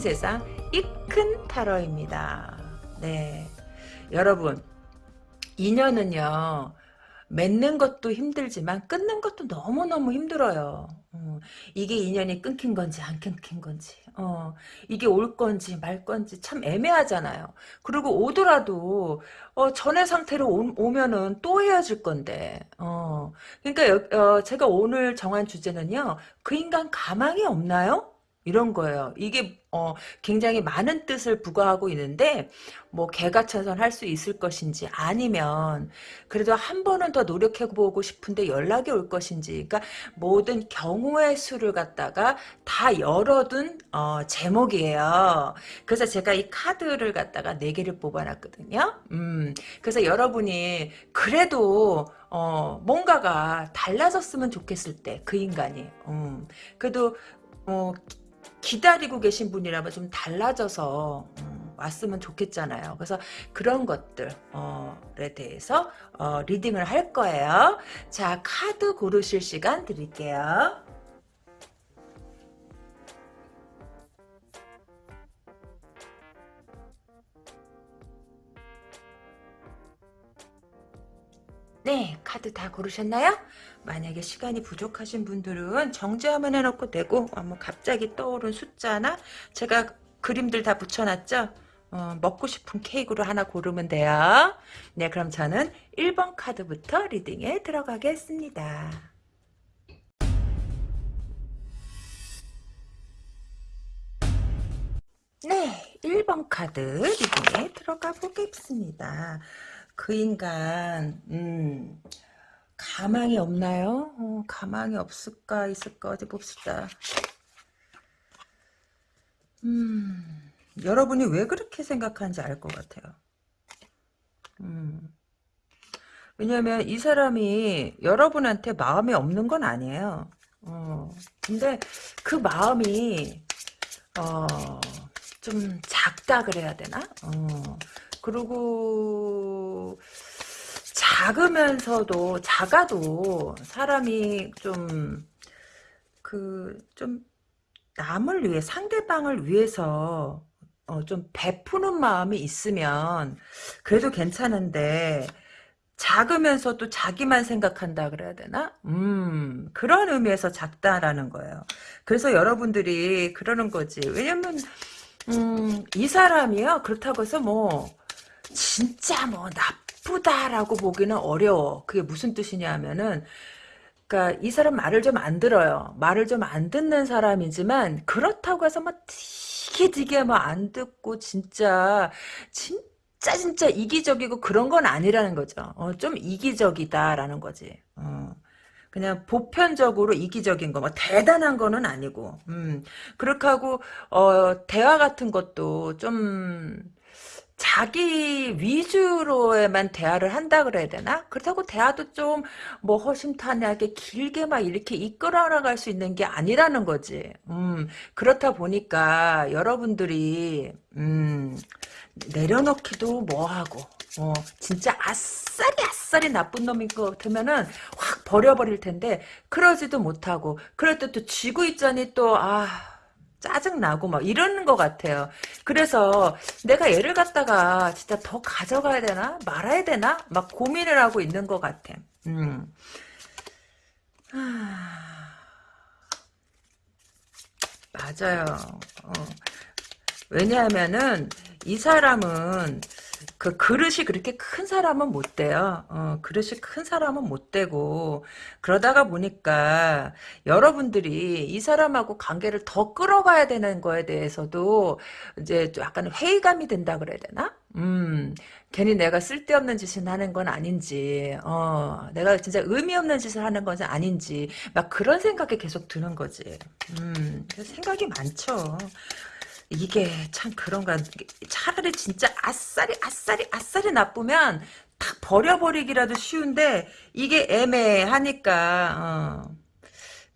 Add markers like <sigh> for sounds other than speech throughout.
세상 이큰 타로입니다. 네. 여러분, 인연은요, 맺는 것도 힘들지만 끊는 것도 너무너무 힘들어요. 어, 이게 인연이 끊긴 건지 안 끊긴 건지 어, 이게 올 건지 말 건지 참 애매하잖아요. 그리고 오더라도 어, 전의 상태로 오, 면은또 헤어질 건데 어, 그러니까 어, 제가 오늘 정한 주제는요. 그 인간 가망이 없나요? 이런 거예요. 이게 어, 굉장히 많은 뜻을 부과하고 있는데 뭐 개가천선 할 수 있을 것인지 아니면 그래도 한 번은 더 노력해보고 싶은데 연락이 올 것인지 그러니까 모든 경우의 수를 갖다가 다 열어둔 어, 제목이에요. 그래서 제가 이 카드를 갖다가 네 개를 뽑아놨거든요. 음, 그래서 여러분이 그래도 어, 뭔가가 달라졌으면 좋겠을 때 그 인간이 음, 그래도 어, 기다리고 계신 분이라면 좀 달라져서 음, 왔으면 좋겠잖아요. 그래서 그런 것들에 어, 대해서 어, 리딩을 할 거예요. 자 카드 고르실 시간 드릴게요. 네 카드 다 고르셨나요? 만약에 시간이 부족하신 분들은 정지화면 해놓고 되고 어, 뭐 갑자기 떠오른 숫자나 제가 그림들 다 붙여놨죠? 어, 먹고 싶은 케이크로 하나 고르면 돼요. 네 그럼 저는 1번 카드부터 리딩에 들어가겠습니다. 네 1번 카드 리딩에 들어가 보겠습니다. 그 인간 음 가망이 없나요? 어, 가망이 없을까 있을까 어디 봅시다. 음, 여러분이 왜 그렇게 생각하는지 알 것 같아요. 음, 왜냐면 이 사람이 여러분한테 마음이 없는 건 아니에요. 어, 근데 그 마음이 어, 좀 작다 그래야 되나? 어, 그리고 작으면서도 작아도 사람이 좀 그 좀 남을 위해 상대방을 위해서 어, 좀 베푸는 마음이 있으면 그래도 괜찮은데 작으면서도 자기만 생각한다 그래야 되나? 음, 그런 의미에서 작다라는 거예요. 그래서 여러분들이 그러는 거지. 왜냐면, 음, 이 사람이요. 그렇다고 해서 뭐, 진짜 뭐, 나 나쁘다라고 보기는 어려워. 그게 무슨 뜻이냐 하면은 그러니까 이 사람 말을 좀 안 들어요. 말을 좀 안 듣는 사람이지만 그렇다고 해서 막 되게 되게 막 안 듣고 진짜 진짜 진짜 이기적이고 그런 건 아니라는 거죠. 어, 좀 이기적이다라는 거지. 어. 그냥 보편적으로 이기적인 거, 뭐 대단한 거는 아니고, 음, 그렇게 하고 어 대화 같은 것도 좀 자기 위주로에만 대화를 한다 그래야 되나? 그렇다고 대화도 좀 뭐 허심탄회하게 길게 막 이렇게 이끌어 나갈 수 있는 게 아니라는 거지. 음, 그렇다 보니까 여러분들이 음, 내려놓기도 뭐하고 어, 진짜 아싸리 아싸리 나쁜 놈인 것 같으면은 확 버려버릴 텐데 그러지도 못하고 그럴 때 또 쥐고 있자니 또 아 짜증나고 막 이러는 것 같아요. 그래서 내가 얘를 갖다가 진짜 더 가져가야 되나 말아야 되나 막 고민을 하고 있는 것 같아. 음. 맞아요. 어. 왜냐하면은 이 사람은 그 그릇이 그렇게 큰 사람은 못 돼요. 어, 그릇이 큰 사람은 못 되고 그러다가 보니까 여러분들이 이 사람하고 관계를 더 끌어가야 되는 거에 대해서도 이제 약간 회의감이 든다 그래야 되나? 음, 괜히 내가 쓸데없는 짓을 하는 건 아닌지, 어, 내가 진짜 의미 없는 짓을 하는 것은 아닌지, 막 그런 생각이 계속 드는 거지. 음, 생각이 많죠. 이게 참 그런가 차라리 진짜 아싸리 아싸리 아싸리 나쁘면 탁 버려버리기라도 쉬운데 이게 애매하니까 어.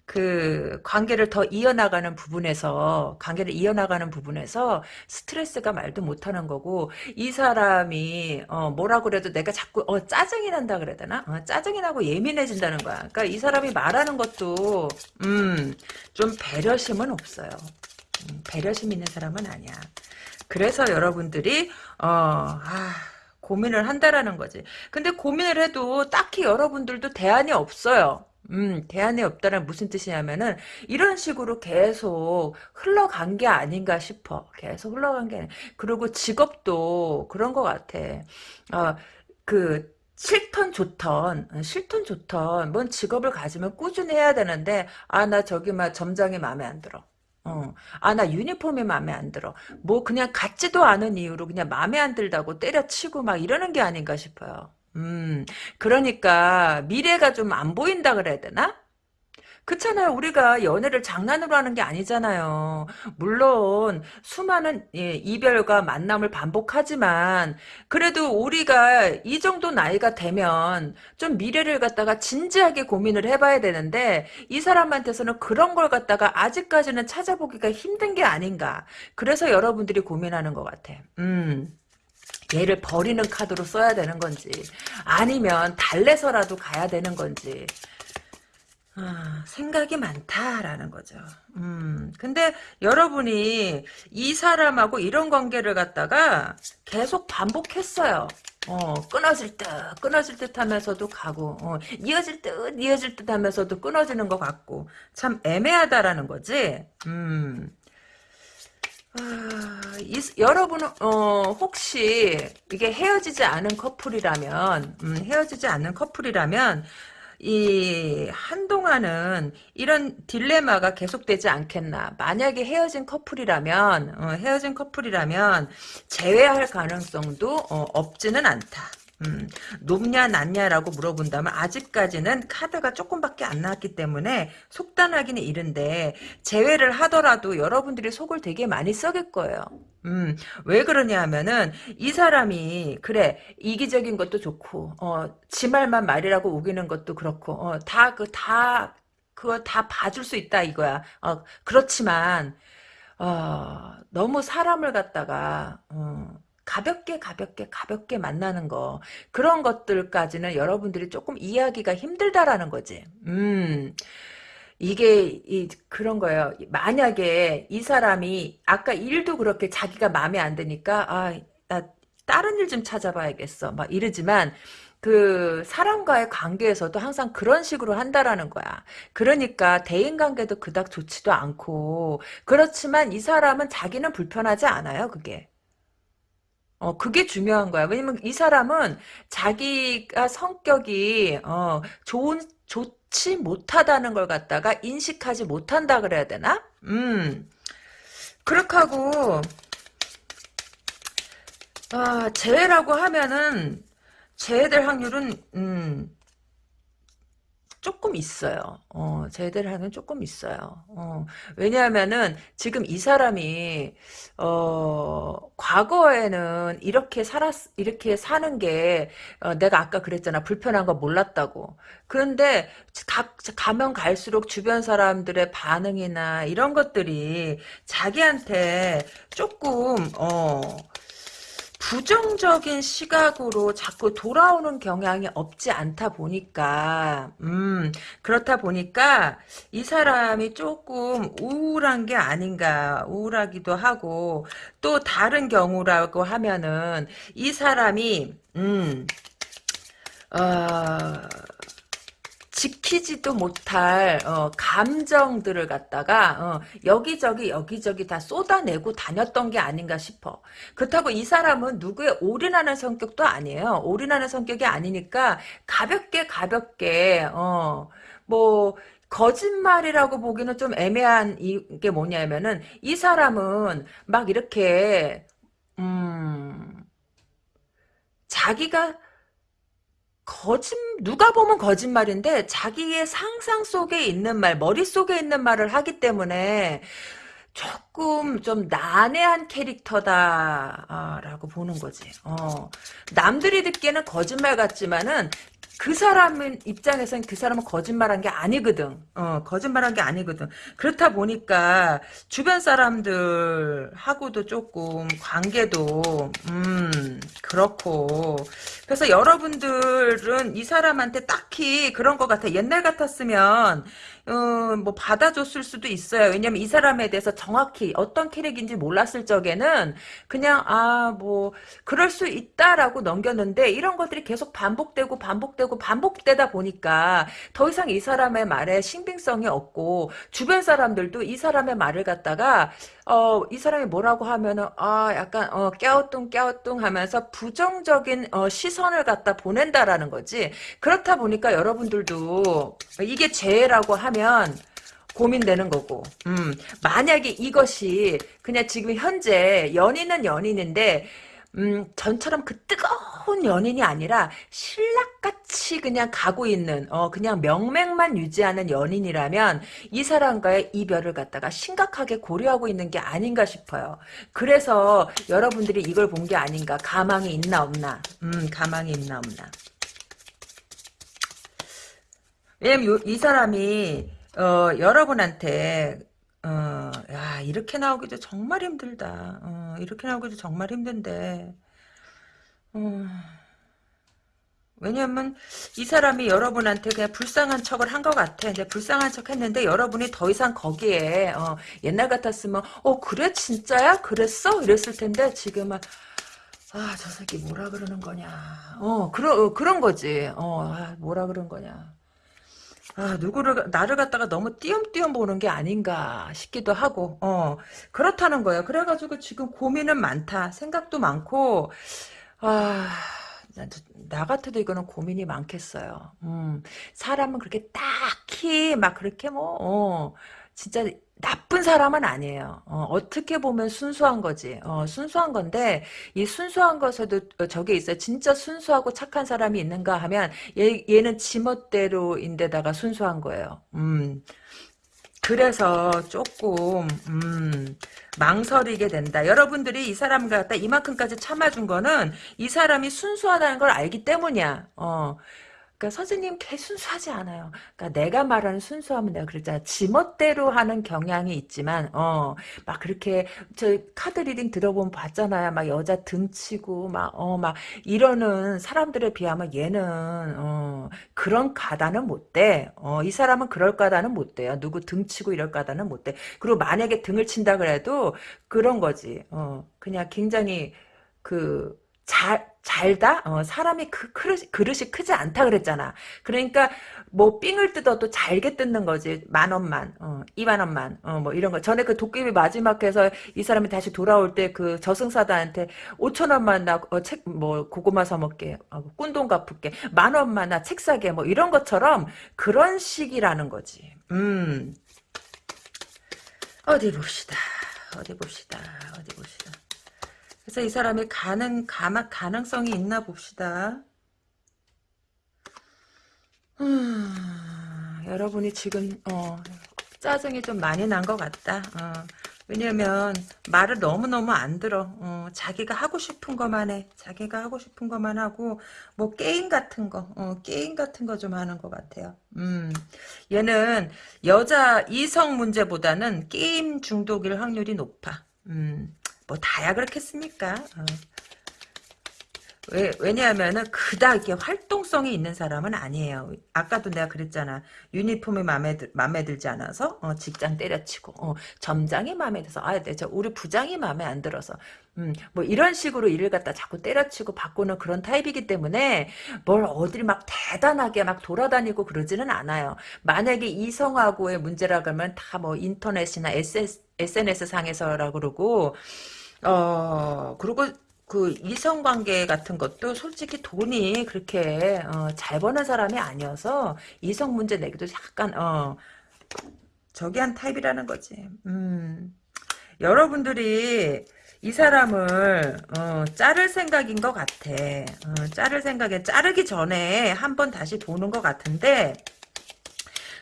그 관계를 더 이어나가는 부분에서 관계를 이어나가는 부분에서 스트레스가 말도 못하는 거고 이 사람이 어 뭐라 그래도 내가 자꾸 어 짜증이 난다 그래야 되나 어, 짜증이 나고 예민해진다는 거야 그러니까 이 사람이 말하는 것도 음좀 배려심은 없어요 음, 배려심 있는 사람은 아니야. 그래서 여러분들이 어, 아, 고민을 한다라는 거지. 근데 고민을 해도 딱히 여러분들도 대안이 없어요. 음, 대안이 없다는 무슨 뜻이냐면은 이런 식으로 계속 흘러간 게 아닌가 싶어. 계속 흘러간 게. 그리고 직업도 그런 것 같아. 어, 그 싫던 좋던 어, 싫던 좋던 뭔 직업을 가지면 꾸준히 해야 되는데 아 나 저기 막 점장이 마음에 안 들어. 어. 아, 나 유니폼이 마음에 안 들어. 뭐, 그냥 같지도 않은 이유로 그냥 마음에 안 들다고 때려치고 막 이러는 게 아닌가 싶어요. 음, 그러니까, 미래가 좀 안 보인다 그래야 되나? 그렇잖아요. 우리가 연애를 장난으로 하는 게 아니잖아요. 물론 수많은 예, 이별과 만남을 반복하지만 그래도 우리가 이 정도 나이가 되면 좀 미래를 갖다가 진지하게 고민을 해봐야 되는데 이 사람한테서는 그런 걸 갖다가 아직까지는 찾아보기가 힘든 게 아닌가. 그래서 여러분들이 고민하는 것 같아. 음. 얘를 버리는 카드로 써야 되는 건지 아니면 달래서라도 가야 되는 건지 아, 생각이 많다라는 거죠. 음, 근데 여러분이 이 사람하고 이런 관계를 갖다가 계속 반복했어요. 어, 끊어질 듯, 끊어질 듯 하면서도 가고, 어, 이어질 듯, 이어질 듯 하면서도 끊어지는 것 같고, 참 애매하다라는 거지. 음. 아, 이, 여러분은 어, 혹시 이게 헤어지지 않은 커플이라면 음, 헤어지지 않는 커플이라면 이 한동안은 이런 딜레마가 계속되지 않겠나. 만약에 헤어진 커플이라면 어, 헤어진 커플이라면 재회할 가능성도 어, 없지는 않다. 음, 높냐 낮냐라고 물어본다면 아직까지는 카드가 조금밖에 안 나왔기 때문에 속단하기는 이른데 제외를 하더라도 여러분들이 속을 되게 많이 썩일 거예요. 음, 왜 그러냐 하면은 이 사람이 그래 이기적인 것도 좋고 어, 지 말만 말이라고 우기는 것도 그렇고 어, 다 그 다 그거 다 봐줄 수 있다 이거야. 어, 그렇지만 어, 너무 사람을 갖다가 어, 가볍게 가볍게 가볍게 만나는 거 그런 것들까지는 여러분들이 조금 이해하기가 힘들다라는 거지. 음. 이게 이 그런 거예요. 만약에 이 사람이 아까 일도 그렇게 자기가 마음에 안 드니까 아, 나 다른 일 좀 찾아봐야겠어. 막 이러지만 그 사람과의 관계에서도 항상 그런 식으로 한다라는 거야. 그러니까 대인 관계도 그닥 좋지도 않고 그렇지만 이 사람은 자기는 불편하지 않아요. 그게. 어, 그게 중요한 거야. 왜냐면 이 사람은 자기가 성격이, 어, 좋은, 좋 지 못하다는 걸 갖다가 인식하지 못한다 그래야 되나? 음. 그렇게 하고, 아, 재회라고 하면은, 재회될 확률은, 음, 조금 있어요. 어, 제대로 하는 조금 있어요. 어, 왜냐하면은 지금 이 사람이 어, 과거에는 이렇게 살았 이렇게 사는 게 어, 내가 아까 그랬잖아 불편한 거 몰랐다고. 그런데 가, 가면 갈수록 주변 사람들의 반응이나 이런 것들이 자기한테 조금 어. 부정적인 시각으로 자꾸 돌아오는 경향이 없지 않다 보니까 음 그렇다 보니까 이 사람이 조금 우울한 게 아닌가 우울하기도 하고 또 다른 경우라고 하면은 이 사람이 음 어, 지키지도 못할 어, 감정들을 갖다가 어, 여기저기 여기저기 다 쏟아내고 다녔던 게 아닌가 싶어. 그렇다고 이 사람은 누구에 올인하는 성격도 아니에요. 올인하는 성격이 아니니까 가볍게 가볍게 어, 뭐 거짓말이라고 보기는 좀 애매한 이게 뭐냐면은 이 사람은 막 이렇게 음 자기가 거짓 누가 보면 거짓말인데 자기의 상상 속에 있는 말 머릿속에 있는 말을 하기 때문에 조금 좀 난해한 캐릭터다라고 보는 거지. 어. 남들이 듣기에는 거짓말 같지만은 그 사람 입장에서는 그 사람은 거짓말한 게 아니거든. 어, 거짓말한 게 아니거든. 그렇다 보니까 주변 사람들하고도 조금 관계도 음 그렇고 그래서 여러분들은 이 사람한테 딱히 그런 것 같아. 옛날 같았으면 어, 뭐 받아줬을 수도 있어요. 왜냐면 이 사람에 대해서 정확히 어떤 캐릭인지 몰랐을 적에는 그냥 아 뭐 그럴 수 있다라고 넘겼는데 이런 것들이 계속 반복되고 반복되고 반복되다 보니까 더 이상 이 사람의 말에 신빙성이 없고 주변 사람들도 이 사람의 말을 갖다가 어, 이 사람이 뭐라고 하면은, 아, 약간, 어, 깨우뚱, 깨우뚱 하면서 부정적인, 어, 시선을 갖다 보낸다라는 거지. 그렇다 보니까 여러분들도 이게 죄라고 하면, 고민되는 거고, 음, 만약에 이것이 그냥 지금 현재 연인은 연인인데, 음, 전처럼 그 뜨거운 연인이 아니라 신락같이 그냥 가고 있는, 어, 그냥 명맥만 유지하는 연인이라면 이 사람과의 이별을 갖다가 심각하게 고려하고 있는 게 아닌가 싶어요. 그래서 여러분들이 이걸 본 게 아닌가. 가망이 있나 없나. 음, 가망이 있나 없나. 왜냐면 요- 이 사람이, 어, 여러분한테 어, 야, 이렇게 나오기도 정말 힘들다. 어, 이렇게 나오기도 정말 힘든데. 어, 왜냐면 이 사람이 여러분한테 그냥 불쌍한 척을 한 것 같아. 이제 불쌍한 척 했는데 여러분이 더 이상 거기에 어, 옛날 같았으면 어 그래 진짜야? 그랬어? 이랬을 텐데 지금은 아 저 새끼 뭐라 그러는 거냐. 어 그런 어, 그런 거지. 어 아, 뭐라 그런 거냐. 아, 누구를, 나를 갖다가 너무 띄엄띄엄 보는 게 아닌가 싶기도 하고, 어, 그렇다는 거예요. 그래가지고 지금 고민은 많다. 생각도 많고, 아, 나, 나 같아도 이거는 고민이 많겠어요. 음, 사람은 그렇게 딱히 막 그렇게 뭐, 어, 진짜 나쁜 사람은 아니에요. 어, 떻게 보면 순수한 거지. 어, 순수한 건데 이 순수한 것에도 어, 저게 있어요. 진짜 순수하고 착한 사람이 있는가 하면 얘, 얘는 지멋대로인데다가 순수한 거예요. 음. 그래서 조금 음, 망설이게 된다. 여러분들이 이 사람을 갖다 이만큼까지 참아준 거는 이 사람이 순수하다는 걸 알기 때문이야. 어. 그러니까 선생님 걔 순수하지 않아요. 그러니까 내가 말하는 순수함은 내가 그랬잖아. 지멋대로 하는 경향이 있지만 어 막 그렇게 저 카드 reading 들어보면 봤잖아요. 막 여자 등치고 막 어 막 이러는 사람들에 비하면 얘는 어 그런 가다는 못 돼. 어 이 사람은 그럴 가다는 못 돼요. 누구 등치고 이럴 가다는 못 돼. 그리고 만약에 등을 친다 그래도 그런 거지. 어 그냥 굉장히 그 잘, 잘다? 어, 사람이 그 그릇, 그릇이 크지 않다 그랬잖아. 그러니까, 뭐, 삥을 뜯어도 잘게 뜯는 거지. 만 원만, 어, 이만 원만, 어, 뭐, 이런 거. 전에 그 도깨비 마지막 에서 이 사람이 다시 돌아올 때 그 저승사자한테 5천 원만 나, 어, 책, 뭐, 고구마 사 먹게, 어, 꾼돈 갚을게. 만 원만 나 책 사게, 뭐, 이런 것처럼 그런 식이라는 거지. 음. 어디 봅시다. 어디 봅시다. 어디 봅시다. 그래서 이 사람이 가능, 가마, 가능성이 있나 봅시다. 음, 여러분이 지금, 어, 짜증이 좀 많이 난 것 같다. 어, 왜냐면, 말을 너무너무 안 들어. 어, 자기가 하고 싶은 것만 해. 자기가 하고 싶은 것만 하고, 뭐, 게임 같은 거, 어, 게임 같은 거 좀 하는 것 같아요. 음, 얘는 여자, 이성 문제보다는 게임 중독일 확률이 높아. 음, 뭐 다야 그렇겠습니까? 어. 왜, 왜냐하면은 그닥 이렇게 활동성이 있는 사람은 아니에요. 아까도 내가 그랬잖아. 유니폼이 마음에, 들, 마음에 들지 않아서 어, 직장 때려치고 어, 점장이 마음에 들어서 아, 네, 저 우리 부장이 마음에 안 들어서 음, 뭐 이런 식으로 일을 갖다 자꾸 때려치고 바꾸는 그런 타입이기 때문에 뭘 어딜 막 대단하게 막 돌아다니고 그러지는 않아요. 만약에 이성하고의 문제라 그러면 다 뭐 인터넷이나 SS, SNS 상에서라 그러고 어 그리고 그 이성관계 같은 것도 솔직히 돈이 그렇게 어, 잘 버는 사람이 아니어서 이성 문제 내기도 약간 어 저기 한 타입이라는 거지. 음 여러분들이 이 사람을 어, 자를 생각인 것 같아. 어, 자를 생각에 자르기 전에 한 번 다시 보는 것 같은데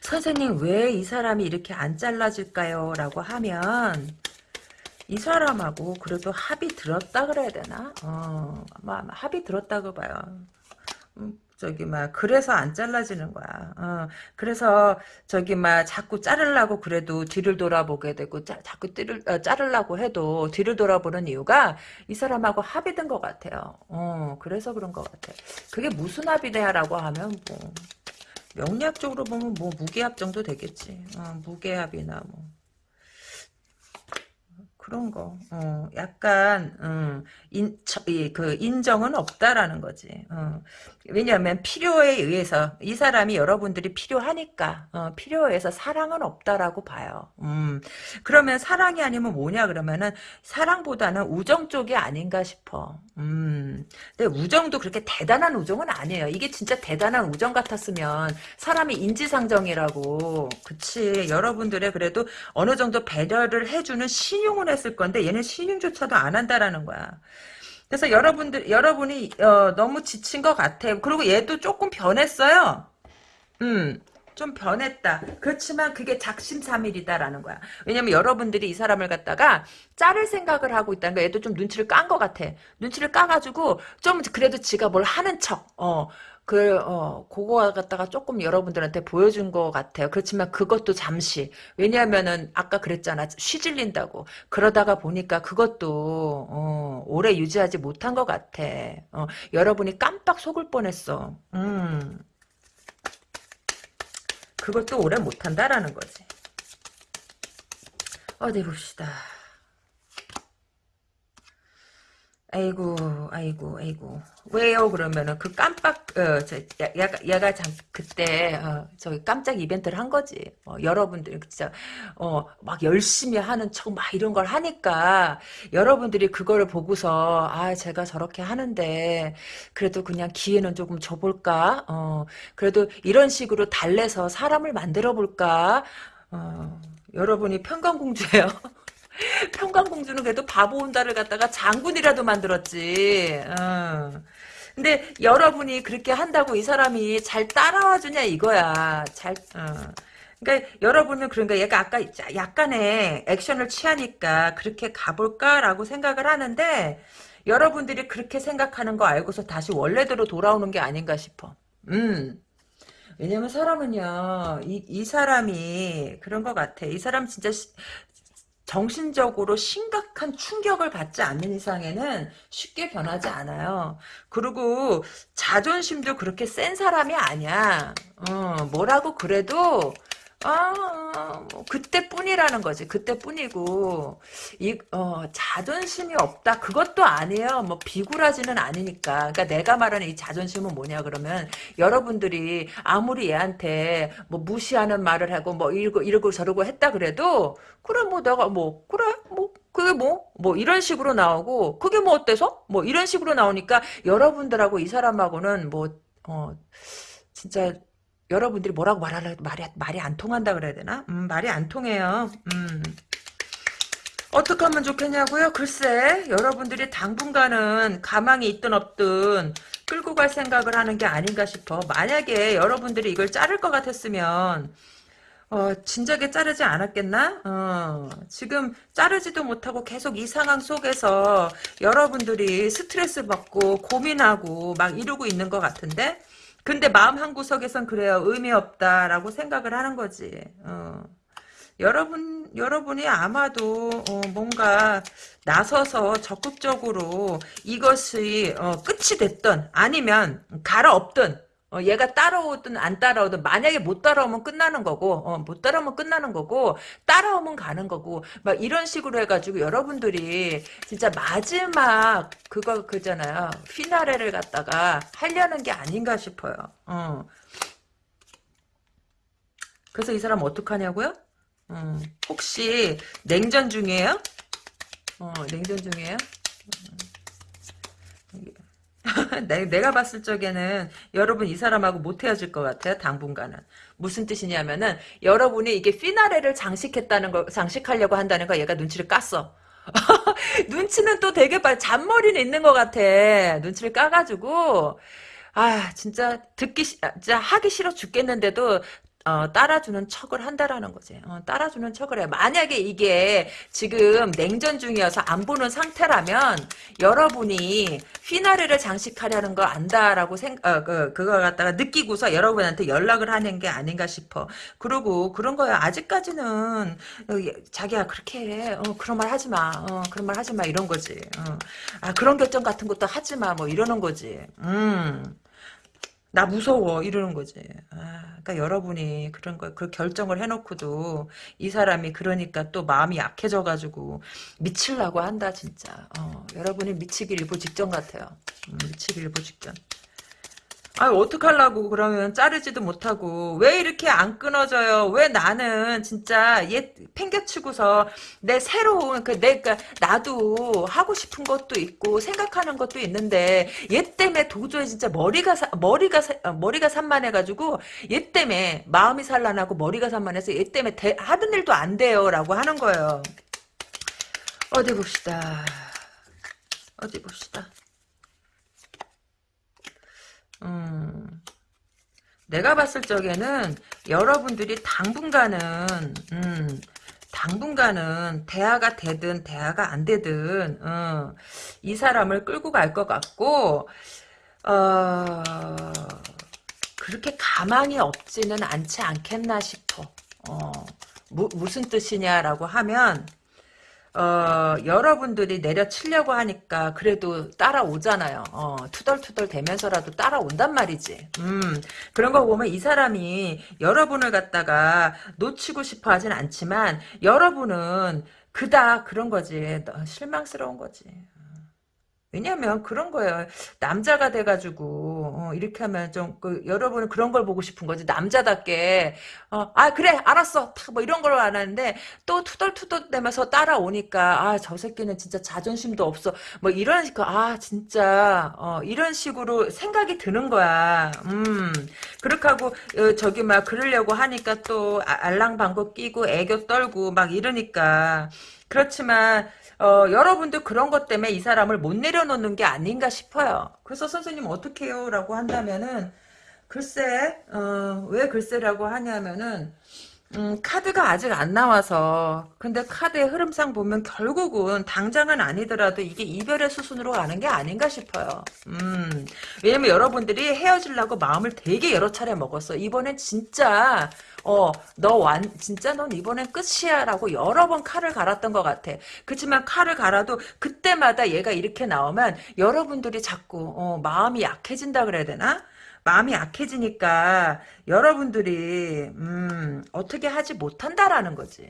선생님 왜 이 사람이 이렇게 안 잘라질까요? 라고 하면 이 사람하고 그래도 합이 들었다 그래야 되나? 어, 아마 합이 들었다고 봐요. 음, 저기 막 그래서 안 잘라지는 거야. 어, 그래서 저기 막 자꾸 자르려고 그래도 뒤를 돌아보게 되고 자, 자꾸 띠를 어, 자르려고 해도 뒤를 돌아보는 이유가 이 사람하고 합의된 것 같아요. 어, 그래서 그런 것 같아. 그게 무슨 합의냐라고 하면 뭐 명리학적으로 보면 뭐 무게합 정도 되겠지. 어, 무게합이나 뭐. 그런 거, 어, 약간, 음, 인, 그, 인정은 없다라는 거지. 어. 왜냐하면 필요에 의해서, 이 사람이 여러분들이 필요하니까, 어, 필요해서 사랑은 없다라고 봐요. 음, 그러면 사랑이 아니면 뭐냐, 그러면은, 사랑보다는 우정 쪽이 아닌가 싶어. 음, 근데 우정도 그렇게 대단한 우정은 아니에요. 이게 진짜 대단한 우정 같았으면, 사람이 인지상정이라고, 그치. 여러분들의 그래도 어느 정도 배려를 해주는 신용은 했을 건데 얘는 신용조차도 안 한다라는 거야. 그래서 여러분들 여러분이 어, 너무 지친 것 같아. 그리고 얘도 조금 변했어요. 음. 좀 변했다. 그렇지만 그게 작심삼일이다라는 거야. 왜냐면 여러분들이 이 사람을 갖다가 자를 생각을 하고 있다는 거야. 얘도 좀 눈치를 깐 것 같아. 눈치를 까가지고 좀 그래도 지가 뭘 하는 척. 어. 그, 어, 그거 갖다가 조금 여러분들한테 보여준 것 같아요. 그렇지만 그것도 잠시. 왜냐면은, 아까 그랬잖아. 쉬질린다고. 그러다가 보니까 그것도, 어, 오래 유지하지 못한 것 같아. 어, 여러분이 깜빡 속을 뻔했어. 음. 그것도 오래 못한다라는 거지. 어디 봅시다. 아이고, 아이고, 아이고. 왜요? 그러면은 그 깜빡, 어, 저, 야, 야, 얘가 참 그때 어, 저기 깜짝 이벤트를 한 거지. 어, 여러분들이 진짜 어, 막 열심히 하는 척 막 이런 걸 하니까 여러분들이 그거를 보고서 아, 제가 저렇게 하는데 그래도 그냥 기회는 조금 줘볼까? 어, 그래도 이런 식으로 달래서 사람을 만들어 볼까? 어, 여러분이 평강공주예요. <laughs> <laughs> 평강공주는 그래도 바보 온다를 갖다가 장군이라도 만들었지. 어. 근데 여러분이 그렇게 한다고 이 사람이 잘 따라와 주냐 이거야. 잘 어. 그러니까 여러분은 그런가 얘가 아까 약간의 액션을 취하니까 그렇게 가볼까라고 생각을 하는데 여러분들이 그렇게 생각하는 거 알고서 다시 원래대로 돌아오는 게 아닌가 싶어. 음. 왜냐면 사람은요, 이, 이 사람이 그런 것 같아. 이 사람 진짜 정신적으로 심각한 충격을 받지 않는 이상에는 쉽게 변하지 않아요. 그리고 자존심도 그렇게 센 사람이 아니야. 어, 뭐라고 그래도 아, 뭐 그때뿐이라는 거지. 그때뿐이고 이 어, 자존심이 없다. 그것도 아니에요. 뭐 비굴하지는 않으니까. 그러니까 내가 말하는 이 자존심은 뭐냐 그러면 여러분들이 아무리 얘한테 뭐 무시하는 말을 하고 뭐 이러고 이러고 저러고 했다 그래도 그래 뭐 내가 뭐 그래 뭐 그게 뭐, 뭐, 이런 식으로 나오고, 그게 뭐 어때서? 뭐, 이런 식으로 나오니까, 여러분들하고 이 사람하고는 뭐, 어, 진짜, 여러분들이 뭐라고 말하려 말이 말이 안 통한다 그래야 되나? 음, 말이 안 통해요. 음. 어떻게 하면 좋겠냐고요? 글쎄, 여러분들이 당분간은 가망이 있든 없든 끌고 갈 생각을 하는 게 아닌가 싶어. 만약에 여러분들이 이걸 자를 것 같았으면 어, 진작에 자르지 않았겠나? 어, 지금 자르지도 못하고 계속 이 상황 속에서 여러분들이 스트레스 받고 고민하고 막 이러고 있는 것 같은데? 근데 마음 한구석에선 그래요. 의미 없다라고 생각을 하는 거지. 어. 여러분, 여러분이 아마도, 어, 뭔가, 나서서 적극적으로 이것이, 어, 끝이 됐든, 아니면, 갈아엎든, 어, 얘가 따라오든 안 따라오든 만약에 못 따라오면 끝나는 거고 어, 못 따라오면 끝나는 거고 따라오면 가는 거고 막 이런 식으로 해가지고 여러분들이 진짜 마지막 그거 그잖아요 피나레를 갖다가 하려는 게 아닌가 싶어요. 어. 그래서 이 사람 어떡하냐고요? 어, 혹시 냉전 중이에요? 어, 냉전 중이에요? <laughs> 내가 봤을 적에는 여러분 이 사람하고 못 헤어질 것 같아요. 당분간은. 무슨 뜻이냐면은 여러분이 이게 피나레를 장식했다는 거 장식하려고 한다는 거 얘가 눈치를 깠어. <laughs> 눈치는 또 되게 빨 잔머리는 있는 것 같아. 눈치를 까가지고 아 진짜 듣기 아, 진짜 하기 싫어 죽겠는데도 어, 따라주는 척을 한다라는 거지. 어, 따라주는 척을 해. 만약에 이게 지금 냉전 중이어서 안 보는 상태라면 여러분이 휘나르를 장식하려는 거 안다라고 생, 어, 그, 그거 갖다가 느끼고서 여러분한테 연락을 하는 게 아닌가 싶어. 그리고 그런 거야. 아직까지는, 어, 자기야, 그렇게 해. 어, 그런 말 하지 마. 어, 그런 말 하지 마. 이런 거지. 어. 아, 그런 결정 같은 것도 하지 마. 뭐, 이러는 거지. 음. 나 무서워 이러는 거지. 아, 그러니까 여러분이 그런 걸그 결정을 해놓고도 이 사람이 그러니까 또 마음이 약해져 가지고 미칠라고 한다 진짜. 어, 여러분이 미치기 일보 직전 같아요. 음, 미치기 일보 직전. 아 어떡하려고 그러면 자르지도 못하고 왜 이렇게 안 끊어져요? 왜 나는 진짜 얘 팽개치고서 내 새로운 그 내가 나도 하고 싶은 것도 있고 생각하는 것도 있는데 얘 때문에 도저히 진짜 머리가 사, 머리가 사, 어, 머리가 산만해가지고 얘 때문에 마음이 산란하고 머리가 산만해서 얘 때문에 대, 하던 일도 안 돼요라고 하는 거예요. 어디 봅시다. 어디 봅시다 음, 내가 봤을 적에는 여러분들이 당분간은 음, 당분간은 대화가 되든 대화가 안 되든 어, 이 사람을 끌고 갈 것 같고 어, 그렇게 가망이 없지는 않지 않겠나 싶어. 어, 무, 무슨 뜻이냐라고 하면 어, 여러분들이 내려치려고 하니까 그래도 따라오잖아요. 어, 투덜투덜 대면서라도 따라온단 말이지. 음, 그런 거 보면 이 사람이 여러분을 갖다가 놓치고 싶어 하진 않지만 여러분은 그다 그런 거지. 실망스러운 거지. 왜냐면 그런 거예요. 남자가 돼가지고 어, 이렇게 하면 좀 그, 여러분은 그런 걸 보고 싶은 거지. 남자답게 어, 아 그래 알았어 뭐 이런 걸 안 하는데 또 투덜투덜 대면서 따라오니까 아 저 새끼는 진짜 자존심도 없어. 뭐 이런 아 진짜 어, 이런 식으로 생각이 드는 거야. 음 그렇게 하고 어, 저기 막 그러려고 하니까 또 아, 알랑방구 끼고 애교 떨고 막 이러니까 그렇지만 어, 여러분도 그런 것 때문에 이 사람을 못 내려놓는 게 아닌가 싶어요. 그래서 선생님 어떻게 해요? 라고 한다면은 글쎄 어, 왜 글쎄라고 하냐면은 음, 카드가 아직 안 나와서 근데 카드의 흐름상 보면 결국은 당장은 아니더라도 이게 이별의 수순으로 가는 게 아닌가 싶어요. 음, 왜냐면 여러분들이 헤어지려고 마음을 되게 여러 차례 먹었어. 이번엔 진짜 어, 너 완, 진짜 넌 이번엔 끝이야 라고 여러 번 칼을 갈았던 것 같아. 그렇지만 칼을 갈아도 그때마다 얘가 이렇게 나오면 여러분들이 자꾸 어, 마음이 약해진다 그래야 되나? 마음이 약해지니까 여러분들이 음, 어떻게 하지 못한다라는 거지.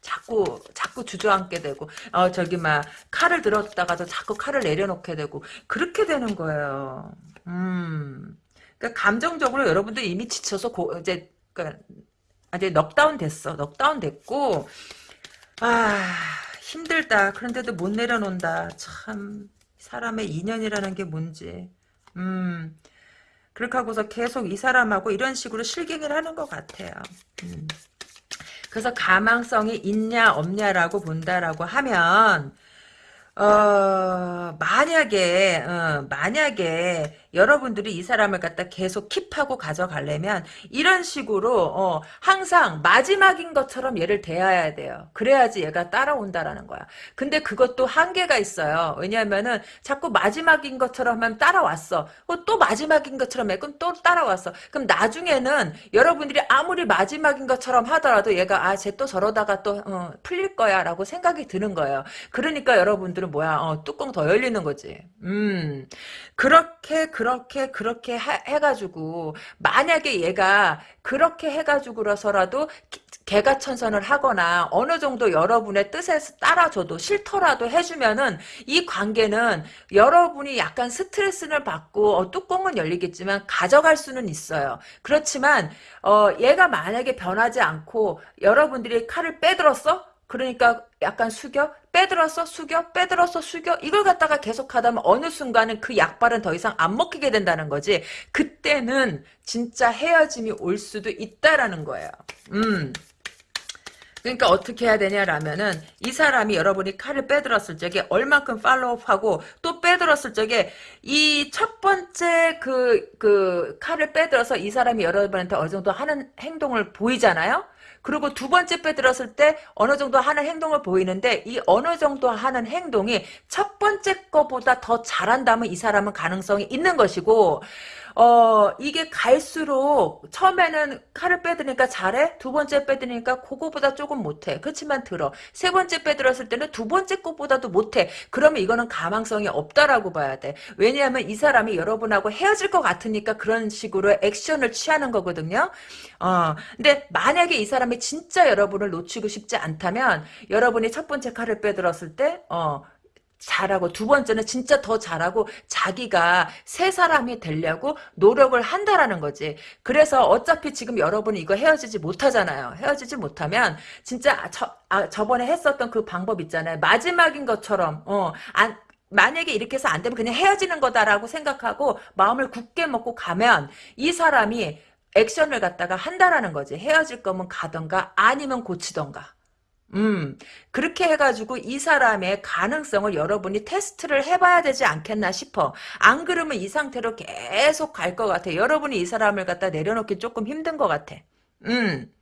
자꾸 자꾸 주저앉게 되고 어 저기 막 칼을 들었다가도 자꾸 칼을 내려놓게 되고 그렇게 되는 거예요. 음. 그러니까 감정적으로 여러분들 이미 지쳐서 고, 이제 그러니까 이제 넉다운 됐어. 넉다운 됐고 아 힘들다. 그런데도 못 내려놓는다. 참 사람의 인연이라는 게 뭔지. 음. 그렇게 하고서 계속 이 사람하고 이런 식으로 실갱이를 하는 것 같아요. 음. 그래서 가망성이 있냐 없냐라고 본다라고 하면 어, 만약에, 어, 만약에 여러분들이 이 사람을 갖다 계속 킵하고 가져가려면 이런 식으로, 어, 항상 마지막인 것처럼 얘를 대해야 돼요. 그래야지 얘가 따라온다라는 거야. 근데 그것도 한계가 있어요. 왜냐면은 자꾸 마지막인 것처럼 하면 따라왔어. 어, 또 마지막인 것처럼 해. 그럼 또 따라왔어. 그럼 나중에는 여러분들이 아무리 마지막인 것처럼 하더라도 얘가, 아, 쟤 또 저러다가 또, 어, 풀릴 거야. 라고 생각이 드는 거예요. 그러니까 여러분들은 뭐야 어, 뚜껑 더 열리는 거지 음 그렇게 그렇게 그렇게 하, 해가지고 만약에 얘가 그렇게 해가지고서라도 개가 천선을 하거나 어느 정도 여러분의 뜻에 따라줘도 싫더라도 해주면은 이 관계는 여러분이 약간 스트레스를 받고 어, 뚜껑은 열리겠지만 가져갈 수는 있어요. 그렇지만 어, 얘가 만약에 변하지 않고 여러분들이 칼을 빼들었어? 그러니까 약간 숙여? 빼들었어? 숙여? 빼들었어? 숙여? 이걸 갖다가 계속 하다면 어느 순간은 그 약발은 더 이상 안 먹히게 된다는 거지. 그때는 진짜 헤어짐이 올 수도 있다라는 거예요. 음. 그러니까 어떻게 해야 되냐라면은 이 사람이 여러분이 칼을 빼들었을 적에 얼만큼 팔로우하고 또 빼들었을 적에 이 첫 번째 그, 그 칼을 빼들어서 이 사람이 여러분한테 어느 정도 하는 행동을 보이잖아요? 그리고 두 번째 빼들었을 때 어느 정도 하는 행동을 보이는데 이 어느 정도 하는 행동이 첫 번째 거보다 더 잘한다면 이 사람은 가능성이 있는 것이고 어, 이게 갈수록 처음에는 칼을 빼드니까 잘해? 두 번째 빼드니까 그거보다 조금 못해. 그렇지만 들어. 세 번째 빼들었을 때는 두 번째 것보다도 못해. 그러면 이거는 가망성이 없다라고 봐야 돼. 왜냐하면 이 사람이 여러분하고 헤어질 것 같으니까 그런 식으로 액션을 취하는 거거든요. 어, 근데 만약에 이 사람이 진짜 여러분을 놓치고 싶지 않다면 여러분이 첫 번째 칼을 빼들었을 때, 어, 잘하고 두 번째는 진짜 더 잘하고 자기가 새 사람이 되려고 노력을 한다라는 거지. 그래서 어차피 지금 여러분이 이거 헤어지지 못하잖아요. 헤어지지 못하면 진짜 저, 아, 저번에 했었던 그 방법 있잖아요. 마지막인 것처럼 어, 안, 만약에 이렇게 해서 안 되면 그냥 헤어지는 거다라고 생각하고 마음을 굳게 먹고 가면 이 사람이 액션을 갖다가 한다라는 거지. 헤어질 거면 가던가 아니면 고치던가. 음, 그렇게 해가지고 이 사람의 가능성을 여러분이 테스트를 해봐야 되지 않겠나 싶어. 안 그러면 이 상태로 계속 갈 것 같아. 여러분이 이 사람을 갖다 내려놓기 조금 힘든 것 같아. 음.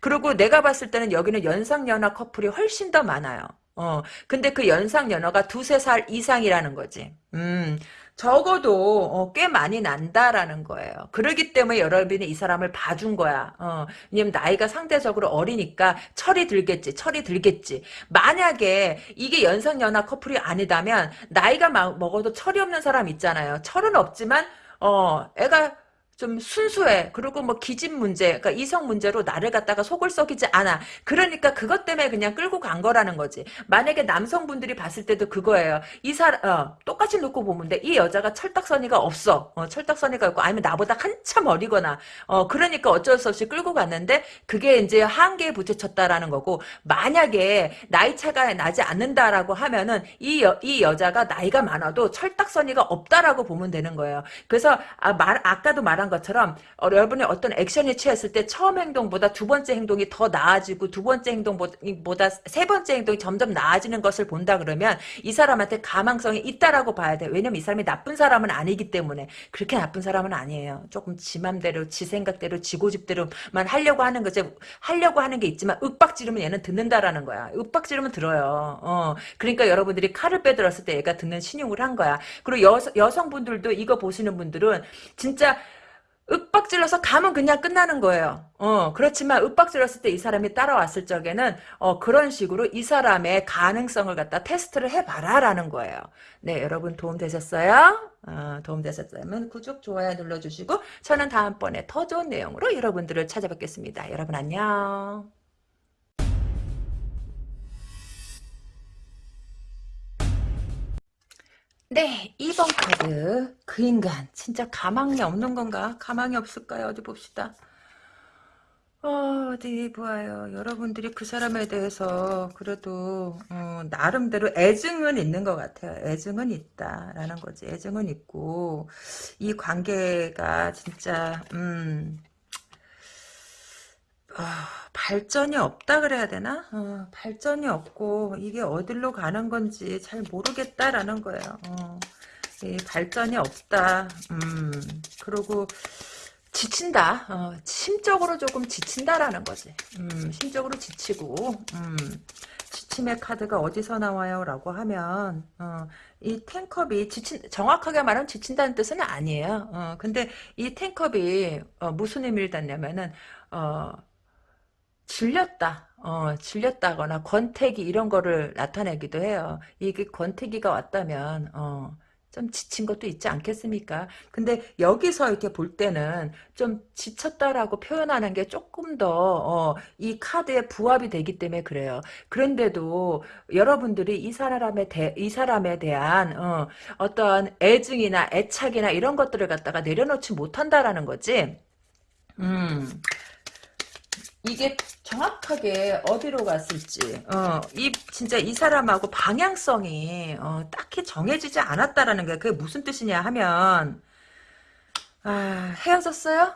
그리고 내가 봤을 때는 여기는 연상연하 커플이 훨씬 더 많아요. 어, 근데 그 연상연하가 두세 살 이상이라는 거지. 음, 적어도 어, 꽤 많이 난다라는 거예요. 그러기 때문에 여러분이 이 사람을 봐준 거야. 어, 왜냐면 나이가 상대적으로 어리니까 철이 들겠지. 철이 들겠지. 만약에 이게 연상연하 커플이 아니다면 나이가 막 먹어도 철이 없는 사람 있잖아요. 철은 없지만 어 애가 좀 순수해. 그리고 뭐 기집 문제, 그러니까 이성 문제로 나를 갖다가 속을 썩이지 않아. 그러니까 그것 때문에 그냥 끌고 간 거라는 거지. 만약에 남성분들이 봤을 때도 그거예요. 이 사람, 어, 똑같이 놓고 보면 돼. 이 여자가 철딱서니가 없어. 어, 철딱서니가 있고, 아니면 나보다 한참 어리거나, 어, 그러니까 어쩔 수 없이 끌고 갔는데, 그게 이제 한계에 부딪혔다라는 거고, 만약에 나이 차가 나지 않는다라고 하면은, 이, 여, 이 여자가 나이가 많아도 철딱서니가 없다라고 보면 되는 거예요. 그래서, 아, 말, 아까도 말한 말한 것처럼 어, 여러분이 어떤 액션이 취했을 때 처음 행동보다 두 번째 행동이 더 나아지고 두 번째 행동보다 세 번째 행동이 점점 나아지는 것을 본다 그러면 이 사람한테 가망성이 있다라고 봐야 돼. 왜냐면 이 사람이 나쁜 사람은 아니기 때문에 그렇게 나쁜 사람은 아니에요. 조금 지 맘대로 지 생각대로 지 고집대로만 하려고 하는 거지 하려고 하는 게 있지만 윽박지르면 얘는 듣는다라는 거야. 윽박지르면 들어요. 어. 그러니까 여러분들이 칼을 빼들었을 때 얘가 듣는 신용을 한 거야. 그리고 여, 여성분들도 이거 보시는 분들은 진짜 윽박질러서 가면 그냥 끝나는 거예요. 어, 그렇지만 윽박질렀을 때 이 사람이 따라왔을 적에는 어, 그런 식으로 이 사람의 가능성을 갖다 테스트를 해봐라라는 거예요. 네, 여러분 도움 되셨어요? 어, 도움 되셨다면 구독, 좋아요 눌러주시고 저는 다음번에 더 좋은 내용으로 여러분들을 찾아뵙겠습니다. 여러분 안녕. 네, 2번 카드. 그 인간. 진짜 가망이 없는 건가? 가망이 없을까요? 어디 봅시다. 어, 디 보아요. 여러분들이 그 사람에 대해서 그래도 어, 나름대로 애증은 있는 것 같아요. 애증은 있다라는 거지. 애증은 있고 이 관계가 진짜 음, 어, 발전이 없다 그래야 되나? 어, 발전이 없고 이게 어디로 가는 건지 잘 모르겠다라는 거예요. 어, 발전이 없다. 음, 그리고 지친다. 어, 심적으로 조금 지친다라는 거지. 음, 심적으로 지치고 음, 지침의 카드가 어디서 나와요? 라고 하면 어, 이 탱컵이 지친 정확하게 말하면 지친다는 뜻은 아니에요. 어, 근데 이 탱컵이 어, 무슨 의미를 닿냐면은 어, 질렸다. 어, 질렸다거나 권태기 이런 거를 나타내기도 해요. 이게 권태기가 왔다면 어, 좀 지친 것도 있지 않겠습니까? 근데 여기서 이렇게 볼 때는 좀 지쳤다라고 표현하는 게 조금 더이 어, 카드에 부합이 되기 때문에 그래요. 그런데도 여러분들이 이 사람에 대, 이 사람에 대한 어, 어떤 애증이나 애착이나 이런 것들을 갖다가 내려놓지 못한다라는 거지. 음. 이게 정확하게 어디로 갔을지 어, 이 진짜 이 사람하고 방향성이 어, 딱히 정해지지 않았다라는 게 그게 무슨 뜻이냐 하면 아, 헤어졌어요?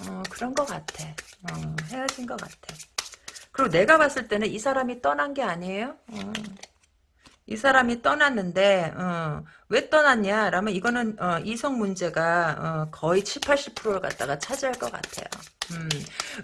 어, 그런 것 같아. 어, 헤어진 것 같아. 그리고 내가 봤을 때는 이 사람이 떠난 게 아니에요. 어. 이 사람이 떠났는데 어, 왜 떠났냐? 라면 이거는 어, 이성 문제가 어, 거의 7, 80%를 갖다가 차지할 것 같아요. 음,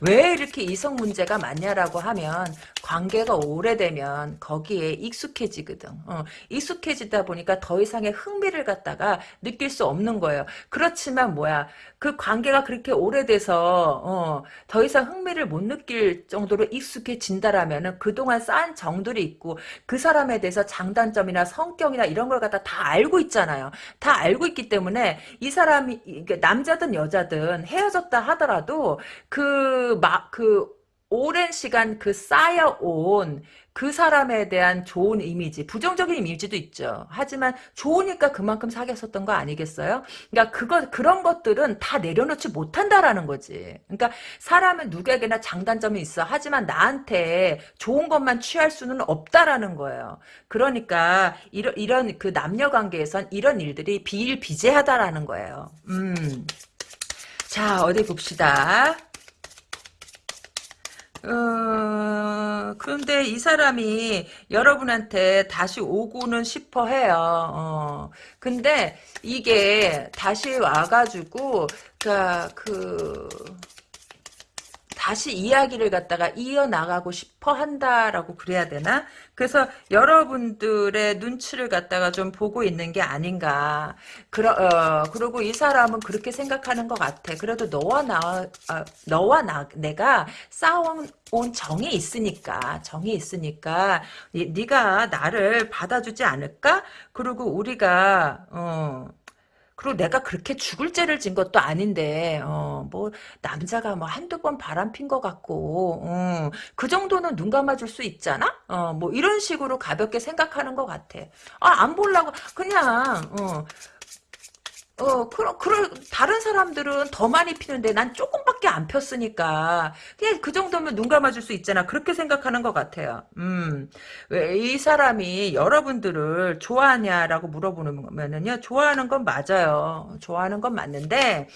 왜 이렇게 이성 문제가 많냐라고 하면 관계가 오래되면 거기에 익숙해지거든. 어, 익숙해지다 보니까 더 이상의 흥미를 갖다가 느낄 수 없는 거예요. 그렇지만 뭐야 그 관계가 그렇게 오래돼서 어, 더 이상 흥미를 못 느낄 정도로 익숙해진다라면은 그동안 쌓은 정들이 있고 그 사람에 대해서 장단점이나 성격이나 이런 걸 갖다 다 알고 있잖아요. 다 알고 있기 때문에 이 사람이 남자든 여자든 헤어졌다 하더라도 그, 마, 그, 오랜 시간 그 쌓여온 그 사람에 대한 좋은 이미지, 부정적인 이미지도 있죠. 하지만 좋으니까 그만큼 사귀었었던 거 아니겠어요? 그러니까 그거 그런 것들은 다 내려놓지 못한다라는 거지. 그러니까 사람은 누구에게나 장단점이 있어. 하지만 나한테 좋은 것만 취할 수는 없다라는 거예요. 그러니까 이런 이런 그 남녀 관계에선 이런 일들이 비일비재하다라는 거예요. 음. 자, 어디 봅시다. 어, 그런데 이 사람이 여러분한테 다시 오고는 싶어 해요. 어. 근데 이게 다시 와가지고, 그니까, 그, 다시 이야기를 갖다가 이어나가고 싶어 한다라고 그래야 되나? 그래서 여러분들의 눈치를 갖다가 좀 보고 있는 게 아닌가. 그러, 어, 그리고 이 사람은 그렇게 생각하는 것 같아. 그래도 너와 나, 어, 너와 나, 내가 싸워온 정이 있으니까, 정이 있으니까, 네가 나를 받아주지 않을까? 그리고 우리가, 어, 그리고 내가 그렇게 죽을 죄를 진 것도 아닌데 어, 뭐 남자가 뭐 한두 번 바람핀 것 같고 어, 그 정도는 눈 감아줄 수 있잖아? 어, 뭐 이런 식으로 가볍게 생각하는 것 같아. 아, 안 보려고 그냥 어, 어, 그럼, 그럴, 다른 사람들은 더 많이 피는데 난 조금밖에 안 폈으니까. 그냥 그 정도면 눈 감아줄 수 있잖아. 그렇게 생각하는 것 같아요. 음. 왜 이 사람이 여러분들을 좋아하냐라고 물어보면은요, 좋아하는 건 맞아요. 좋아하는 건 맞는데,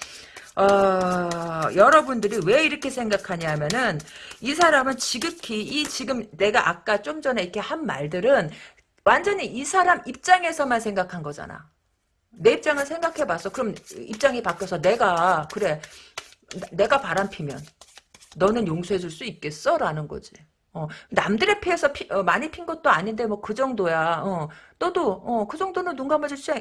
어, 여러분들이 왜 이렇게 생각하냐면은, 이 사람은 지극히, 이 지금 내가 아까 좀 전에 이렇게 한 말들은 완전히 이 사람 입장에서만 생각한 거잖아. 내 입장을 생각해봤어. 그럼 입장이 바뀌어서 내가 그래 내가 바람 피면 너는 용서해줄 수 있겠어? 라는 거지. 어, 남들의 피해서 피, 어, 많이 핀 것도 아닌데 뭐 그 정도야. 어, 너도 어, 그 정도는 눈 감아줄 수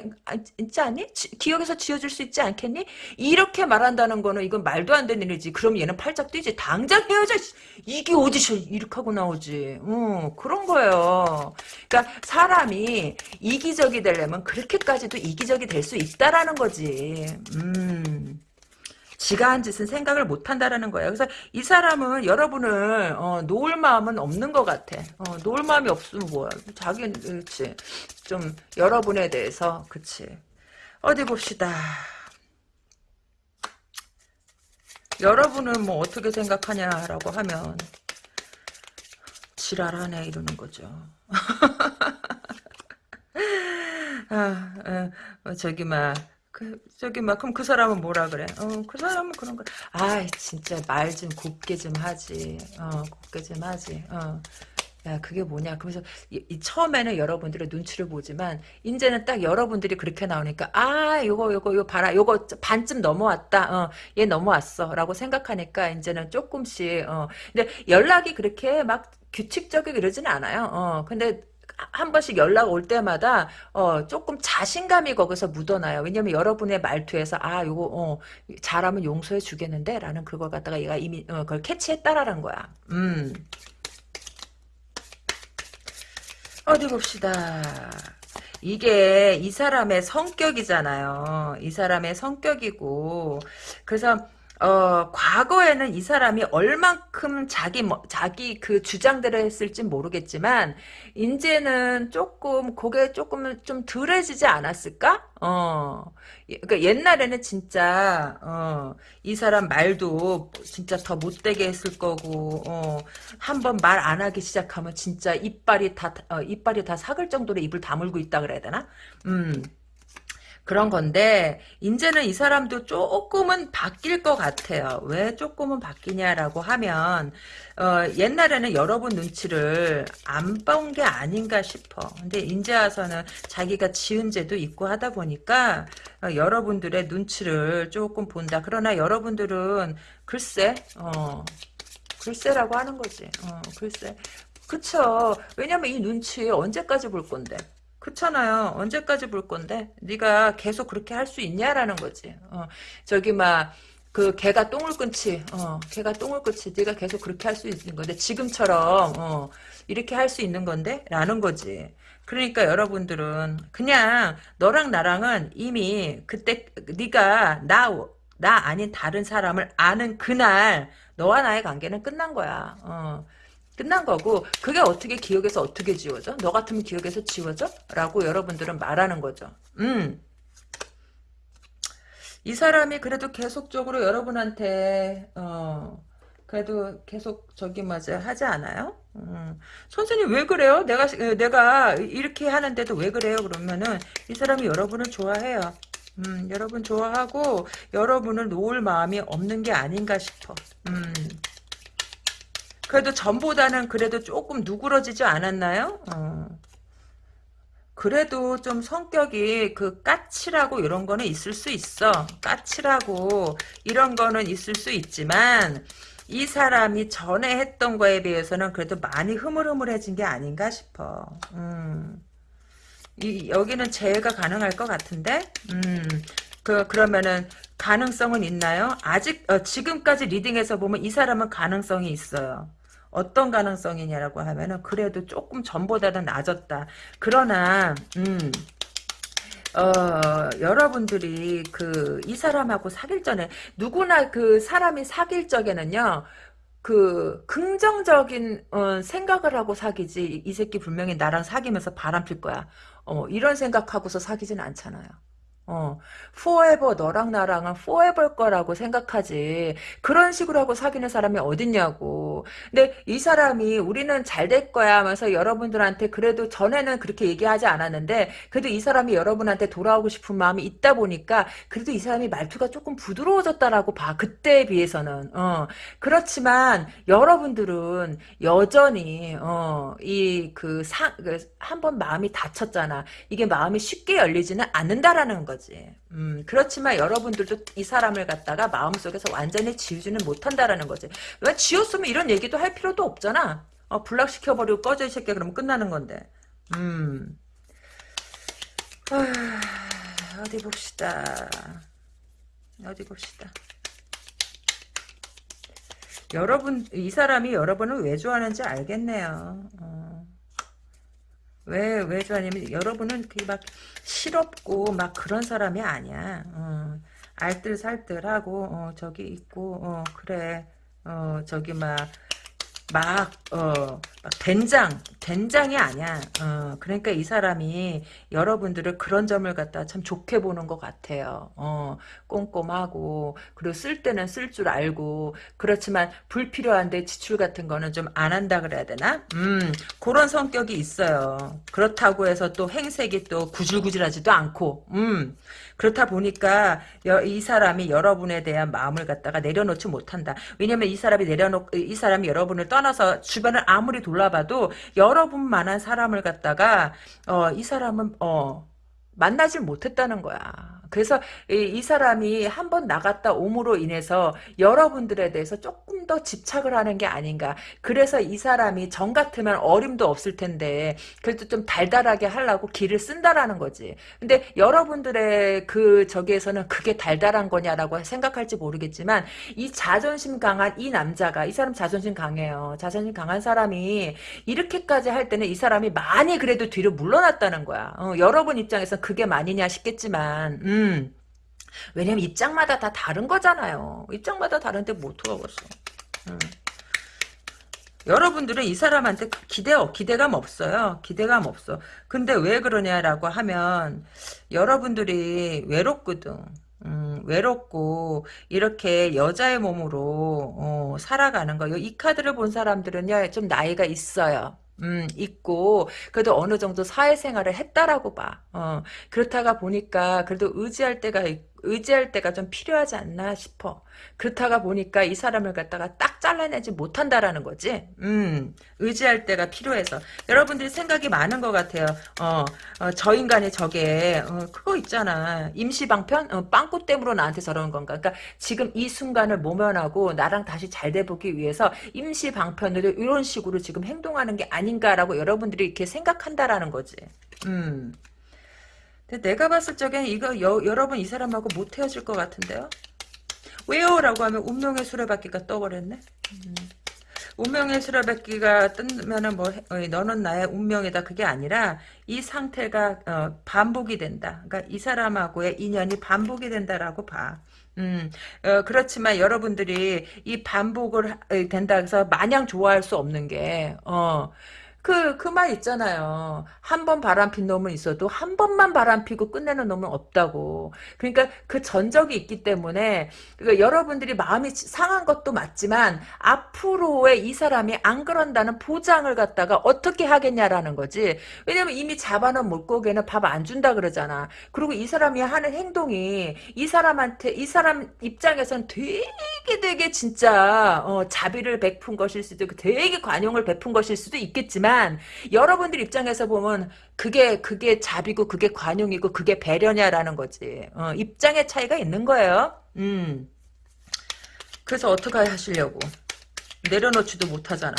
있지 않니? 지, 기억에서 지워줄 수 있지 않겠니? 이렇게 말한다는 거는 이건 말도 안 되는 일이지. 그럼 얘는 팔짝 뛰지. 당장 헤어져. 이게 오디션 이렇게 하고 나오지. 어, 그런 거예요. 그러니까 사람이 이기적이 되려면 그렇게까지도 이기적이 될 수 있다라는 거지. 음. 지가 한 짓은 생각을 못 한다라는 거예요. 그래서 이 사람은 여러분을 어, 놓을 마음은 없는 것 같아. 어, 놓을 마음이 없으면 뭐야. 자기는. 좀 여러분에 대해서 그치. 어디 봅시다. 여러분은 뭐 어떻게 생각하냐라고 하면 지랄하네 이러는 거죠. <laughs> 아, 어, 저기 막 그, 저기, 막, 그럼 그 사람은 뭐라 그래? 어, 그 사람은 그런 거. 아 진짜 말 좀 곱게 좀 하지. 어, 곱게 좀 하지. 어. 야, 그게 뭐냐. 그래서, 이, 이 처음에는 여러분들의 눈치를 보지만, 이제는 딱 여러분들이 그렇게 나오니까, 아, 요거, 요거, 요 봐라. 요거 반쯤 넘어왔다. 어, 얘 넘어왔어. 라고 생각하니까, 이제는 조금씩, 어. 근데 연락이 그렇게 막 규칙적이고 이러진 않아요. 어, 근데, 한 번씩 연락 올 때마다 어 조금 자신감이 거기서 묻어나요. 왜냐면 여러분의 말투에서 아 요거 어 잘하면 용서해 주겠는데 라는 그걸 갖다가 얘가 이미 어, 그걸 캐치했다라는 거야. 음. 어디 봅시다. 이게 이 사람의 성격이잖아요. 이 사람의 성격이고 그래서 어, 과거에는 이 사람이 얼만큼 자기, 뭐, 자기 그 주장대로 했을지 모르겠지만, 이제는 조금, 그게 조금 좀 덜해지지 않았을까? 어, 그니까 옛날에는 진짜, 어, 이 사람 말도 진짜 더 못되게 했을 거고, 어, 한번 말 안 하기 시작하면 진짜 이빨이 다, 어, 이빨이 다 삭을 정도로 입을 다물고 있다 그래야 되나? 음. 그런 건데 이제는 이 사람도 조금은 바뀔 것 같아요. 왜 조금은 바뀌냐라고 하면 어, 옛날에는 여러분 눈치를 안 본 게 아닌가 싶어. 근데 이제 와서는 자기가 지은 죄도 있고 하다 보니까 어, 여러분들의 눈치를 조금 본다. 그러나 여러분들은 글쎄 어, 글쎄라고 하는 거지. 어, 글쎄. 그쵸. 왜냐면 이 눈치 언제까지 볼 건데. 그렇잖아요. 언제까지 볼 건데? 네가 계속 그렇게 할 수 있냐라는 거지. 어, 저기 막 그 개가 똥을 끊지. 어, 개가 똥을 끊지. 네가 계속 그렇게 할 수 있는 건데 지금처럼 어, 이렇게 할 수 있는 건데? 라는 거지. 그러니까 여러분들은 그냥 너랑 나랑은 이미 그때 네가 나 나 아닌 다른 사람을 아는 그날 너와 나의 관계는 끝난 거야. 어. 끝난 거고 그게 어떻게 기억에서 어떻게 지워져? 너 같으면 기억에서 지워져? 라고 여러분들은 말하는 거죠. 음. 이 사람이 그래도 계속적으로 여러분한테 어 그래도 계속 저기 맞아 하지 않아요? 음. 선생님 왜 그래요? 내가 내가 이렇게 하는데도 왜 그래요? 그러면은 이 사람이 여러분을 좋아해요. 음, 여러분 좋아하고 여러분을 놓을 마음이 없는 게 아닌가 싶어. 음. 그래도 전보다는 그래도 조금 누그러지지 않았나요? 어. 그래도 좀 성격이 그 까칠하고 이런 거는 있을 수 있어. 까칠하고 이런 거는 있을 수 있지만 이 사람이 전에 했던 거에 비해서는 그래도 많이 흐물흐물해진 게 아닌가 싶어. 음. 이, 여기는 재해가 가능할 것 같은데? 음. 그, 그러면은, 가능성은 있나요? 아직, 어, 지금까지 리딩에서 보면 이 사람은 가능성이 있어요. 어떤 가능성이냐라고 하면은 그래도 조금 전보다는 낮았다. 그러나 음. 어, 여러분들이 그 이 사람하고 사귈 전에 누구나 그 사람이 사귈 적에는요. 그 긍정적인 어, 생각을 하고 사귀지 이 새끼 분명히 나랑 사귀면서 바람 필 거야. 어, 이런 생각하고서 사귀진 않잖아요. 어, forever 너랑 나랑은 forever 거라고 생각하지. 그런 식으로 하고 사귀는 사람이 어딨냐고. 근데 이 사람이 우리는 잘 될 거야 하면서 여러분들한테 그래도 전에는 그렇게 얘기하지 않았는데 그래도 이 사람이 여러분한테 돌아오고 싶은 마음이 있다 보니까 그래도 이 사람이 말투가 조금 부드러워졌다라고 봐. 그때에 비해서는. 어, 그렇지만 여러분들은 여전히 어, 이그 그 한번 마음이 다쳤잖아. 이게 마음이 쉽게 열리지는 않는다라는 거. 거지. 음, 그렇지만 여러분들도 이 사람을 갖다가 마음속에서 완전히 지우지는 못한다라는 거지. 왜 지웠으면 이런 얘기도 할 필요도 없잖아. 어, 불락시켜버리고 꺼져 이 새끼 그러면 끝나는 건데. 음. 아, 어디 봅시다. 어디 봅시다. 여러분, 이 사람이 여러분을 왜 좋아하는지 알겠네요. 어. 왜, 왜 좋아하냐면, 여러분은 그 막 실없고, 막 그런 사람이 아니야. 어, 알뜰살뜰하고, 어, 저기 있고, 어, 그래. 어, 저기 막, 막, 어, 막 된장, 된장이 아니야. 어, 그러니까 이 사람이 여러분들을 그런 점을 갖다 참 좋게 보는 것 같아요. 어, 꼼꼼하고, 그리고 쓸 때는 쓸 줄 알고, 그렇지만 불필요한데 지출 같은 거는 좀 안 한다 그래야 되나? 음, 그런 성격이 있어요. 그렇다고 해서 또 행색이 또 구질구질하지도 않고, 음, 그렇다 보니까 이 사람이 여러분에 대한 마음을 갖다가 내려놓지 못한다. 왜냐면 이 사람이 내려놓 이 사람이 여러분을 떠나서 주변을 아무리 돌 아봐도 여러분만한 사람을 갖다가 어, 이 사람은 어, 만나질 못했다는 거야. 그래서 이, 이 사람이 한 번 나갔다 옴으로 인해서 여러분들에 대해서 조금 더 집착을 하는 게 아닌가. 그래서 이 사람이 정 같으면 어림도 없을 텐데 그래도 좀 달달하게 하려고 길을 쓴다라는 거지. 근데 여러분들의 그 저기에서는 그게 달달한 거냐라고 생각할지 모르겠지만 이 자존심 강한 이 남자가 이 사람 자존심 강해요. 자존심 강한 사람이 이렇게까지 할 때는 이 사람이 많이 그래도 뒤로 물러났다는 거야. 어, 여러분 입장에서 그게 많이냐 싶겠지만 음. 왜냐면 입장마다 다 다른 거잖아요. 입장마다 다른데 못뭐 들어갔어. 음. 여러분들은 이 사람한테 기대, 기대감 없어요. 기대감 없어. 근데 왜 그러냐라고 하면, 여러분들이 외롭거든. 음, 외롭고, 이렇게 여자의 몸으로, 어, 살아가는 거. 이 카드를 본 사람들은요, 좀 나이가 있어요. 음, 있고, 그래도 어느 정도 사회생활을 했다라고 봐. 어, 그렇다가 보니까, 그래도 의지할 때가, 의지할 때가 좀 필요하지 않나 싶어. 그렇다가 보니까 이 사람을 갖다가 딱 잘라내지 못한다라는 거지. 음, 의지할 때가 필요해서. 여러분들이 생각이 많은 것 같아요. 어, 어, 저 인간이 저게, 어, 그거 있잖아. 임시방편? 어, 빵꾸 때문에 나한테 저러는 건가? 그러니까 지금 이 순간을 모면하고 나랑 다시 잘 돼보기 위해서 임시방편으로 이런 식으로 지금 행동하는 게 아닌가라고 여러분들이 이렇게 생각한다라는 거지. 음. 근데 내가 봤을 적엔 이거 여, 여러분 이 사람하고 못 헤어질 것 같은데요? 왜요? 라고 하면 운명의 수레바퀴가 떠버렸네. 음. 운명의 수레바퀴가 뜨면은 뭐 어, 너는 나의 운명이다 그게 아니라 이 상태가 어, 반복이 된다. 그러니까 이 사람하고의 인연이 반복이 된다라고 봐. 음, 어, 그렇지만 여러분들이 이 반복을 하- 된다 해서 마냥 좋아할 수 없는 게, 어, 그, 그 말 있잖아요. 한 번 바람 핀 놈은 있어도 한 번만 바람 피고 끝내는 놈은 없다고. 그러니까 그 전적이 있기 때문에, 그러니까 여러분들이 마음이 상한 것도 맞지만, 앞으로의 이 사람이 안 그런다는 보장을 갖다가 어떻게 하겠냐라는 거지. 왜냐면 이미 잡아놓은 물고기는 밥 안 준다 그러잖아. 그리고 이 사람이 하는 행동이, 이 사람한테, 이 사람 입장에선 되게 되게 진짜, 어, 자비를 베푼 것일 수도 있고, 되게 관용을 베푼 것일 수도 있겠지만, 여러분들 입장에서 보면 그게 그게 자비고 그게 관용이고 그게 배려냐라는 거지. 어, 입장의 차이가 있는 거예요. 음. 그래서 어떻게 하시려고? 내려놓지도 못하잖아.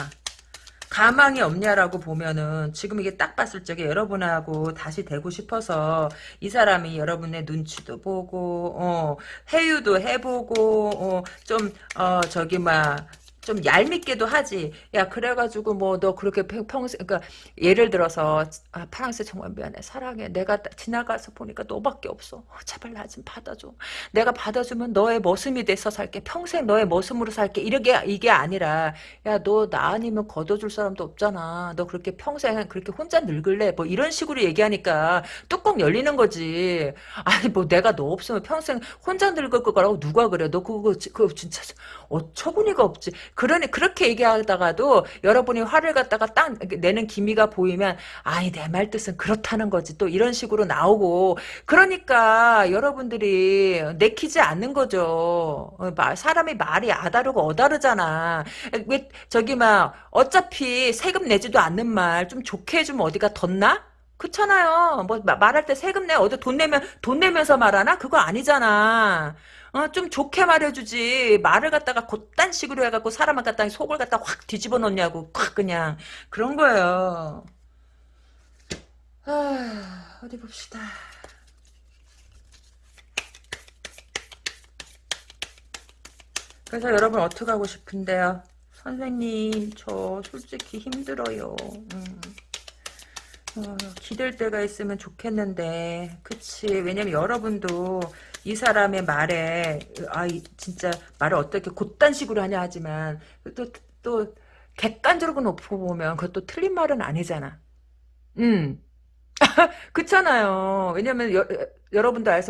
가망이 없냐라고 보면은 지금 이게 딱 봤을 적에 여러분하고 다시 되고 싶어서 이 사람이 여러분의 눈치도 보고 어 회유도 해보고 어 좀 어 저기 막 좀 얄밉게도 하지. 야 그래가지고 뭐 너 그렇게 평- 평생 그러니까 예를 들어서 아 파랑새 정말 미안해. 사랑해. 내가 따- 지나가서 보니까 너밖에 없어. 어, 제발 나 좀 받아줘. 내가 받아주면 너의 머슴이 돼서 살게. 평생 너의 머슴으로 살게. 이게 이게 아니라 야 너 나 아니면 걷어줄 사람도 없잖아. 너 그렇게 평생 그렇게 혼자 늙을래? 뭐 이런 식으로 얘기하니까 뚜껑 열리는 거지. 아니 뭐 내가 너 없으면 평생 혼자 늙을 거라고 누가 그래? 너 그거 지- 그거 진짜 어처구니가 없지 그러니 그렇게 얘기하다가도 여러분이 화를 갖다가 딱 내는 기미가 보이면 아니 내말 뜻은 그렇다는 거지 또 이런 식으로 나오고 그러니까 여러분들이 내키지 않는 거죠 어, 마- 사람이 말이 아다르고 어다르잖아 왜 저기 막 어차피 세금 내지도 않는 말 좀 좋게 해주면 어디가 덧나? 그렇잖아요. 뭐 마- 말할 때 세금 내 어디 돈 내면 돈 내면서 말하나? 그거 아니잖아. 어, 좀 좋게 말해주지. 말을 갖다가 곧단 식으로 해갖고 사람을 갖다가 속을 갖다 확 뒤집어 놓냐고. 콱 그냥 그런 거예요. 아, 어디 봅시다. 그래서 여러분 어떻게 하고 싶은데요? 선생님, 저 솔직히 힘들어요. 음. 어, 기댈 때가 있으면 좋겠는데, 그치. 왜냐면 여러분도 이 사람의 말에, 아, 이- 진짜 말을 어떻게 곧단식으로 하냐 하지만, 또, 또, 객관적으로 놓고 보면 그것도 틀린 말은 아니잖아. 음. <laughs> 그렇잖아요. 왜냐면 여, 여러분도 알,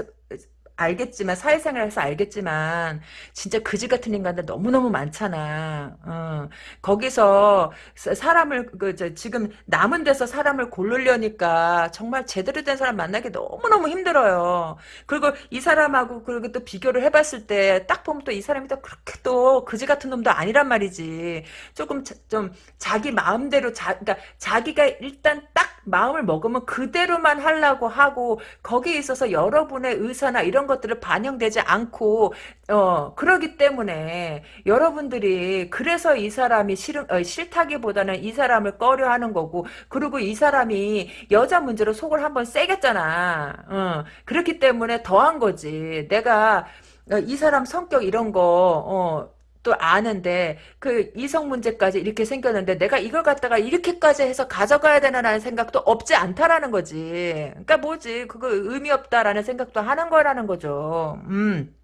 알겠지만 사회생활에서 알겠지만 진짜 그지 같은 인간들 너무너무 많잖아. 어. 거기서 사- 사람을 그 저, 지금 남은 데서 사람을 고르려니까 정말 제대로 된 사람 만나기 너무너무 힘들어요. 그리고 이 사람하고 그리고 또 비교를 해봤을 때 딱 보면 또 이 사람이 또 그렇게 또 그지 같은 놈도 아니란 말이지. 조금 자, 좀 자기 마음대로 자 그러니까 자기가 일단 딱 마음을 먹으면 그대로만 하려고 하고 거기에 있어서 여러분의 의사나 이런 것들을 반영되지 않고 어 그러기 때문에 여러분들이 그래서 이 사람이 싫은 어, 싫다기보다는 이 사람을 꺼려하는 거고 그리고 이 사람이 여자 문제로 속을 한번 세겠잖아. 어 그렇기 때문에 더한 거지. 내가 어, 이 사람 성격 이런 거 어, 또 아는데 그 이성 문제까지 이렇게 생겼는데 내가 이걸 갖다가 이렇게까지 해서 가져가야 되나라는 생각도 없지 않다라는 거지. 그러니까 뭐지? 그거 의미 없다라는 생각도 하는 거라는 거죠. 음.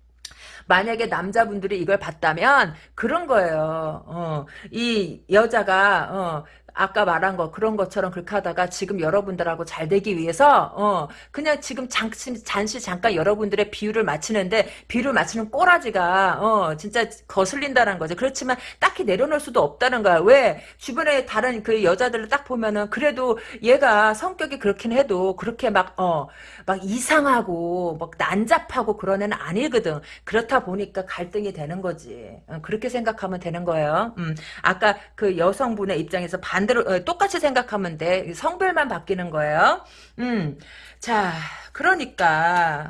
만약에 남자분들이 이걸 봤다면 그런 거예요. 어, 이 여자가 어, 아까 말한 거 그런 것처럼 그렇게 하다가 지금 여러분들하고 잘 되기 위해서 어 그냥 지금 잠시 잠시 잠깐 여러분들의 비유를 맞추는데 비유를 맞추는 꼬라지가 어 진짜 거슬린다는 거죠. 그렇지만 딱히 내려놓을 수도 없다는 거야. 왜 주변에 다른 그 여자들을 딱 보면은 그래도 얘가 성격이 그렇긴 해도 그렇게 막 어 막 이상하고 막 난잡하고 그런 애는 아니거든. 그렇다 보니까 갈등이 되는 거지. 어, 그렇게 생각하면 되는 거예요. 음, 아까 그 여성분의 입장에서 반 대로 어, 똑같이 생각하면 돼. 성별만 바뀌는 거예요. 음, 자, 그러니까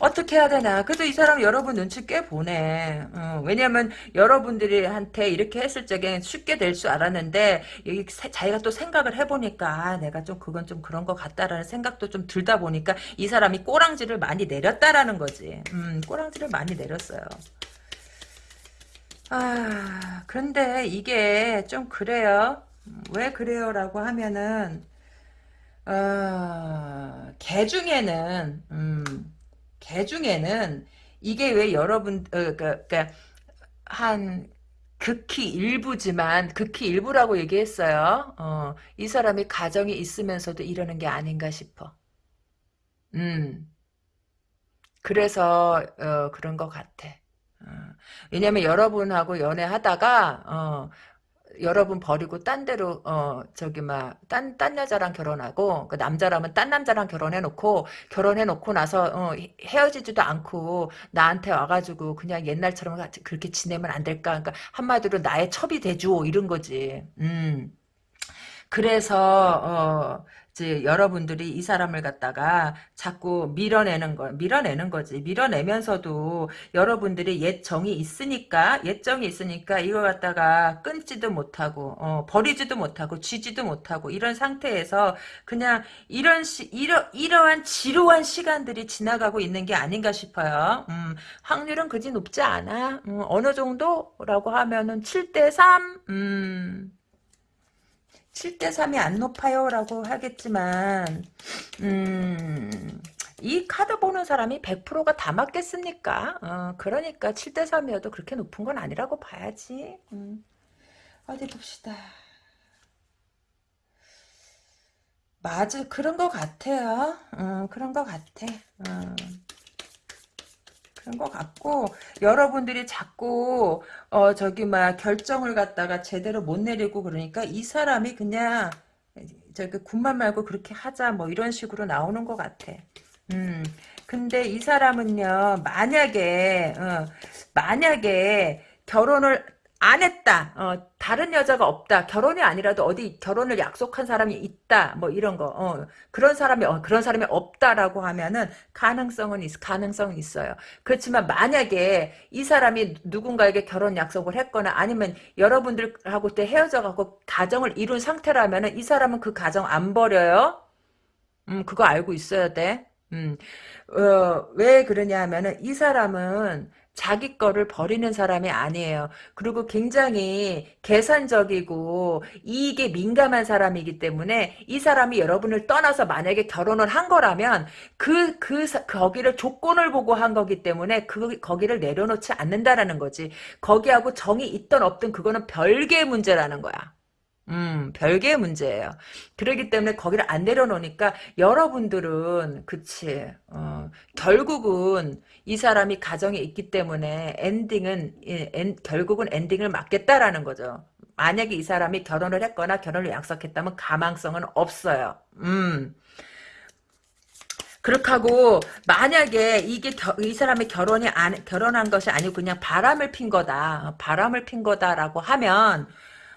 어떻게 해야 되나. 그래도 이 사람 여러분 눈치 꽤 보네. 어, 왜냐면 여러분들이 한테 이렇게 했을 적엔 쉽게 될 줄 알았는데 여기 세- 자기가 또 생각을 해보니까 아, 내가 좀 그건 좀 그런 것 같다라는 생각도 좀 들다 보니까 이 사람이 꼬랑지를 많이 내렸다라는 거지. 음, 꼬랑지를 많이 내렸어요. 아, 그런데 이게 좀 그래요. 음, 왜 그래요라고 하면은 어, 개 중에는 음, 개 중에는 이게 왜 여러분 어, 그, 그, 한 극히 일부지만 극히 일부라고 얘기했어요. 어, 이 사람이 가정이 있으면서도 이러는 게 아닌가 싶어. 음, 그래서 어, 그런 것 같아. 어, 왜냐면 여러분하고 연애하다가 어, 여러분 버리고 딴 데로 어 저기 막딴딴 여자랑 결혼하고 그 남자라면 딴 남자랑 결혼해 놓고 결혼해 놓고 나서 어 헤- 헤어지지도 않고 나한테 와가지고 그냥 옛날처럼 같이 그렇게 지내면 안 될까? 그러니까 한마디로 나의 첩이 돼줘 이런 거지. 음. 그래서 어 이제 여러분들이 이 사람을 갖다가 자꾸 밀어내는 거 밀어내는 거지 밀어내면서도 여러분들이 옛 정이 있으니까 옛 정이 있으니까 이거 갖다가 끊지도 못하고 어, 버리지도 못하고 쥐지도 못하고 이런 상태에서 그냥 이런 시 이러 이러한 지루한 시간들이 지나가고 있는 게 아닌가 싶어요. 음, 확률은 그지 높지 않아. 음, 어느 정도라고 하면은 7대 3. 음. 7대 3이 안 높아요라고 하겠지만 음, 이 카드 보는 사람이 100%가 다 맞겠습니까? 어, 그러니까 7대 3이어도 그렇게 높은 건 아니라고 봐야지. 음, 어디 봅시다. 맞아, 그런 것 같아요. 어, 그런 것 같아. 어. 그런 것 같고 여러분들이 자꾸 어 저기 막 결정을 갖다가 제대로 못 내리고 그러니까 이 사람이 그냥 저기 군만 말고 그렇게 하자 뭐 이런 식으로 나오는 것 같아. 음 근데 이 사람은요 만약에 어, 만약에 결혼을 안 했다. 어, 다른 여자가 없다. 결혼이 아니라도 어디 결혼을 약속한 사람이 있다. 뭐 이런 거. 어, 그런 사람이 어, 그런 사람이 없다라고 하면은 가능성은 있, 가능성은 있어요. 그렇지만 만약에 이 사람이 누군가에게 결혼 약속을 했거나 아니면 여러분들하고 때 헤어져 갖고 가정을 이룬 상태라면은 이 사람은 그 가정 안 버려요. 음, 그거 알고 있어야 돼. 음, 어, 왜 그러냐 하면은 이 사람은 자기 거를 버리는 사람이 아니에요. 그리고 굉장히 계산적이고 이익에 민감한 사람이기 때문에 이 사람이 여러분을 떠나서 만약에 결혼을 한 거라면 그, 그, 사- 거기를 조건을 보고 한 거기 때문에 그, 거기를 내려놓지 않는다라는 거지. 거기하고 정이 있던 없든 그거는 별개의 문제라는 거야. 음, 별개의 문제예요. 그러기 때문에 거기를 안 내려놓으니까 여러분들은 그치 어, 결국은 이 사람이 가정에 있기 때문에 엔딩은 예, 엔- 결국은 엔딩을 맞겠다라는 거죠. 만약에 이 사람이 결혼을 했거나 결혼을 약속했다면 가망성은 없어요. 음. 그렇게 하고 만약에 이게 겨- 이 사람이 결혼이 안 결혼한 것이 아니고 그냥 바람을 핀 거다. 바람을 핀 거다라고 하면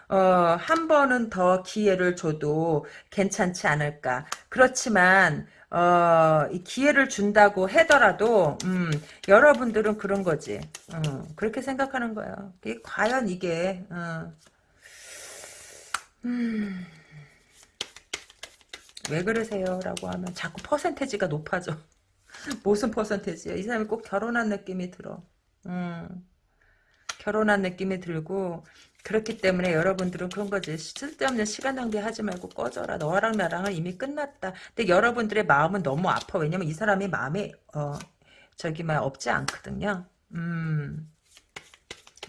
어, 한 번은 더 기회를 줘도 괜찮지 않을까. 그렇지만, 어, 이 기회를 준다고 하더라도, 음, 여러분들은 그런 거지. 어, 그렇게 생각하는 거예요. 이게 과연 이게, 어, 음, 왜 그러세요? 라고 하면 자꾸 퍼센테지가 높아져. <laughs> 무슨 퍼센테지야? 이 사람이 꼭 결혼한 느낌이 들어. 음. 결혼한 느낌이 들고 그렇기 때문에 여러분들은 그런 거지. 쓸데없는 시간 낭비하지 말고 꺼져라. 너랑 나랑은 이미 끝났다. 근데 여러분들의 마음은 너무 아파. 왜냐면 이 사람이 마음에 어 저기만 없지 않거든요. 음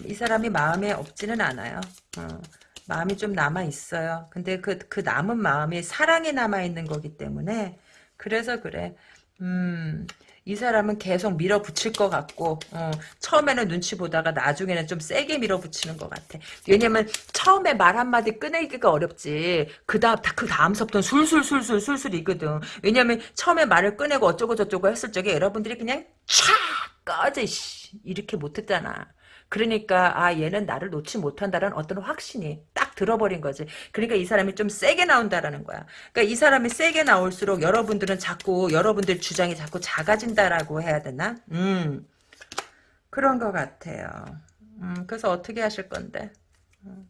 이 사람이 마음에 없지는 않아요. 어. 마음이 좀 남아 있어요. 근데 그, 그 남은 마음이 사랑에 남아 있는 거기 때문에, 그래서 그래. 음, 이 사람은 계속 밀어붙일 것 같고 어, 처음에는 눈치 보다가 나중에는 좀 세게 밀어붙이는 것 같아. 왜냐면 처음에 말 한마디 꺼내기가 어렵지. 그 다음 그 다음서부터는 술술술술 술술이거든. 왜냐면 처음에 말을 꺼내고 어쩌고 저쩌고 했을 적에 여러분들이 그냥 촥 꺼져 이렇게 못했잖아. 그러니까 아 얘는 나를 놓지 못한다는 어떤 확신이 딱 들어버린 거지. 그러니까 이 사람이 좀 세게 나온다라는 거야. 그러니까 이 사람이 세게 나올수록 여러분들은 자꾸 여러분들 주장이 자꾸 작아진다라고 해야 되나? 음 그런 것 같아요. 음 그래서 어떻게 하실 건데? 음.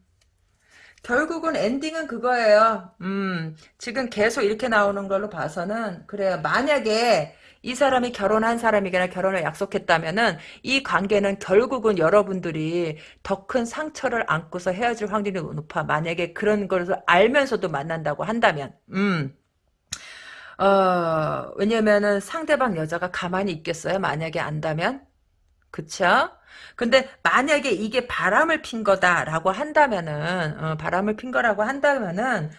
결국은 엔딩은 그거예요. 음, 지금 계속 이렇게 나오는 걸로 봐서는, 그래요. 만약에, 이 사람이 결혼한 사람이거나 결혼을 약속했다면은 이 관계는 결국은 여러분들이 더 큰 상처를 안고서 헤어질 확률이 높아. 만약에 그런 것을 알면서도 만난다고 한다면, 음. 어, 왜냐면은 상대방 여자가 가만히 있겠어요? 만약에 안다면? 그쵸? 근데 만약에 이게 바람을 핀 거다라고 한다면은, 어, 바람을 핀 거라고 한다면은,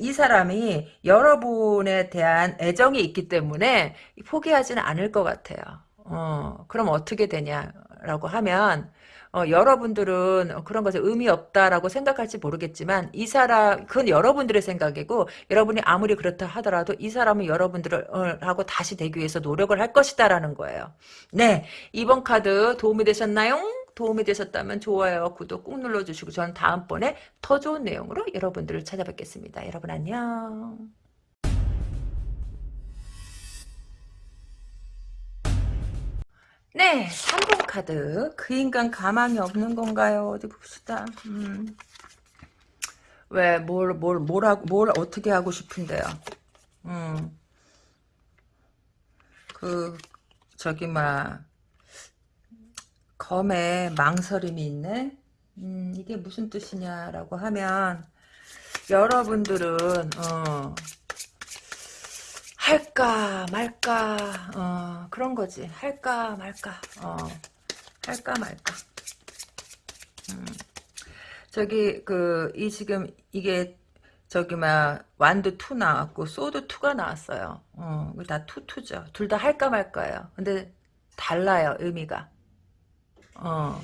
이 사람이 여러분에 대한 애정이 있기 때문에 포기하지는 않을 것 같아요. 어, 그럼 어떻게 되냐라고 하면 어, 여러분들은 그런 것에 의미 없다라고 생각할지 모르겠지만 이 사람 그건 여러분들의 생각이고 여러분이 아무리 그렇다 하더라도 이 사람은 여러분들을 어, 하고 다시 되기 위해서 노력을 할 것이다라는 거예요. 네, 이번 카드 도움이 되셨나요? 도움이 되셨다면 좋아요, 구독 꾹 눌러주시고 저는 다음번에 더 좋은 내용으로 여러분들을 찾아뵙겠습니다. 여러분 안녕. 네, 3번 카드. 그 인간 가망이 없는 건가요? 어디 봅시다. 음. 왜, 뭘, 뭘, 뭘, 하고, 뭘 어떻게 하고 싶은데요? 음. 그, 저기, 막, 검에 망설임이 있네. 음, 이게 무슨 뜻이냐라고 하면 여러분들은 어, 할까 말까 어, 그런 거지. 할까 말까 어, 할까 말까. 음. 저기 그 이 지금 이게 저기 막 완드 2 나왔고 소드 2가 나왔어요. 어, 다 투투죠. 둘 다 할까 말까예요. 근데 달라요 의미가. 어.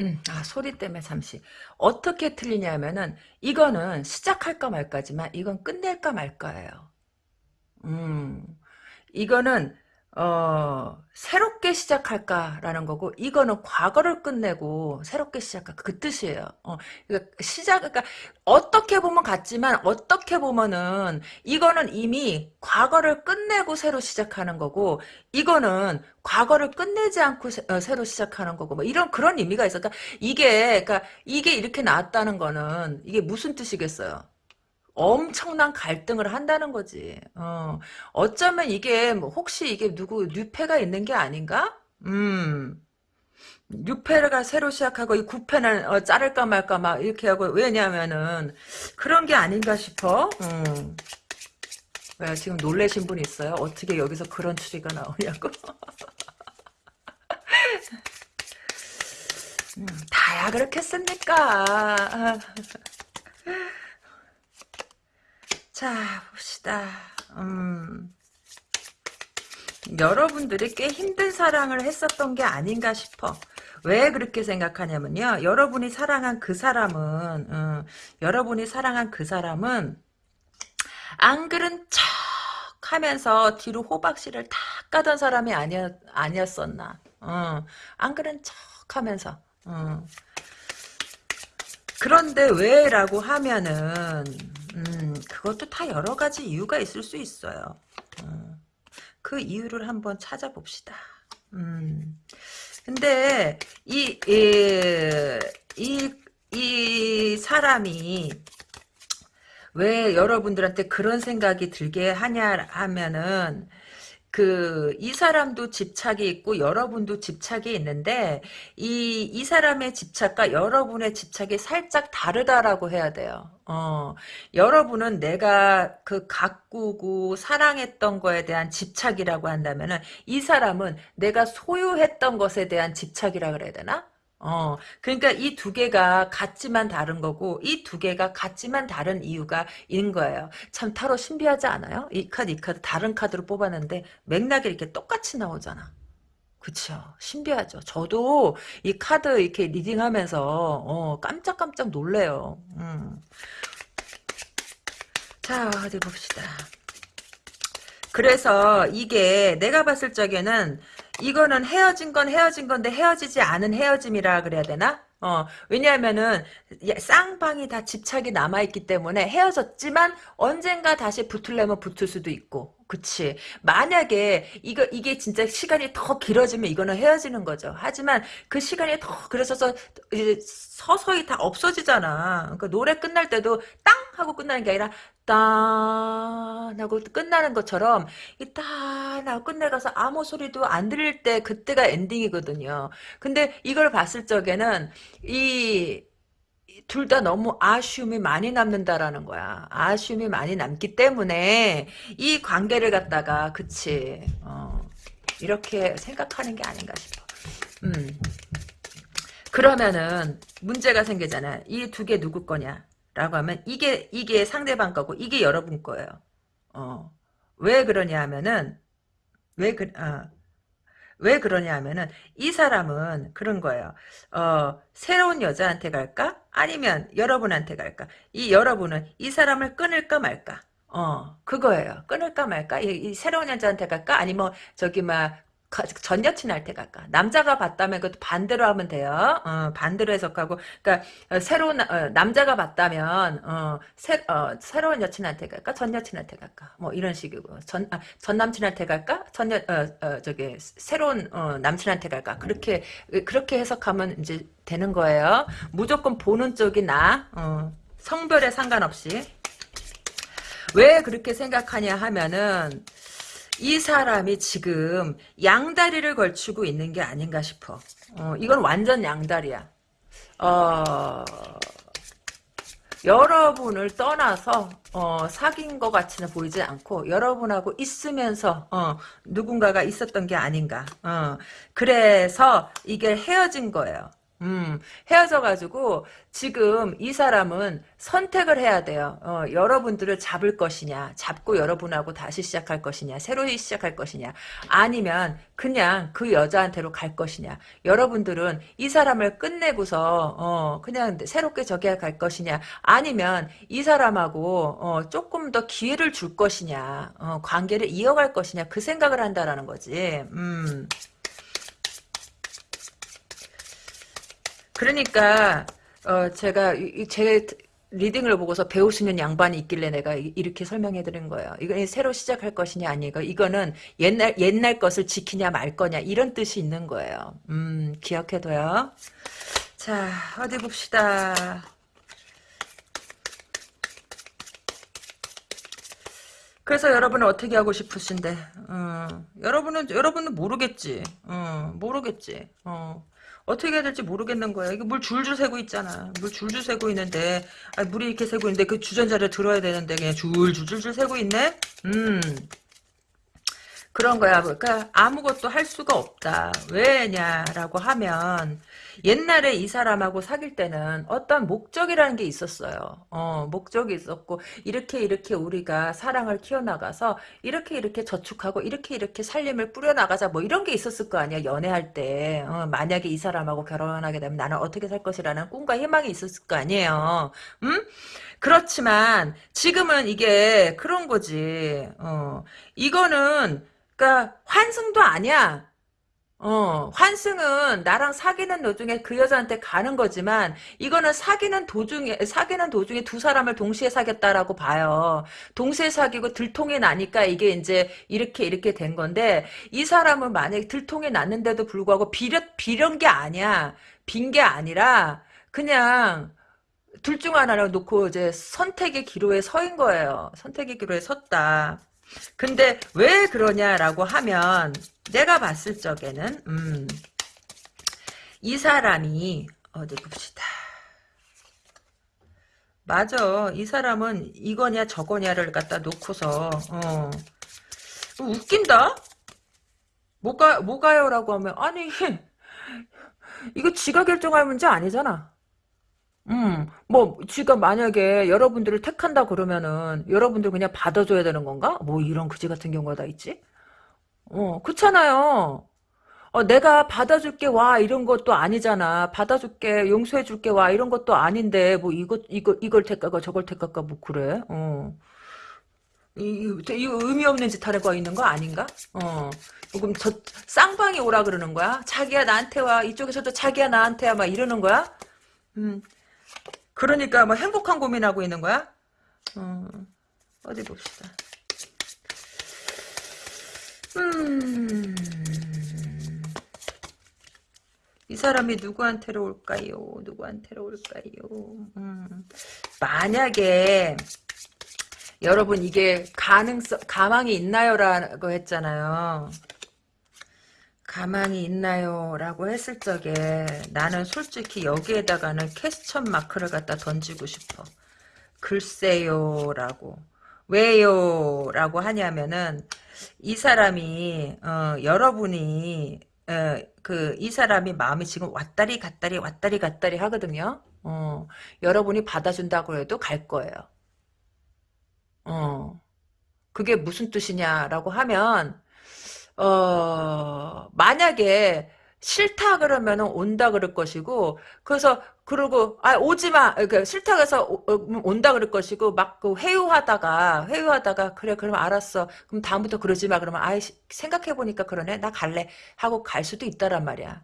음, 아, 소리 때문에 잠시. 어떻게 틀리냐면은, 이거는 시작할까 말까지만, 이건 끝낼까 말까예요. 음, 이거는, 어, 새롭게 시작할까라는 거고, 이거는 과거를 끝내고 새롭게 시작할까. 그 뜻이에요. 어, 그러니까 시작, 그러니까 어떻게 보면 같지만, 어떻게 보면은, 이거는 이미 과거를 끝내고 새로 시작하는 거고, 이거는 과거를 끝내지 않고 새, 어, 로 시작하는 거고, 뭐 이런 그런 의미가 있어. 그러니까 이게, 그러니까 이게 이렇게 나왔다는 거는, 이게 무슨 뜻이겠어요? 엄청난 갈등을 한다는 거지. 어, 어쩌면 이게 뭐 혹시 이게 누구 뉴페가 있는 게 아닌가? 음. 뉴페가 새로 시작하고 이 구페는 어, 자를까 말까 막 이렇게 하고 왜냐면은 그런 게 아닌가 싶어. 음. 왜 지금 놀래신 분 있어요? 어떻게 여기서 그런 추리가 나오냐고. <laughs> 음, 다야 그렇겠습니까? <laughs> 자, 봅시다. 음, 여러분들이 꽤 힘든 사랑을 했었던 게 아닌가 싶어. 왜 그렇게 생각하냐면요. 여러분이 사랑한 그 사람은, 음, 여러분이 사랑한 그 사람은, 안 그런 척 하면서 뒤로 호박씨를 다 까던 사람이 아니었, 아니었었나. 어, 안 그런 척 하면서. 어. 그런데 왜 라고 하면은, 음, 그것도 다 여러 가지 이유가 있을 수 있어요. 어, 그 이유를 한번 찾아봅시다. 음, 근데 이, 이, 이, 이 사람이 왜 여러분들한테 그런 생각이 들게 하냐 하면은 그, 이 사람도 집착이 있고 여러분도 집착이 있는데 이, 이 사람의 집착과 여러분의 집착이 살짝 다르다라고 해야 돼요. 어, 여러분은 내가 그 가꾸고 사랑했던 거에 대한 집착이라고 한다면은 이 사람은 내가 소유했던 것에 대한 집착이라 그래야 되나? 어, 그러니까 이 두 개가 같지만 다른 거고, 이 두 개가 같지만 다른 이유가 있는 거예요. 참, 타로 신비하지 않아요? 이 카드, 이 카드, 다른 카드로 뽑았는데, 맥락이 이렇게 똑같이 나오잖아. 그쵸. 신비하죠. 저도 이 카드 이렇게 리딩하면서, 어, 깜짝깜짝 놀래요. 음. 자, 어디 봅시다. 그래서 이게 내가 봤을 적에는 이거는 헤어진 건 헤어진 건데 헤어지지 않은 헤어짐이라 그래야 되나? 어, 왜냐하면은, 쌍방이 다 집착이 남아있기 때문에 헤어졌지만 언젠가 다시 붙으려면 붙을 수도 있고. 그치. 만약에, 이거, 이게 진짜 시간이 더 길어지면 이거는 헤어지는 거죠. 하지만 그 시간이 더, 그래서 이제 서서히 다 없어지잖아. 그러니까 노래 끝날 때도 땅! 하고 끝나는 게 아니라, 딴 하고 끝나는 것처럼 이딴 하고 끝내가서 아무 소리도 안 들릴 때 그때가 엔딩이거든요. 근데 이걸 봤을 적에는 이 둘 다 너무 아쉬움이 많이 남는다라는 거야. 아쉬움이 많이 남기 때문에 이 관계를 갖다가 그치 어, 이렇게 생각하는 게 아닌가 싶어. 음. 그러면은 문제가 생기잖아. 이 두 개 누구 거냐? 라고 하면 이게 이게 상대방 거고 이게 여러분 거예요. 어. 왜 그러냐 하면은 왜 그, 아, 왜 그러냐 하면은 이 사람은 그런 거예요. 어, 새로운 여자한테 갈까? 아니면 여러분한테 갈까? 이 여러분은 이 사람을 끊을까 말까? 어, 그거예요. 끊을까 말까? 이, 이 새로운 여자한테 갈까? 아니면 뭐 저기 막 전 여친한테 갈까? 남자가 봤다면 그것도 반대로 하면 돼요. 어, 반대로 해석하고, 그러니까 어, 새로운 어, 남자가 봤다면 어, 새, 어, 새 로운 여친한테 갈까? 전 여친한테 갈까? 뭐 이런 식이고 전, 아, 전 남친한테 갈까? 전 여, 어, 어, 저기 새로운 어, 남친한테 갈까? 그렇게 그렇게 해석하면 이제 되는 거예요. 무조건 보는 쪽이 나. 성별에 상관없이. 왜 그렇게 생각하냐 하면은 이 사람이 지금 양다리를 걸치고 있는 게 아닌가 싶어. 어, 이건 완전 양다리야. 어, 여러분을 떠나서 어, 사귄 것 같이는 보이지 않고 여러분하고 있으면서 어, 누군가가 있었던 게 아닌가. 어, 그래서 이게 헤어진 거예요. 음, 헤어져가지고 지금 이 사람은 선택을 해야 돼요. 어, 여러분들을 잡을 것이냐, 잡고 여러분하고 다시 시작할 것이냐, 새로이 시작할 것이냐, 아니면 그냥 그 여자한테로 갈 것이냐. 여러분들은 이 사람을 끝내고서 어, 그냥 새롭게 저기 갈 것이냐, 아니면 이 사람하고 어, 조금 더 기회를 줄 것이냐, 어, 관계를 이어갈 것이냐, 그 생각을 한다라는 거지. 음. 그러니까 어 제가 제 리딩을 보고서 배울 수 있는 양반이 있길래 내가 이렇게 설명해 드린 거예요. 이건 새로 시작할 것이냐 아니고 이거는 옛날 옛날 것을 지키냐 말 거냐 이런 뜻이 있는 거예요. 음 기억해둬요. 자 어디 봅시다. 그래서 여러분은 어떻게 하고 싶으신데? 어, 여러분은 여러분은 모르겠지. 어, 모르겠지. 어. 어떻게 해야 될지 모르겠는 거야. 이게 물 줄줄 새고 있잖아. 물 줄줄 새고 있는데, 아, 물이 이렇게 새고 있는데 그 주전자를 들어야 되는데 그냥 줄줄줄줄 새고 있네? 음. 그런 거야. 그러니까 아무것도 할 수가 없다. 왜냐라고 하면 옛날에 이 사람하고 사귈 때는 어떤 목적이라는 게 있었어요. 어, 목적이 있었고 이렇게 이렇게 우리가 사랑을 키워나가서 이렇게 이렇게 저축하고 이렇게 이렇게 살림을 뿌려나가자 뭐 이런 게 있었을 거 아니야. 연애할 때. 어, 만약에 이 사람하고 결혼하게 되면 나는 어떻게 살 것이라는 꿈과 희망이 있었을 거 아니에요. 음? 그렇지만 지금은 이게 그런 거지. 어, 이거는 그러니까 환승도 아니야. 어, 환승은 나랑 사귀는 도중에 그 여자한테 가는 거지만 이거는 사귀는 도중에 사귀는 도중에 두 사람을 동시에 사귀었다라고 봐요. 동시에 사귀고 들통이 나니까 이게 이제 이렇게 이렇게 된 건데 이 사람은 만약에 들통이 났는데도 불구하고 비려 비련 게 아니야. 빈 게 아니라 그냥 둘 중 하나를 놓고 이제 선택의 기로에 서인 거예요. 선택의 기로에 섰다. 근데 왜 그러냐라고 하면 내가 봤을 적에는 음, 이 사람이 어디 봅시다. 맞아. 이 사람은 이거냐 저거냐를 갖다 놓고서 어, 웃긴다. 뭐가 뭐가요라고 하면 아니 <laughs> 이거 지가 결정할 문제 아니잖아. 음, 뭐, 지가 만약에 여러분들을 택한다 그러면은, 여러분들 그냥 받아줘야 되는 건가? 뭐, 이런 그지 같은 경우가 다 있지? 어, 그렇잖아요. 어, 내가 받아줄게 와 이런 것도 아니잖아. 받아줄게 용서해줄게 와 이런 것도 아닌데 뭐 이거 이거 이걸 택할까 저걸 택할까 뭐 그래. 어. 이, 이, 거 의미 없는 짓 하려고 있는 거 아닌가? 어. 그럼 저 쌍방이 오라 그러는 거야? 자기야 나한테 와 이쪽에서도 자기야 나한테 와 막 이러는 거야? 음. 그러니까 뭐 행복한 고민하고 있는 거야? 어. 어디 봅시다. 음. 이 사람이 누구한테로 올까요? 누구한테로 올까요? 음. 만약에 여러분 이게 가능성 가망이 있나요라고 했잖아요. 가망이 있나요? 라고 했을 적에 나는 솔직히 여기에다가는 캐스천 마크를 갖다 던지고 싶어. 글쎄요 라고. 왜요? 라고 하냐면은 이 사람이 어, 여러분이 그 이 사람이 마음이 지금 왔다리 갔다리 왔다리 갔다리 하거든요. 어, 여러분이 받아준다고 해도 갈 거예요. 어, 그게 무슨 뜻이냐라고 하면 어, 만약에 싫다 그러면은 온다 그럴 것이고 그래서 그러고 아 오지 마. 그러니까 싫다 그래서 어, 온다 그럴 것이고 막 그 회유하다가 회유하다가 그래 그러면 알았어. 그럼 다음부터 그러지 마. 그러면 아 생각해 보니까 그러네. 나 갈래. 하고 갈 수도 있다란 말이야.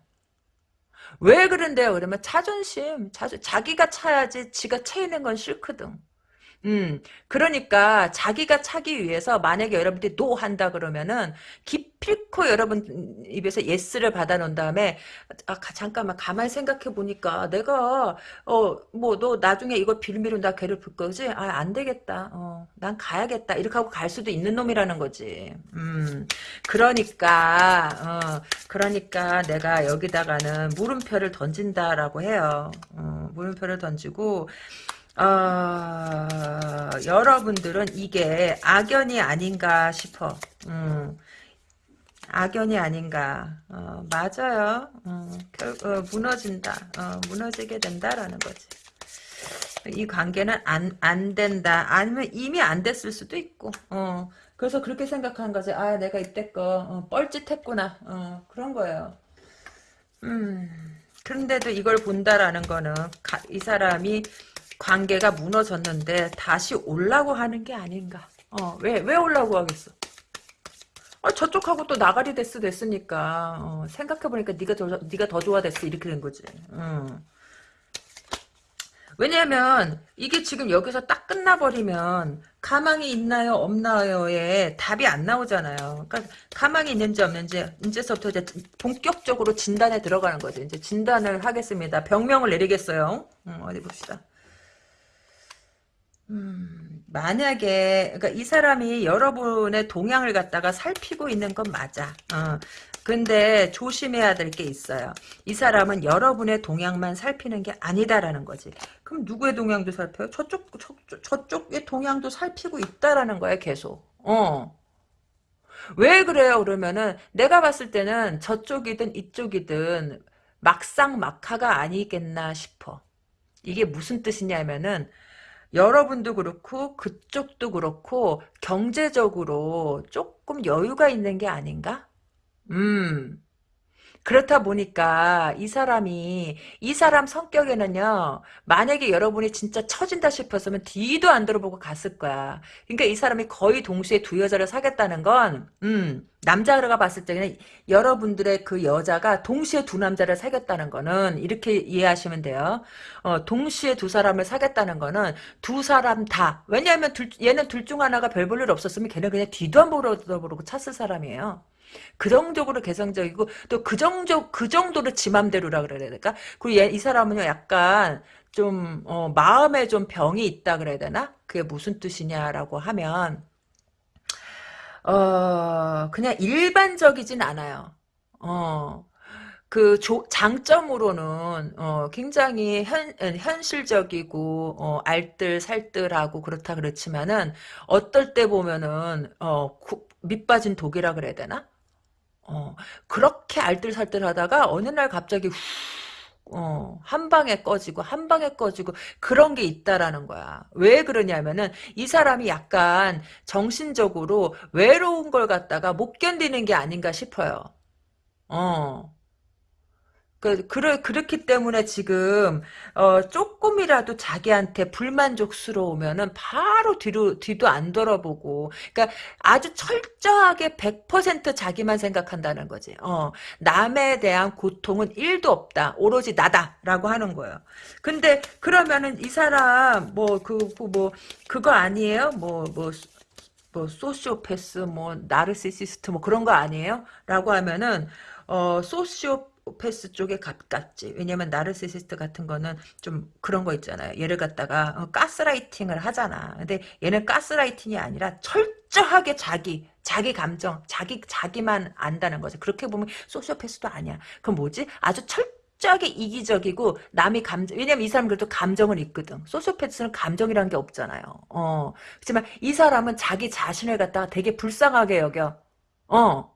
왜 그런데요? 그러면 자존심 자존 자기가 차야지 지가 차이는 건 싫거든 음, 그러니까 자기가 차기 위해서 만약에 여러분들이 no 한다 그러면은 기필코 여러분 입에서 yes를 받아놓은 다음에 아 잠깐만 가만히 생각해 보니까 내가 어 뭐 너 나중에 이거 빌미로 나 괴롭힐 거지? 아 안 되겠다. 어, 난 가야겠다. 이렇게 하고 갈 수도 있는 놈이라는 거지. 음, 그러니까 어, 그러니까 내가 여기다가는 물음표를 던진다라고 해요. 어, 물음표를 던지고 어, 여러분들은 이게 악연이 아닌가 싶어. 음, 악연이 아닌가. 어, 맞아요. 어, 결, 어, 무너진다. 어, 무너지게 된다라는 거지. 이 관계는 안, 안 된다. 아니면 이미 안 됐을 수도 있고. 어, 그래서 그렇게 생각하는 거지. 아, 내가 이때껏 어, 뻘짓했구나. 어, 그런 거예요. 음, 그런데도 이걸 본다라는 거는 가, 이 사람이 관계가 무너졌는데 다시 올라고 하는 게 아닌가. 어, 왜, 왜 올라고 하겠어? 아, 저쪽하고 또 나가리 됐어 됐으니까 어, 생각해보니까 네가 더 네가 더 좋아 됐어 이렇게 된 거지. 음. 왜냐하면 이게 지금 여기서 딱 끝나버리면 가망이 있나요 없나요에 답이 안 나오잖아요. 그러니까 가망이 있는지 없는지 이제서부터 이제 본격적으로 진단에 들어가는 거죠. 이제 진단을 하겠습니다. 병명을 내리겠어요. 음, 어디 봅시다. 음, 만약에 그러니까 이 사람이 여러분의 동향을 갖다가 살피고 있는 건 맞아. 어. 근데 조심해야 될 게 있어요. 이 사람은 여러분의 동향만 살피는 게 아니다라는 거지. 그럼 누구의 동향도 살펴요? 저쪽, 저쪽 저쪽의 동향도 살피고 있다라는 거야 계속. 어. 왜 그래요? 그러면은 내가 봤을 때는 저쪽이든 이쪽이든 막상 막하가 아니겠나 싶어. 이게 무슨 뜻이냐면은 여러분도 그렇고 그쪽도 그렇고 경제적으로 조금 여유가 있는 게 아닌가? 음. 그렇다 보니까 이 사람이 이 사람 성격에는요 만약에 여러분이 진짜 처진다 싶었으면 뒤도 안 들어보고 갔을 거야. 그러니까 이 사람이 거의 동시에 두 여자를 사겠다는 건 음, 남자가 봤을 때는 여러분들의 그 여자가 동시에 두 남자를 사겠다는 거는 이렇게 이해하시면 돼요. 어, 동시에 두 사람을 사겠다는 거는 두 사람 다 왜냐하면 둘, 얘는 둘 중 하나가 별 볼일 없었으면 걔는 그냥 뒤도 안 보러 보고 찼을 사람이에요 그 정도로 개성적이고 또 그 정도 그 정도로 지 맘대로라 그래야 될까? 그리고 얘, 이 사람은요 약간 좀 어, 마음에 좀 병이 있다 그래야 되나? 그게 무슨 뜻이냐라고 하면 어 그냥 일반적이진 않아요. 어. 그 조, 장점으로는 어, 굉장히 현, 현실적이고 어, 알뜰살뜰하고 그렇다 그렇지만은 어떨 때 보면은 어, 구, 밑빠진 독이라 그래야 되나? 어, 그렇게 알뜰살뜰하다가 어느 날 갑자기 후 어, 한 방에 꺼지고 한 방에 꺼지고 그런 게 있다라는 거야. 왜 그러냐면은 이 사람이 약간 정신적으로 외로운 걸 갖다가 못 견디는 게 아닌가 싶어요. 어. 그, 그러, 그렇기 때문에 지금, 어, 조금이라도 자기한테 불만족스러우면은 바로 뒤로, 뒤도 안 돌아보고, 그니까 아주 철저하게 100% 자기만 생각한다는 거지. 어, 남에 대한 고통은 1도 없다. 오로지 나다. 라고 하는 거예요. 근데, 그러면은 이 사람, 뭐, 그, 그 뭐, 그거 아니에요? 뭐, 뭐, 뭐, 소시오패스, 뭐, 나르시시스트, 뭐, 그런 거 아니에요? 라고 하면은, 어, 소시오, 패스 쪽에 가깝지. 왜냐면 나르시시스트 같은 거는 좀 그런 거 있잖아요. 얘를 갖다가 어, 가스라이팅을 하잖아. 근데 얘는 가스라이팅이 아니라 철저하게 자기 자기 감정, 자기 자기만 안다는 거죠. 그렇게 보면 소시오패스도 아니야. 그럼 뭐지? 아주 철저하게 이기적이고 남이 감정 왜냐면 이 사람은 그래도 감정을 있거든. 소시오패스는 감정이라는 게 없잖아요. 어. 그렇지만 이 사람은 자기 자신을 갖다가 되게 불쌍하게 여겨. 어.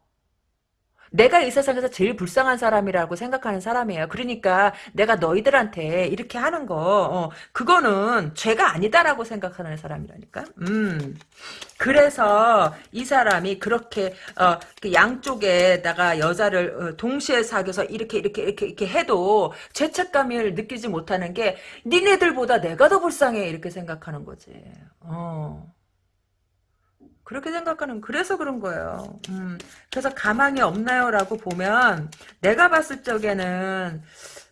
내가 이 세상에서 제일 불쌍한 사람이라고 생각하는 사람이에요. 그러니까 내가 너희들한테 이렇게 하는 거 어, 그거는 죄가 아니다라고 생각하는 사람이라니까. 음. 그래서 이 사람이 그렇게 어, 그 양쪽에다가 여자를 어, 동시에 사귀어서 이렇게 이렇게 이렇게 이렇게 해도 죄책감을 느끼지 못하는 게 니네들보다 내가 더 불쌍해 이렇게 생각하는 거지. 어. 그렇게 생각하는 그래서 그런 거예요. 음, 그래서 가망이 없나요라고 보면 내가 봤을 적에는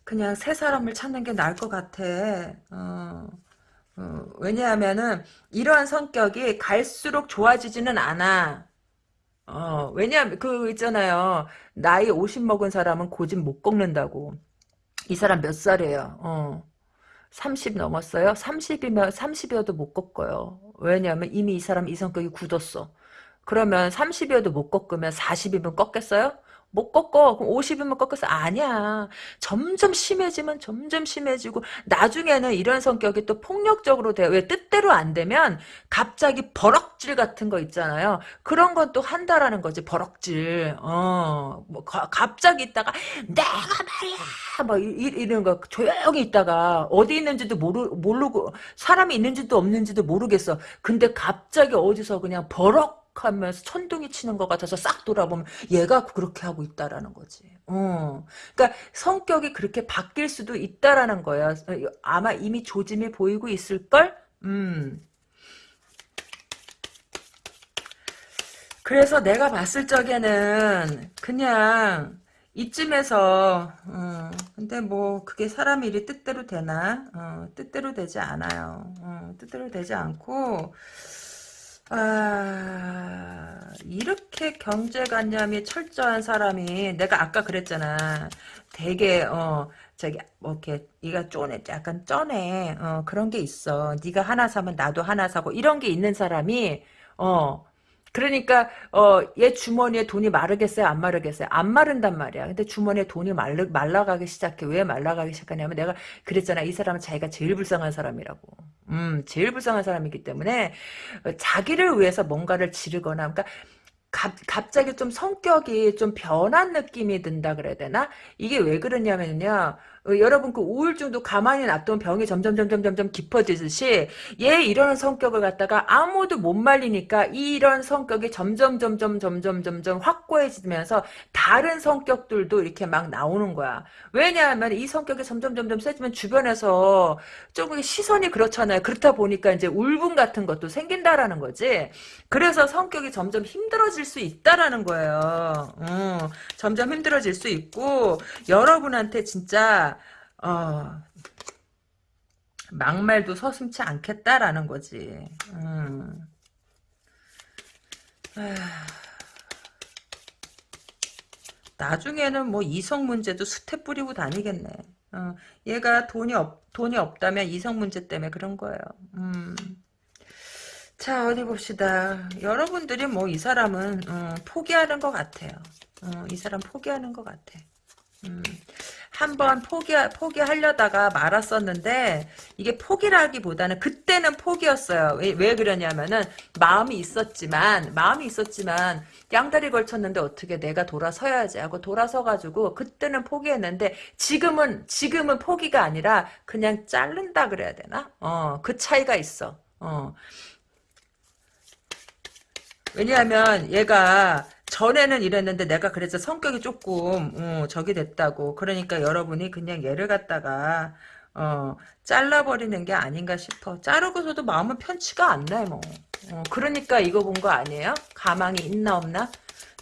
그냥 새 사람을 찾는 게 나을 것 같아. 어, 어, 왜냐하면은 이러한 성격이 갈수록 좋아지지는 않아. 어, 왜냐하면 그 있잖아요. 나이 50 먹은 사람은 고집 못 꺾는다고. 이 사람 몇 살이에요? 어. 30 넘었어요? 30이면 30이어도 못 꺾어요. 왜냐하면 이미 이 사람 이 성격이 굳었어. 그러면 30이어도 못 꺾으면 40이면 꺾겠어요? 못 꺾어. 그럼 50이면 꺾었어. 아니야. 점점 심해지면 점점 심해지고 나중에는 이런 성격이 또 폭력적으로 돼요. 왜 뜻대로 안 되면 갑자기 버럭질 같은 거 있잖아요. 그런 건 또 한다라는 거지. 버럭질. 어. 뭐 가, 갑자기 있다가 내가 말이야. 막 이, 이런 거 조용히 있다가 어디 있는지도 모르 모르고 사람이 있는지도 없는지도 모르겠어. 근데 갑자기 어디서 그냥 버럭 하면서 천둥이 치는 것 같아서 싹 돌아보면 얘가 그렇게 하고 있다라는 거지. 어. 그러니까 성격이 그렇게 바뀔 수도 있다라는 거야. 아마 이미 조짐이 보이고 있을걸? 음. 그래서 내가 봤을 적에는 그냥 이쯤에서 어, 근데 뭐 그게 사람 일이 뜻대로 되나? 어, 뜻대로 되지 않아요. 어, 뜻대로 되지 않고 아, 이렇게 경제관념이 철저한 사람이 내가 아까 그랬잖아. 되게 어 저기 뭐 이렇게 이가 쪼네 약간 쩌네 어 그런 게 있어. 네가 하나 사면 나도 하나 사고 이런 게 있는 사람이 어 그러니까 어얘 주머니에 돈이 마르겠어요? 안 마르겠어요? 안 마른단 말이야. 근데 주머니에 돈이 말르, 말라가기 시작해. 왜 말라가기 시작하냐면 내가 그랬잖아. 이 사람은 자기가 제일 불쌍한 사람이라고. 음 제일 불쌍한 사람이기 때문에 자기를 위해서 뭔가를 지르거나 그러니까 갑, 갑자기 좀 성격이 좀 변한 느낌이 든다 그래야 되나? 이게 왜 그러냐면요. 어, 여러분 그 우울증도 가만히 놔두면 병이 점점 점점 점점 깊어지듯이 얘 이런 성격을 갖다가 아무도 못 말리니까 이런 성격이 점점 점점 점점 점점 확고해지면서 다른 성격들도 이렇게 막 나오는 거야. 왜냐하면 이 성격이 점점 점점 세지면 주변에서 조금 시선이 그렇잖아요. 그렇다 보니까 이제 울분 같은 것도 생긴다라는 거지. 그래서 성격이 점점 힘들어질 수 있다라는 거예요. 음, 점점 힘들어질 수 있고 여러분한테 진짜 어, 막말도 서슴치 않겠다라는 거지. 음. 나중에는 뭐 이성 문제도 수태 뿌리고 다니겠네. 어, 얘가 돈이 없 돈이 없다면 이성 문제 때문에 그런 거예요. 음. 자 어디 봅시다. 여러분들이 뭐 이 사람은 어, 포기하는 것 같아요. 어, 이 사람 포기하는 것 같아. 음. 한번 포기 포기하려다가 말았었는데 이게 포기라기보다는 그때는 포기였어요. 왜, 왜 그러냐면은 마음이 있었지만 마음이 있었지만 양다리 걸쳤는데 어떻게 내가 돌아서야지 하고 돌아서 가지고 그때는 포기했는데 지금은 지금은 포기가 아니라 그냥 자른다 그래야 되나? 어, 그 차이가 있어. 어. 왜냐하면 얘가 전에는 이랬는데 내가 그래서 성격이 조금 어, 저기 됐다고 그러니까 여러분이 그냥 얘를 갖다가 어, 잘라버리는 게 아닌가 싶어 자르고서도 마음은 편치가 않네 뭐 어, 그러니까 이거 본 거 아니에요? 가망이 있나 없나?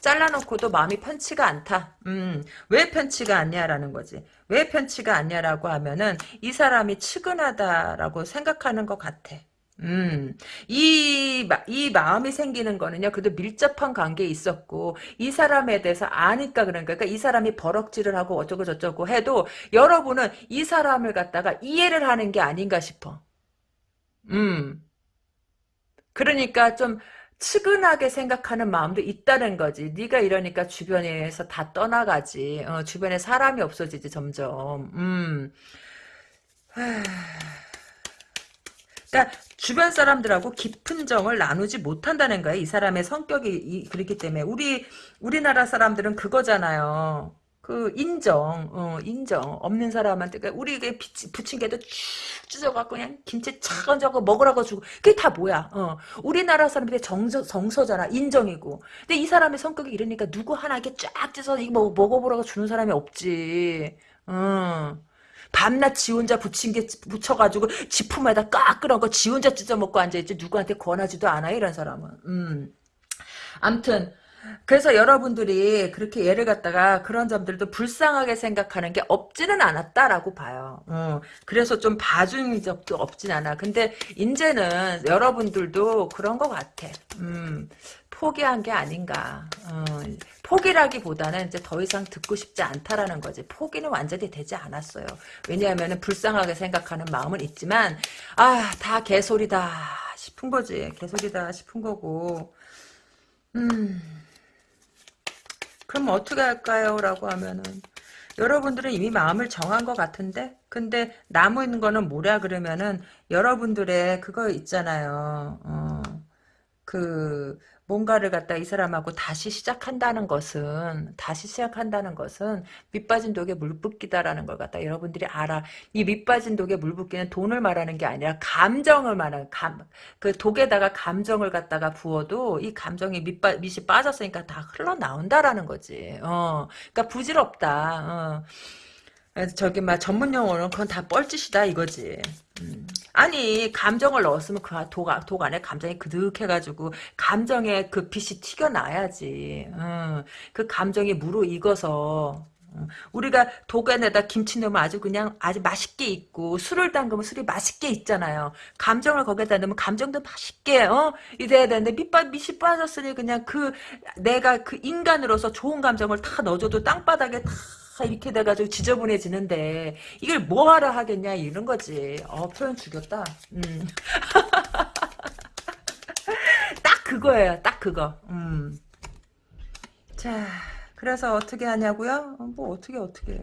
잘라놓고도 마음이 편치가 않다. 음, 왜 편치가 않냐라는 거지. 왜 편치가 않냐라고 하면은 이 사람이 측은하다라고 생각하는 것 같아. 음, 이, 이 마음이 생기는 거는요, 그래도 밀접한 관계에 있었고, 이 사람에 대해서 아니까 그러니까, 그러니까 이 사람이 버럭질을 하고 어쩌고저쩌고 해도, 여러분은 이 사람을 갖다가 이해를 하는 게 아닌가 싶어. 음. 그러니까 좀, 측은하게 생각하는 마음도 있다는 거지. 네가 이러니까 주변에서 다 떠나가지. 어, 주변에 사람이 없어지지 점점. 음. 그러니까 주변 사람들하고 깊은 정을 나누지 못한다는 거야. 이 사람의 성격이 이, 그렇기 때문에 우리 우리나라 사람들은 그거잖아요. 그 인정, 어, 인정 없는 사람한테 그러니까 우리에게 부침개도 쭉 찢어갖고 그냥 김치 저거 먹으라고 주고 그게 다 뭐야? 어, 우리나라 사람들의 정서 정서잖아, 인정이고. 근데 이 사람의 성격이 이러니까 누구 하나 이렇게 쫙 찢어서 이거 뭐 먹어보라고 주는 사람이 없지. 어. 밤낮 지 혼자 부침개 붙여가지고 지품에다 깎으란 거지 혼자 찢어먹고 앉아있지 누구한테 권하지도 않아 이런 사람은 음. 암튼 그래서 여러분들이 그렇게 예를 갖다가 그런 점들도 불쌍하게 생각하는 게 없지는 않았다라고 봐요. 어, 그래서 좀 봐준 적도 없진 않아. 근데 이제는 여러분들도 그런 것 같아. 음, 포기한 게 아닌가. 어, 포기라기보다는 이제 더 이상 듣고 싶지 않다라는 거지. 포기는 완전히 되지 않았어요. 왜냐하면 불쌍하게 생각하는 마음은 있지만 아 다 개소리다 싶은 거지. 개소리다 싶은 거고. 음. 그럼 어떻게 할까요? 라고 하면은 여러분들은 이미 마음을 정한 것 같은데 근데 남은 거는 뭐냐 그러면은 여러분들의 그거 있잖아요. 어, 그 뭔가를 갖다 이 사람하고 다시 시작한다는 것은 다시 시작한다는 것은 밑빠진 독에 물 붓기다라는 걸 갖다 여러분들이 알아. 이 밑빠진 독에 물 붓기는 돈을 말하는 게 아니라 감정을 말하는 감, 그 독에다가 감정을 갖다가 부어도 이 감정이 밑빠 밑이 빠졌으니까 다 흘러나온다라는 거지. 어, 그러니까 부질없다. 어. 저기 막 전문 용어는 그건 다 뻘짓이다 이거지. 음. 아니 감정을 넣었으면 그 독, 독 안에 감정이 그득해가지고 감정의 그 빛이 튀겨나야지. 음. 그 감정이 무르익어서 음. 우리가 독안에다 김치 넣으면 아주 그냥 아주 맛있게 있고 술을 담그면 술이 맛있게 있잖아요. 감정을 거기다 넣으면 감정도 맛있게 어 이래야 되는데 밑밥 밑이 빠졌으니 그냥 그 내가 그 인간으로서 좋은 감정을 다 넣어줘도 땅바닥에 다 이렇게 돼가지고 지저분해지는데 이걸 뭐하러 하겠냐 이런 거지. 어 표현 죽였다. 음. <laughs> 딱 그거예요. 딱 그거. 음. 자 그래서 어떻게 하냐고요? 어, 뭐 어떻게 어떻게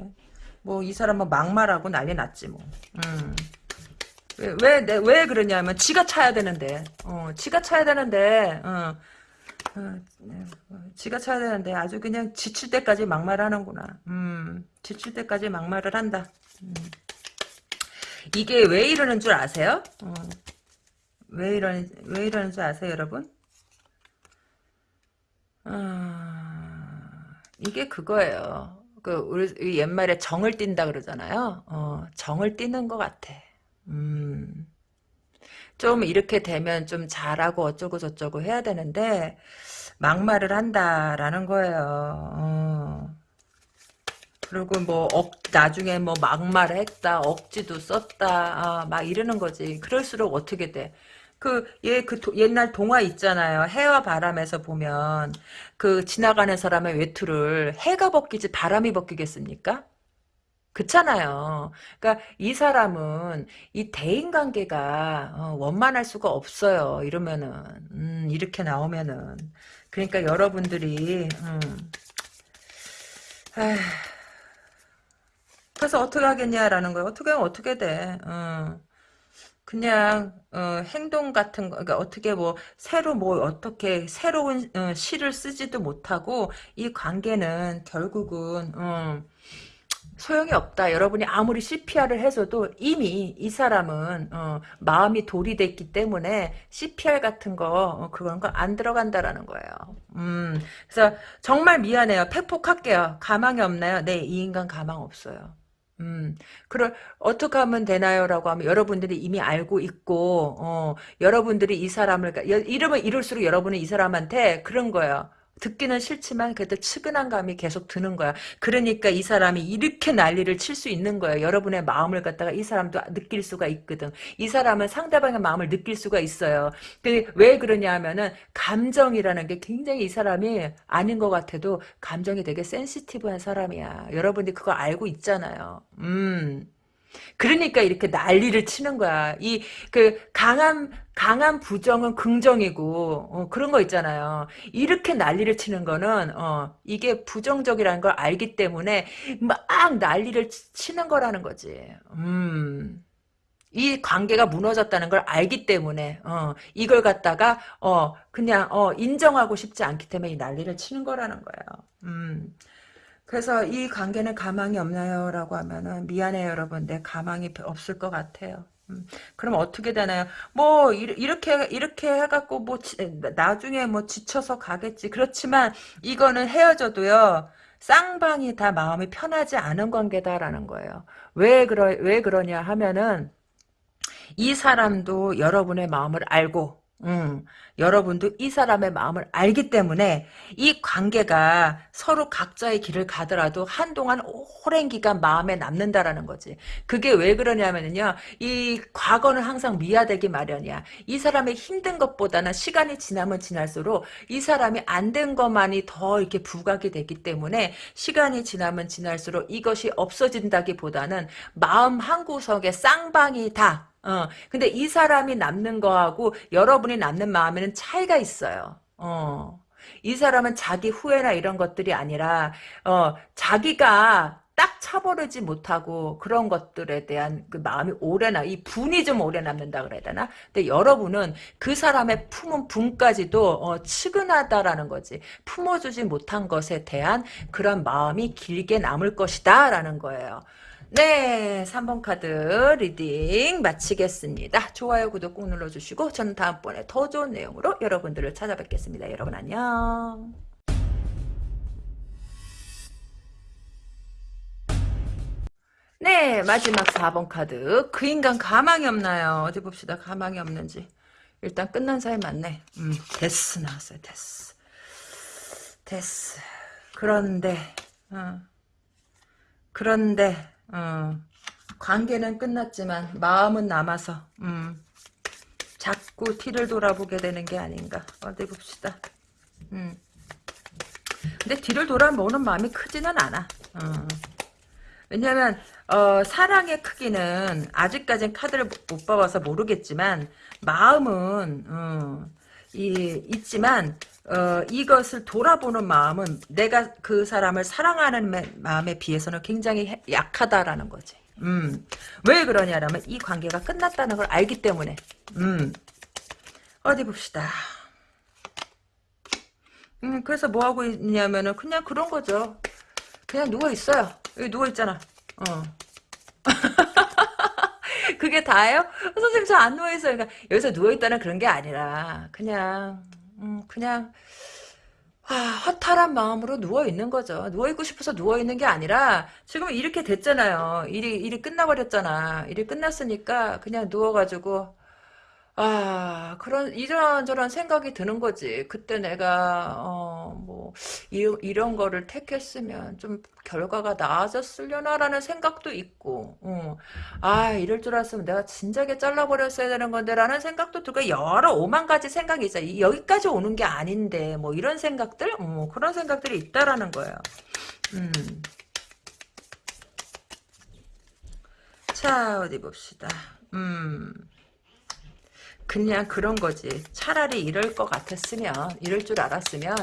뭐 이 사람은 막말하고 난리 났지 뭐. 음. 왜, 왜, 왜 그러냐면, 지가 차야 되는데, 어, 지가 차야 되는데, 어, 어, 지가 차야 되는데 아주 그냥 지칠 때까지 막말하는구나. 음, 지칠 때까지 막말을 한다. 음. 이게 왜 이러는 줄 아세요? 어, 왜 이러는 왜 이러는 줄 아세요, 여러분? 어, 이게 그거예요. 그 우리 옛말에 정을 띈다 그러잖아요. 어, 정을 띠는 것 같아. 음. 좀 이렇게 되면 좀 잘하고 어쩌고 저쩌고 해야 되는데 막말을 한다라는 거예요. 어. 그리고 뭐 억, 나중에 뭐 막말을 했다 억지도 썼다 아, 막 이러는 거지 그럴수록 어떻게 돼 그, 얘, 그, 도, 옛날 동화 있잖아요. 해와 바람에서 보면, 그, 지나가는 사람의 외투를 해가 벗기지 바람이 벗기겠습니까? 그렇잖아요. 그러니까 이 사람은 이 대인 관계가 어, 원만할 수가 없어요. 이러면은 음, 이렇게 나오면은 그러니까 여러분들이 음, 그래서 어떻게 하겠냐라는 거야. 어떻게 하면 어떻게 돼. 어. 그냥 어, 행동 같은 거, 그러니까 어떻게 뭐 새로 뭐 어떻게 새로운 어, 시를 쓰지도 못하고 이 관계는 결국은 어, 소용이 없다. 여러분이 아무리 CPR을 해줘도 이미 이 사람은 어, 마음이 돌이 됐기 때문에 CPR 같은 거 어, 그런 거 안 들어간다라는 거예요. 음, 그래서 정말 미안해요. 팩폭할게요. 가망이 없나요? 네, 이 인간 가망 없어요. 음, 그럼 어떻게 하면 되나요?라고 하면 여러분들이 이미 알고 있고, 어, 여러분들이 이 사람을 이러면 이럴수록 여러분은 이 사람한테 그런 거예요. 듣기는 싫지만 그래도 측은한 감이 계속 드는 거야. 그러니까 이 사람이 이렇게 난리를 칠 수 있는 거예요. 여러분의 마음을 갖다가 이 사람도 느낄 수가 있거든. 이 사람은 상대방의 마음을 느낄 수가 있어요. 근데 왜 그러냐 하면은 감정이라는 게 굉장히 이 사람이 아닌 것 같아도 감정이 되게 센시티브한 사람이야. 여러분들이 그거 알고 있잖아요. 음. 그러니까 이렇게 난리를 치는 거야. 이 그 강한 강한 부정은 긍정이고 어, 그런 거 있잖아요. 이렇게 난리를 치는 거는 어, 이게 부정적이라는 걸 알기 때문에 막 난리를 치는 거라는 거지. 음. 이 관계가 무너졌다는 걸 알기 때문에 어, 이걸 갖다가 어, 그냥 어, 인정하고 싶지 않기 때문에 이 난리를 치는 거라는 거예요. 음. 그래서 이 관계는 가망이 없나요? 라고 하면은 미안해요 여러분 내 가망이 없을 것 같아요. 음, 그럼 어떻게 되나요? 뭐 이렇게 이렇게 해갖고 뭐 지, 나중에 뭐 지쳐서 가겠지. 그렇지만 이거는 헤어져도요. 쌍방이 다 마음이 편하지 않은 관계다라는 거예요. 왜 그러 왜 그러냐 하면은 이 사람도 여러분의 마음을 알고 음, 여러분도 이 사람의 마음을 알기 때문에 이 관계가 서로 각자의 길을 가더라도 한동안 오랜 기간 마음에 남는다라는 거지. 그게 왜 그러냐면요. 이 과거는 항상 미화되기 마련이야. 이 사람의 힘든 것보다는 시간이 지나면 지날수록 이 사람이 안 된 것만이 더 이렇게 부각이 되기 때문에 시간이 지나면 지날수록 이것이 없어진다기보다는 마음 한 구석에 쌍방이 다 어, 근데 이 사람이 남는 거하고 여러분이 남는 마음에는 차이가 있어요. 어. 이 사람은 자기 후회나 이런 것들이 아니라, 어, 자기가 딱 차버리지 못하고 그런 것들에 대한 그 마음이 오래나 이 분이 좀 오래 남는다 그래야 되나? 근데 여러분은 그 사람의 품은 분까지도 어, 측은하다라는 거지. 품어주지 못한 것에 대한 그런 마음이 길게 남을 것이다라는 거예요. 네, 3번 카드 reading 마치겠습니다. 좋아요, 구독 꼭 눌러주시고 저는 다음번에 더 좋은 내용으로 여러분들을 찾아뵙겠습니다. 여러분 안녕. 네, 마지막 4번 카드. 그 인간 가망이 없나요? 어디 봅시다. 가망이 없는지. 일단 끝난 사이 맞네. 음, 데스 나왔어요. 데스. 데스. 그런데, 어. 그런데, 어, 관계는 끝났지만 마음은 남아서 음, 자꾸 뒤를 돌아보게 되는 게 아닌가 어디 봅시다 음. 근데 뒤를 돌아보는 마음이 크지는 않아 어. 왜냐면 어, 사랑의 크기는 아직까진 카드를 못 봐봐서 모르겠지만 마음은 어, 이, 있지만 어, 이것을 돌아보는 마음은 내가 그 사람을 사랑하는 마음에 비해서는 굉장히 약하다라는 거지. 음. 왜 그러냐라면 이 관계가 끝났다는 걸 알기 때문에. 음. 어디 봅시다. 음, 그래서 뭐 하고 있냐면은 그냥 그런 거죠. 그냥 누워 있어요. 여기 누워 있잖아. 어. <laughs> 그게 다예요? 선생님 저 안 누워 있어요. 그러니까 여기서 누워 있다는 그런 게 아니라 그냥 음, 그냥 아, 허탈한 마음으로 누워있는 거죠. 누워있고 싶어서 누워있는 게 아니라 지금 이렇게 됐잖아요. 일이, 일이 끝나버렸잖아. 일이 끝났으니까 그냥 누워가지고 아, 그런, 이런저런 생각이 드는 거지. 그때 내가, 어, 뭐, 이, 이런 거를 택했으면 좀 결과가 나아졌으려나라는 생각도 있고, 어. 아, 이럴 줄 알았으면 내가 진작에 잘라버렸어야 되는 건데, 라는 생각도 들고, 여러 오만 가지 생각이 있어. 여기까지 오는 게 아닌데, 뭐, 이런 생각들? 어, 그런 생각들이 있다라는 거예요. 음. 자, 어디 봅시다. 음. 그냥 그런 거지. 차라리 이럴 것 같았으면, 이럴 줄 알았으면,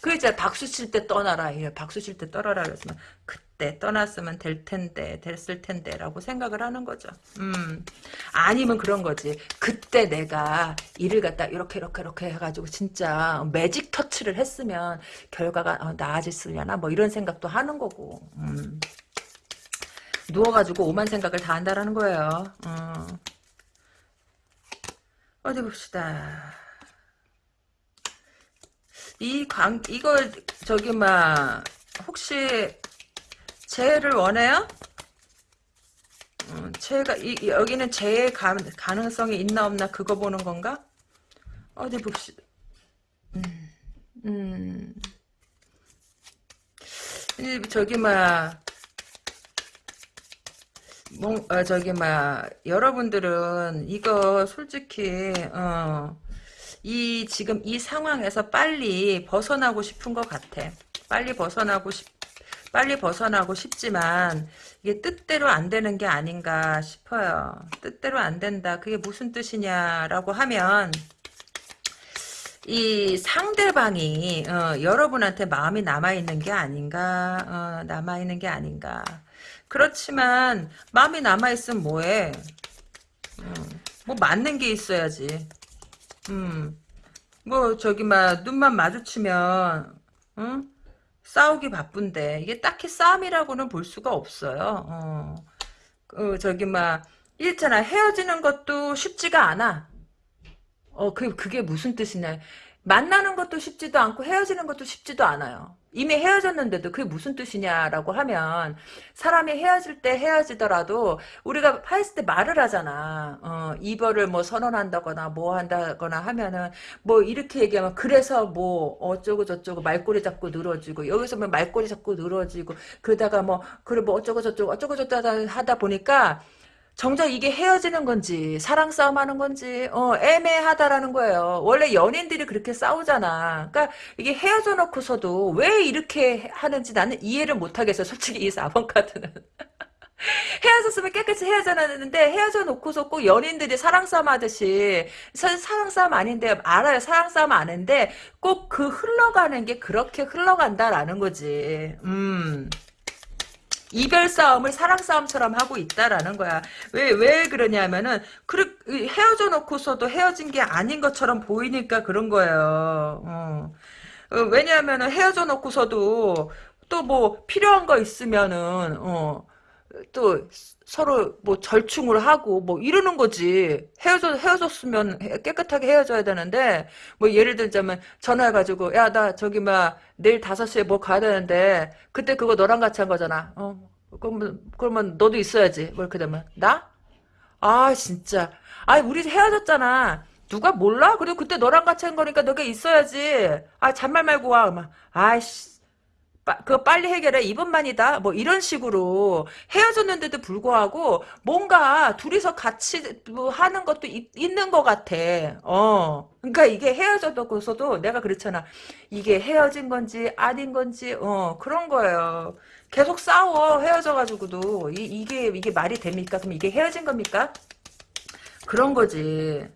그 이제 박수 칠 때 떠나라. 박수 칠 때 떠나라. 그랬으면, 그때 때 떠났으면 될 텐데 됐을 텐데 라고 생각을 하는 거죠. 음 아니면 그런 거지. 그때 내가 일을 갖다 이렇게 이렇게 이렇게 해가지고 진짜 매직 터치를 했으면 결과가 어, 나아졌으려나 뭐 이런 생각도 하는 거고. 음. 누워가지고 오만 생각을 다 한다라는 거예요. 어. 어디 봅시다. 이 관, 이걸, 저기, 막, 혹시, 재해를 원해요? 음, 재해가, 이, 이- 여기는 재해 가, 가능성이 있나 없나 그거 보는 건가? 어디 봅시다. 음, 음. 이, 저기, 막, 뭐, 어, 저기, 막, 여러분들은 이거 솔직히, 어, 이, 지금 이 상황에서 빨리 벗어나고 싶은 것 같아. 빨리 벗어나고 싶, 빨리 벗어나고 싶지만, 이게 뜻대로 안 되는 게 아닌가 싶어요. 뜻대로 안 된다. 그게 무슨 뜻이냐라고 하면, 이 상대방이 어, 여러분한테 마음이 남아 있는 게 아닌가 어, 남아 있는 게 아닌가 그렇지만 마음이 남아있으면 뭐해 음, 뭐 맞는 게 있어야지 음, 뭐 저기 막 눈만 마주치면 응? 싸우기 바쁜데 이게 딱히 싸움이라고는 볼 수가 없어요 어. 그 저기 막 있잖아 헤어지는 것도 쉽지가 않아 어, 그, 그게 무슨 뜻이냐. 만나는 것도 쉽지도 않고 헤어지는 것도 쉽지도 않아요. 이미 헤어졌는데도 그게 무슨 뜻이냐라고 하면 사람이 헤어질 때 헤어지더라도 우리가 했을 때 말을 하잖아. 어, 이별을 뭐 선언한다거나 뭐 한다거나 하면은 뭐 이렇게 얘기하면 그래서 뭐 어쩌고 저쩌고 말꼬리 잡고 늘어지고 여기서 뭐 말꼬리 잡고 늘어지고 그러다가 뭐 그래 뭐 어쩌고 저쩌고 어쩌고 저쩌고 하다 보니까 정작 이게 헤어지는 건지 사랑 싸움 하는 건지 어, 애매하다라는 거예요. 원래 연인들이 그렇게 싸우잖아. 그러니까 이게 헤어져 놓고서도 왜 이렇게 하는지 나는 이해를 못 하겠어. 솔직히 이 4번 카드는. <laughs> 헤어졌으면 깨끗이 헤어져놨는데 헤어져 놓고서 꼭 연인들이 사랑 싸움 하듯이 사, 사랑 싸움 아닌데 알아요. 사랑 싸움 아는데 꼭 그 흘러가는 게 그렇게 흘러간다라는 거지. 음. 이별 싸움을 사랑 싸움처럼 하고 있다라는 거야. 왜, 왜 그러냐면은, 그렇, 헤어져 놓고서도 헤어진 게 아닌 것처럼 보이니까 그런 거예요. 어. 어, 왜냐하면은 헤어져 놓고서도 또 뭐 필요한 거 있으면은, 어, 또 서로 뭐 절충을 하고 뭐 이러는 거지. 헤어져, 헤어졌으면 헤- 깨끗하게 헤어져야 되는데, 뭐 예를 들자면 전화해 가지고, 야, 나 저기 막 내일 5시에 뭐 가야 되는데, 그때 그거 너랑 같이 한 거잖아. 어, 그러면, 그러면 너도 있어야지. 뭐 이렇게 되면. 나? 아, 진짜. 아니, 우리 헤어졌잖아. 누가 몰라? 그리고 그때 너랑 같이 한 거니까 너가 있어야지. 아, 잔말 말고 와. 막, 아이씨. 빠, 그거 빨리 해결해. 이번만이다. 뭐 이런 식으로 헤어졌는데도 불구하고 뭔가 둘이서 같이 뭐 하는 것도 있, 있는 것 같아. 어. 그러니까 이게 헤어졌고서도 내가 그렇잖아. 이게 헤어진 건지 아닌 건지 어 그런 거예요. 계속 싸워 헤어져가지고도 이, 이게 이게 말이 됩니까? 그럼 이게 헤어진 겁니까? 그런 거지.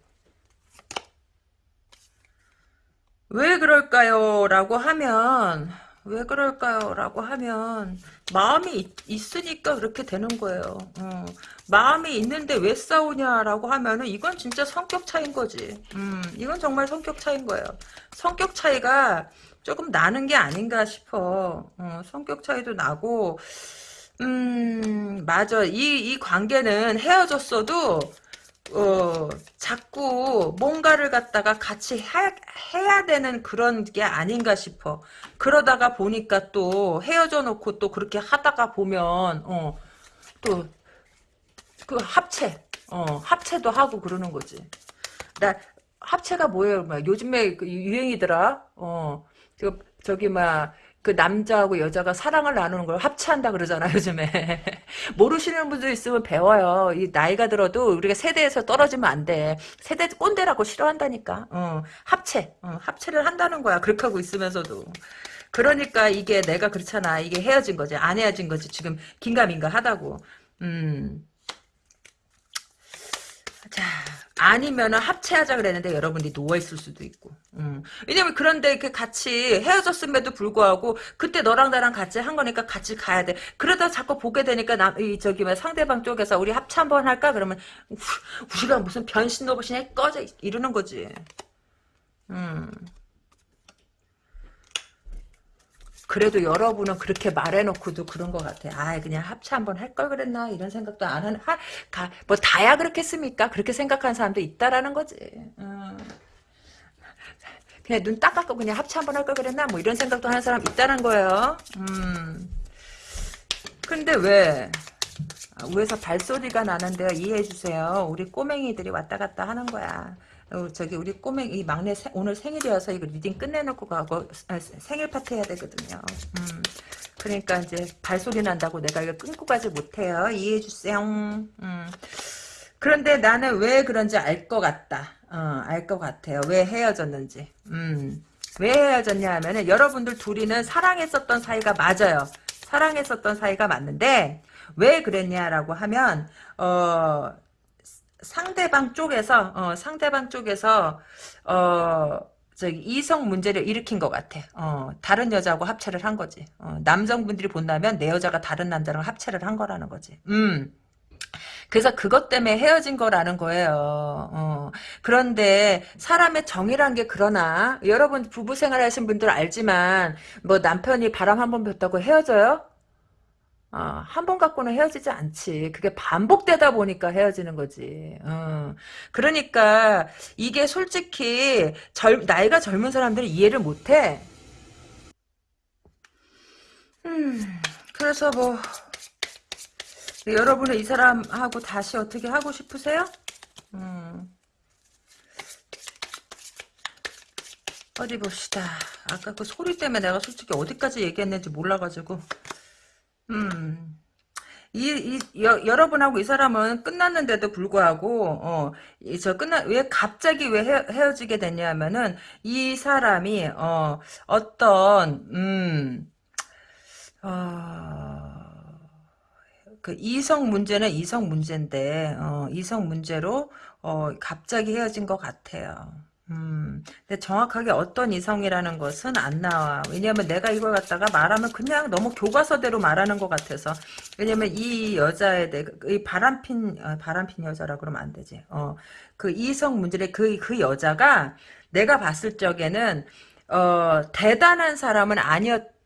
왜 그럴까요? 라고 하면 왜 그럴까요? 라고 하면 마음이 있, 으니까 그렇게 되는 거예요. 어. 마음이 있는데 왜 싸우냐라고 하면은 이건 진짜 성격 차이인 거지. 음, 이건 정말 성격 차이인 거예요. 성격 차이가 조금 나는 게 아닌가 싶어. 어, 성격 차이도 나고 음, 맞아. 이, 이 관계는 헤어졌어도 어, 자꾸 뭔가를 갖다가 같이 해, 해야 되는 그런 게 아닌가 싶어. 그러다가 보니까 또 헤어져 놓고 또 그렇게 하다가 보면, 어, 또, 그 합체, 어, 합체도 하고 그러는 거지. 나, 합체가 뭐예요? 막 요즘에 그 유행이더라? 어, 저, 저기, 막, 그 남자하고 여자가 사랑을 나누는 걸 합체한다 그러잖아, 요즘에. <laughs> 모르시는 분들 있으면 배워요. 이 나이가 들어도 우리가 세대에서 떨어지면 안 돼. 세대 꼰대라고 싫어한다니까. 어, 합체. 어, 합체를 한다는 거야. 그렇게 하고 있으면서도. 그러니까 이게 내가 그렇잖아. 이게 헤어진 거지. 안 헤어진 거지. 지금 긴가민가 하다고. 음. 자, 아니면은 합체하자 그랬는데 여러분들이 누워 있을 수도 있고. 음. 왜냐면 그런데 그 같이 헤어졌음에도 불구하고 그때 너랑 나랑 같이 한 거니까 같이 가야 돼. 그러다 자꾸 보게 되니까 남, 이, 저기, 뭐 상대방 쪽에서 우리 합체 한번 할까? 그러면 우, 우리가 무슨 변신 로봇이냐? 꺼져! 이러는 거지. 음. 그래도 여러분은 그렇게 말해놓고도 그런 것 같아. 아, 그냥 합체 한번 할 걸 그랬나 이런 생각도 안 하는. 하, 가, 뭐 다야 그렇겠습니까? 그렇게 생각하는 사람도 있다라는 거지. 음. 그냥 눈 딱 감고 그냥 합체 한번 할 걸 그랬나? 뭐 이런 생각도 하는 사람 있다는 거예요. 음. 근데 왜? 아, 위에서 발소리가 나는데요. 이해해 주세요. 우리 꼬맹이들이 왔다 갔다 하는 거야. 어, 저기 우리 꼬맹이 막내 세, 오늘 생일이어서 이거 reading 끝내놓고 가고 아, 생일 파티 해야 되거든요. 음, 그러니까 이제 발소리 난다고 내가 이거 끊고 가지 못해요. 이해해 주세요. 음. 그런데 나는 왜 그런지 알 것 같다. 어, 알 것 같아요. 왜 헤어졌는지. 음. 왜 헤어졌냐 하면은 여러분들 둘이는 사랑했었던 사이가 맞아요. 사랑했었던 사이가 맞는데 왜 그랬냐라고 하면 어 상대방 쪽에서 어, 상대방 쪽에서 어 저기 이성 문제를 일으킨 것 같아. 어, 다른 여자하고 합체를 한 거지. 어, 남성분들이 본다면 내 여자가 다른 남자랑 합체를 한 거라는 거지. 음. 그래서 그것 때문에 헤어진 거라는 거예요. 어. 그런데 사람의 정이란 게 그러나 여러분 부부 생활 하신 분들 알지만 뭐 남편이 바람 한 번 폈다고 헤어져요? 어, 한번 갖고는 헤어지지 않지. 그게 반복되다 보니까 헤어지는 거지. 어. 그러니까 이게 솔직히 젊, 나이가 젊은 사람들이 이해를 못해. 음, 그래서 뭐 여러분은 이 사람하고 다시 어떻게 하고 싶으세요? 음. 어디 봅시다. 아까 그 소리 때문에 내가 솔직히 어디까지 얘기했는지 몰라가지고 음. 이, 이 여, 여러분하고 이 사람은 끝났는데도 불구하고 어, 저 끝나 왜 갑자기 왜 헤, 헤어지게 됐냐면은 이 사람이 어, 어떤 음, 어, 그 이성 문제는 이성 문제인데 어, 이성 문제로 어, 갑자기 헤어진 것 같아요. 음, 근데 정확하게 어떤 이성이라는 것은 안 나와. 왜냐면 내가 이걸 갖다가 말하면 그냥 너무 교과서대로 말하는 것 같아서. 왜냐면 이 여자에 대해, 이 바람핀, 어, 바람핀 여자라 그러면 안 되지. 어, 그 이성 문제의 그, 그 여자가 내가 봤을 적에는, 어, 대단한 사람은 아니었,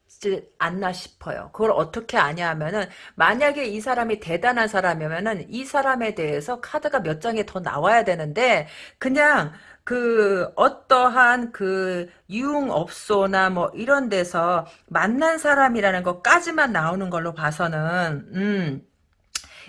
않나 싶어요. 그걸 어떻게 아냐 하면은 만약에 이 사람이 대단한 사람이면은 이 사람에 대해서 카드가 몇 장이 더 나와야 되는데 그냥 그 어떠한 그 유흥업소나 뭐 이런 데서 만난 사람이라는 것까지만 나오는 걸로 봐서는 음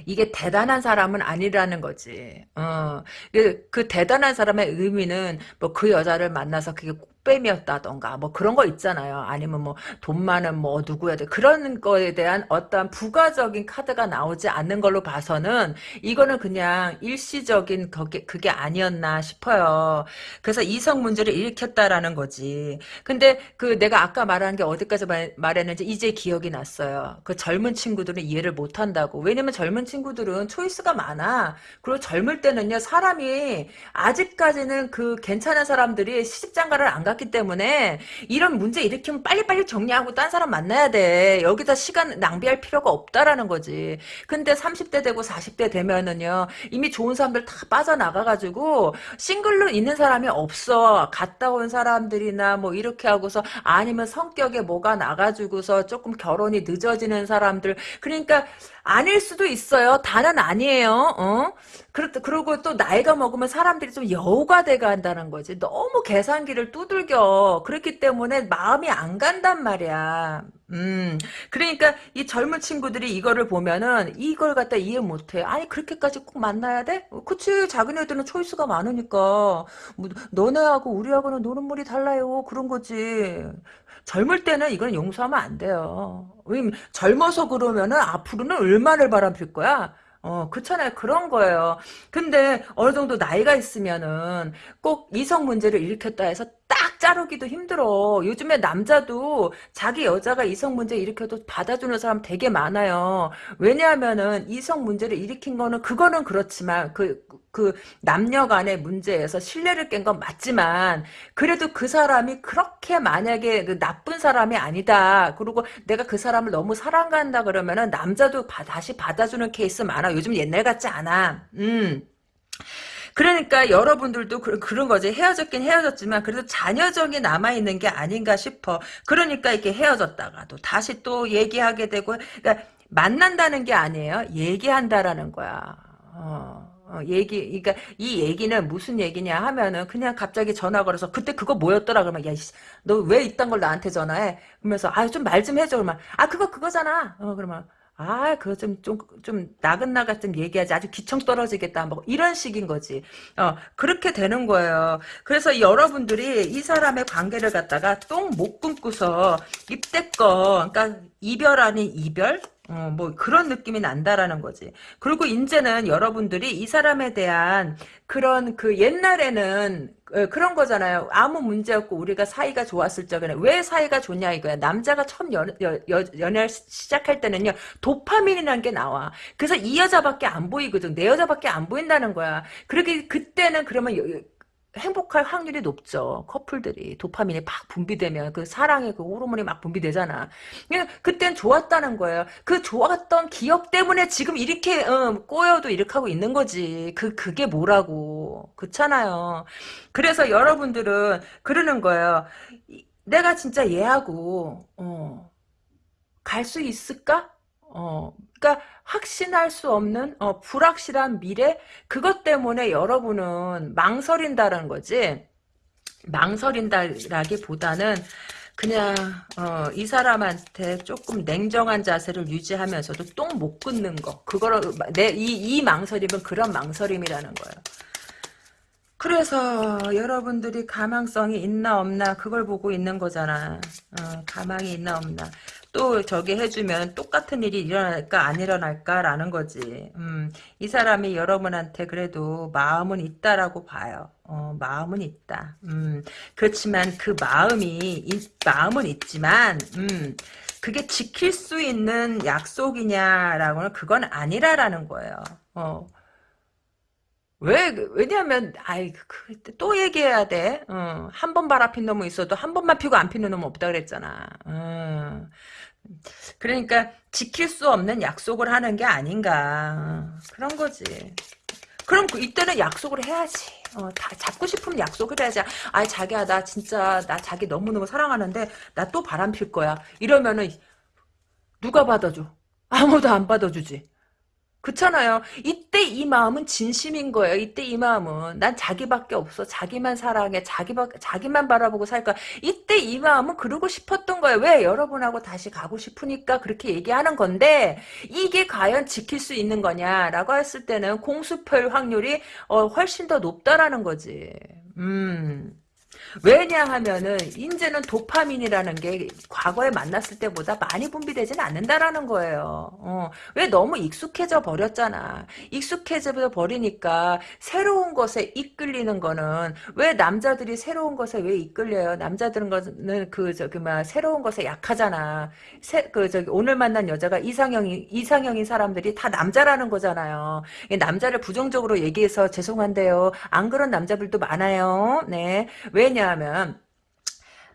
이게 대단한 사람은 아니라는 거지. 어, 그, 그 대단한 사람의 의미는 뭐 그 여자를 만나서 그게 뺨이었다던가 뭐 그런 거 있잖아요. 아니면 뭐 돈 많은 뭐 누구야 돼 그런 거에 대한 어떤 부가적인 카드가 나오지 않는 걸로 봐서는 이거는 그냥 일시적인 거게 그게 아니었나 싶어요. 그래서 이성 문제를 일으켰다라는 거지. 근데 그 내가 아까 말한 게 어디까지 말, 말했는지 이제 기억이 났어요. 그 젊은 친구들은 이해를 못 한다고. 왜냐면 젊은 친구들은 초이스가 많아. 그리고 젊을 때는요 사람이 아직까지는 그 괜찮은 사람들이 시집장가를 안 가. 받았기 때문에 이런 문제 일으키면 빨리빨리 정리하고 딴 사람 만나야 돼. 여기다 시간 낭비할 필요가 없다라는 거지. 근데 30대 되고 40대 되면은요. 이미 좋은 사람들 다 빠져나가가지고 싱글로 있는 사람이 없어. 갔다 온 사람들이나 뭐 이렇게 하고서 아니면 성격에 뭐가 나가지고서 조금 결혼이 늦어지는 사람들. 그러니까 아닐 수도 있어요. 다는 아니에요. 어? 그렇, 그리고 또 나이가 먹으면 사람들이 좀 여우가 돼가 한다는 거지. 너무 계산기를 두들겨. 그렇기 때문에 마음이 안 간단 말이야. 음, 그러니까 이 젊은 친구들이 이거를 보면은 이걸 갖다 이해 못해. 아니 그렇게까지 꼭 만나야 돼? 그치 작은 애들은 초이스가 많으니까 뭐, 너네하고 우리하고는 노는 물이 달라요. 그런 거지. 젊을 때는 이건 용서하면 안 돼요. 젊어서 그러면은 앞으로는 얼마를 바람필 거야? 어, 그렇잖아요. 그런 거예요. 근데 어느 정도 나이가 있으면은 꼭 이성 문제를 일으켰다 해서 딱 자르기도 힘들어. 요즘에 남자도 자기 여자가 이성 문제 일으켜도 받아주는 사람 되게 많아요. 왜냐하면은 이성 문제를 일으킨 거는 그거는 그렇지만 그, 그 남녀 간의 문제에서 신뢰를 깬 건 맞지만 그래도 그 사람이 그렇게 만약에 그 나쁜 사람이 아니다. 그리고 내가 그 사람을 너무 사랑한다 그러면은 남자도 바, 다시 받아주는 케이스 많아. 요즘 옛날 같지 않아. 음. 그러니까 여러분들도 그, 런 거지. 헤어졌긴 헤어졌지만 그래도 자녀정이 남아있는 게 아닌가 싶어. 그러니까 이렇게 헤어졌다가도 다시 또 얘기하게 되고 그러니까 만난다는 게 아니에요. 얘기한다라는 거야. 어. 어, 얘기, 그러니까 이 얘기는 무슨 얘기냐 하면은 그냥 갑자기 전화 걸어서 그때 그거 뭐였더라 그러면 야, 너 왜 이딴 걸 나한테 전화해? 그러면서 아 좀 말좀 해줘 그러면 아 그거 그거잖아. 어 그러면 아, 그거 좀, 좀, 좀, 나긋나긋 좀 얘기하지. 아주 기청 떨어지겠다. 뭐, 이런 식인 거지. 어, 그렇게 되는 거예요. 그래서 여러분들이 이 사람의 관계를 갖다가 똥 못 끊고서 입대껏, 그러니까 이별 아닌 이별? 어, 뭐 그런 느낌이 난다라는 거지. 그리고 이제는 여러분들이 이 사람에 대한 그런 그 옛날에는 어, 그런 거잖아요. 아무 문제 없고 우리가 사이가 좋았을 적에는 왜 사이가 좋냐 이거야. 남자가 처음 연, 여, 여, 연애를 시작할 때는요. 도파민이라는 게 나와. 그래서 이 여자밖에 안 보이거든. 내 여자밖에 안 보인다는 거야. 그렇게 그때는 그러면 여, 행복할 확률이 높죠. 커플들이 도파민이 막 분비되면 그 사랑의 그 호르몬이 막 분비되잖아. 그냥 그땐 좋았다는 거예요. 그 좋았던 기억 때문에 지금 이렇게 어, 꼬여도 이렇게 하고 있는 거지. 그 그게 뭐라고 그렇잖아요. 그래서 여러분들은 그러는 거예요. 내가 진짜 얘하고 어, 갈 수 있을까? 어, 그러니까 확신할 수 없는 어, 불확실한 미래 그것 때문에 여러분은 망설인다는 거지. 망설인다라기보다는 그냥 어, 이 사람한테 조금 냉정한 자세를 유지하면서도 똥 못 끊는 거 그거를 내이 이 망설임은 그런 망설임이라는 거예요. 그래서 여러분들이 가망성이 있나 없나 그걸 보고 있는 거잖아. 어, 가망이 있나 없나. 또 저기 해주면 똑같은 일이 일어날까 안 일어날까라는 거지. 음, 이 사람이 여러분한테 그래도 마음은 있다라고 봐요. 어, 마음은 있다. 음, 그렇지만 그 마음이 이, 마음은 있지만 음, 그게 지킬 수 있는 약속이냐라고는 그건 아니라라는 거예요. 어. 왜, 왜냐면, 아이, 그, 또 얘기해야 돼. 어, 한번 바람핀 놈은 있어도 한 번만 피고 안 피는 놈은 없다 그랬잖아. 어. 그러니까 지킬 수 없는 약속을 하는 게 아닌가 그런 거지. 그럼 그 이때는 약속을 해야지. 어, 다 잡고 싶으면 약속을 해야지. 아이 자기야 나 진짜 나 자기 너무너무 사랑하는데 나 또 바람 필 거야. 이러면은 누가 받아줘? 아무도 안 받아주지. 그렇잖아요. 이때 이 마음은 진심인 거예요. 이때 이 마음은 난 자기밖에 없어. 자기만 사랑해. 자기 자기만 바라보고 살 거야. 이때 이 마음은 그러고 싶었던 거예요. 왜 여러분하고 다시 가고 싶으니까 그렇게 얘기하는 건데 이게 과연 지킬 수 있는 거냐라고 했을 때는 공수표 확률이 어, 훨씬 더 높다라는 거지. 음. 왜냐하면은 이제는 도파민이라는 게 과거에 만났을 때보다 많이 분비되지는 않는다라는 거예요. 어, 왜 너무 익숙해져 버렸잖아. 익숙해져 버리니까 새로운 것에 이끌리는 거는 왜 남자들이 새로운 것에 왜 이끌려요? 남자들은 거는 그 저기 막 새로운 것에 약하잖아. 새, 그 저기 오늘 만난 여자가 이상형이 이상형인 사람들이 다 남자라는 거잖아요. 남자를 부정적으로 얘기해서 죄송한데요. 안 그런 남자들도 많아요. 네. 왜냐 왜냐하면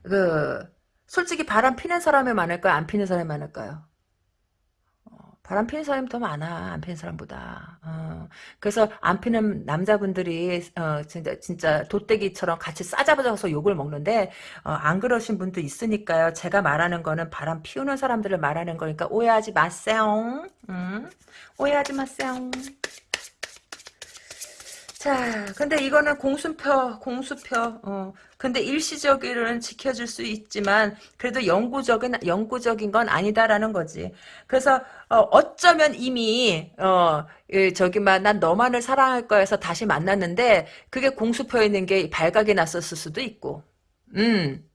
그 솔직히 바람 피는 사람이 많을까요? 안 피는 사람이 많을까요? 어, 바람 피는 사람이 더 많아 안 피는 사람보다 어, 그래서 안 피는 남자분들이 어, 진짜 진짜 도떼기처럼 같이 싸잡아서 욕을 먹는데 어, 안 그러신 분도 있으니까요 제가 말하는 거는 바람 피우는 사람들을 말하는 거니까 오해하지 마세요 음? 오해하지 마세요 자, 근데 이거는 공수표, 공수표. 어. 근데 일시적으로는 지켜줄 수 있지만 그래도 영구적인 영구적인 건 아니다라는 거지. 그래서 어, 쩌면 이미 어 저기 막난 너만을 사랑할 거여서 다시 만났는데 그게 공수표에 있는 게 발각이 났었을 수도 있고. 음.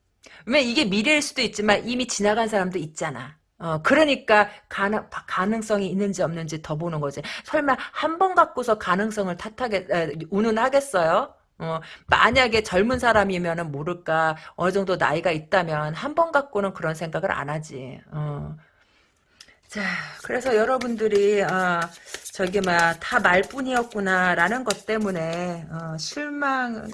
왜 이게 미래일 수도 있지만 이미 지나간 사람도 있잖아. 어, 그러니까 가능, 가능성이 있는지 없는지 더 보는 거지. 설마 한 번 갖고서 가능성을 탓하게, 에, 운운하겠어요? 어, 만약에 젊은 사람이면은 모를까 어느 정도 나이가 있다면 한 번 갖고는 그런 생각을 안 하지. 어. 자, 그래서 여러분들이 어, 저기 막다 말뿐이었구나라는 것 때문에 어, 실망을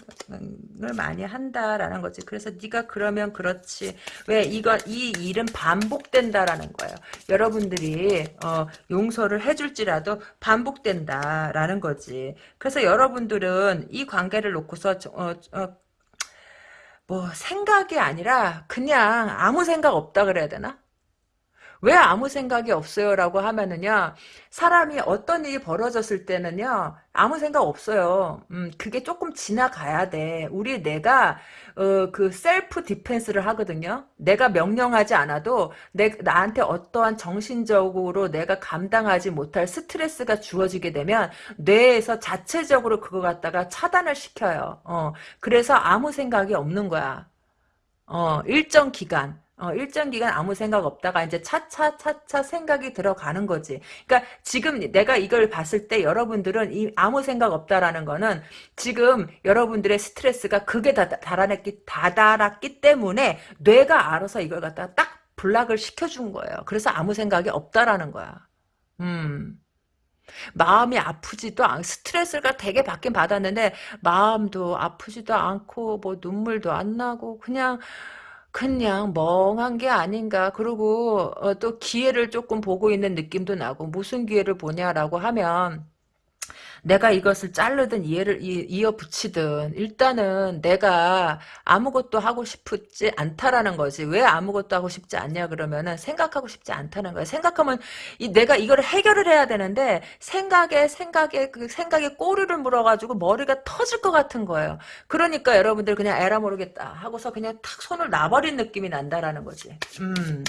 많이 한다라는 거지. 그래서 네가 그러면 그렇지. 왜 이거 이 일은 반복된다라는 거예요. 여러분들이 어, 용서를 해줄지라도 반복된다라는 거지. 그래서 여러분들은 이 관계를 놓고서 어, 어, 뭐 생각이 아니라 그냥 아무 생각 없다 그래야 되나? 왜 아무 생각이 없어요? 라고 하면은요, 사람이 어떤 일이 벌어졌을 때는요, 아무 생각 없어요. 음, 그게 조금 지나가야 돼. 우리 내가, 어, 그 셀프 디펜스를 하거든요. 내가 명령하지 않아도, 내, 나한테 어떠한 정신적으로 내가 감당하지 못할 스트레스가 주어지게 되면, 뇌에서 자체적으로 그거 갖다가 차단을 시켜요. 어, 그래서 아무 생각이 없는 거야. 어, 일정 기간. 어, 일정 기간 아무 생각 없다가 이제 차차차차 생각이 들어가는 거지. 그러니까 지금 내가 이걸 봤을 때 여러분들은 이 아무 생각 없다라는 거는 지금 여러분들의 스트레스가 극에 다, 달아냈기, 다다랐기 때문에 뇌가 알아서 이걸 갖다가 딱 블락을 시켜준 거예요. 그래서 아무 생각이 없다라는 거야. 음. 마음이 아프지도 않, 스트레스가 되게 받긴 받았는데, 마음도 아프지도 않고, 뭐, 눈물도 안 나고, 그냥, 그냥 멍한 게 아닌가. 그리고 어, 또 기회를 조금 보고 있는 느낌도 나고 무슨 기회를 보냐라고 하면 내가 이것을 자르든 이해를 이어 붙이든 일단은 내가 아무것도 하고 싶지 않다라는 거지. 왜 아무것도 하고 싶지 않냐 그러면은 생각하고 싶지 않다는 거야. 생각하면 이 내가 이거를 해결을 해야 되는데 생각에 생각에 그 생각에 꼬리를 물어가지고 머리가 터질 것 같은 거예요. 그러니까 여러분들 그냥 에라 모르겠다 하고서 그냥 탁 손을 놔버린 느낌이 난다라는 거지. 음.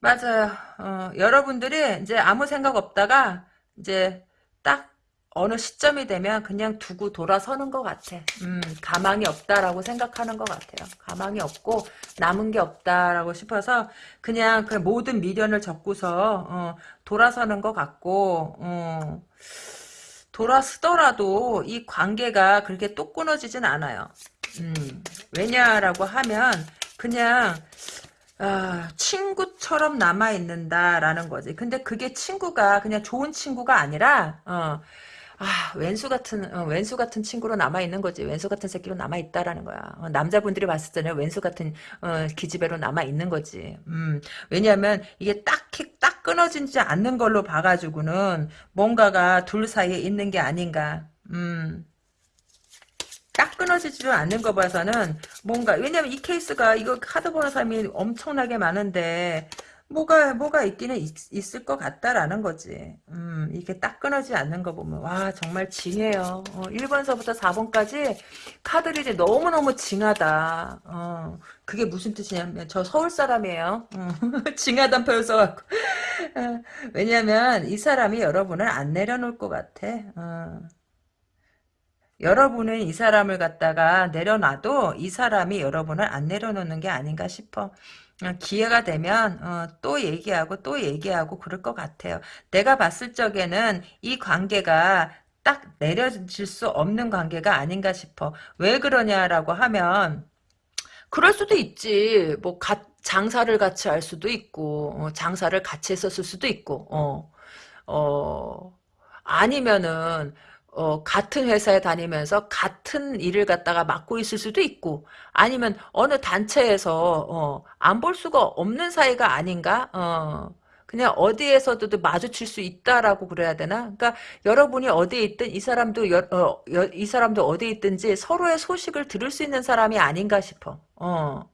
맞아요. 어, 여러분들이 이제 아무 생각 없다가 이제 딱 어느 시점이 되면 그냥 두고 돌아서는 것 같아. 음, 가망이 없다라고 생각하는 것 같아요. 가망이 없고 남은 게 없다라고 싶어서 그냥 그 모든 미련을 접고서 어, 돌아서는 것 같고 어, 돌아서더라도 이 관계가 그렇게 또 끊어지진 않아요. 음, 왜냐라고 하면 그냥 아, 친구처럼 남아있는다라는 거지. 근데 그게 친구가 그냥 좋은 친구가 아니라, 어, 아, 왼수 같은, 어, 왼수 같은 친구로 남아있는 거지. 왼수 같은 새끼로 남아있다라는 거야. 어, 남자분들이 봤을 때는 왼수 같은, 어, 기집애로 남아있는 거지. 음, 왜냐면, 이게 딱히, 딱 끊어지지 않는 걸로 봐가지고는 뭔가가 둘 사이에 있는 게 아닌가. 음, 딱 끊어지지도 않는 거 봐서는 뭔가 왜냐면 이 케이스가 이거 카드 보는 사람이 엄청나게 많은데 뭐가 뭐가 있기는 있, 을것 같다라는 거지. 음 이게 딱 끊어지지 않는 거 보면 와 정말 징해요. 어, 1번서부터 4번까지 카드들이 너무너무 징하다. 어, 그게 무슨 뜻이냐면 저 서울 사람이에요. 어, <laughs> 징하단 표현 써갖고 어, 왜냐면 이 사람이 여러분을 안 내려놓을 것 같아. 어. 여러분은 이 사람을 갖다가 내려놔도 이 사람이 여러분을 안 내려놓는 게 아닌가 싶어. 어, 기회가 되면 어, 또 얘기하고 또 얘기하고 그럴 것 같아요. 내가 봤을 적에는 이 관계가 딱 내려질 수 없는 관계가 아닌가 싶어. 왜 그러냐라고 하면 그럴 수도 있지. 뭐 가, 장사를 같이 할 수도 있고 어, 장사를 같이 했었을 수도 있고 어, 어 아니면은 어, 같은 회사에 다니면서 같은 일을 갖다가 맡고 있을 수도 있고 아니면 어느 단체에서 어, 안 볼 수가 없는 사이가 아닌가? 어, 그냥 어디에서도 마주칠 수 있다라고 그래야 되나? 그러니까 여러분이 어디에 있든 이 사람도 여, 어, 여, 이 사람도 어디에 있든지 서로의 소식을 들을 수 있는 사람이 아닌가 싶어. 어.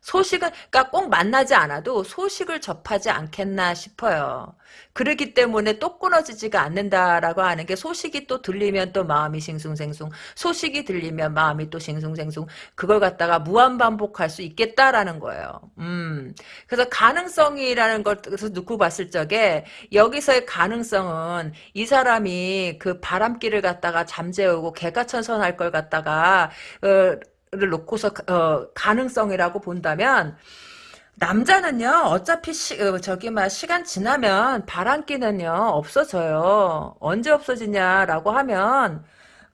소식은 그러니까 꼭 만나지 않아도 소식을 접하지 않겠나 싶어요. 그렇기 때문에 또 끊어지지가 않는다라고 하는 게 소식이 또 들리면 또 마음이 싱숭생숭 소식이 들리면 마음이 또 싱숭생숭 그걸 갖다가 무한 반복할 수 있겠다라는 거예요. 음. 그래서 가능성이라는 걸 놓고 봤을 적에 여기서의 가능성은 이 사람이 그 바람길을 갖다가 잠재우고 개가천선할 걸 갖다가 어, 를 놓고서 어, 가능성이라고 본다면 남자는요, 어차피 시, 어, 저기, 막, 시간 지나면 바람기는요, 없어져요. 언제 없어지냐라고 하면,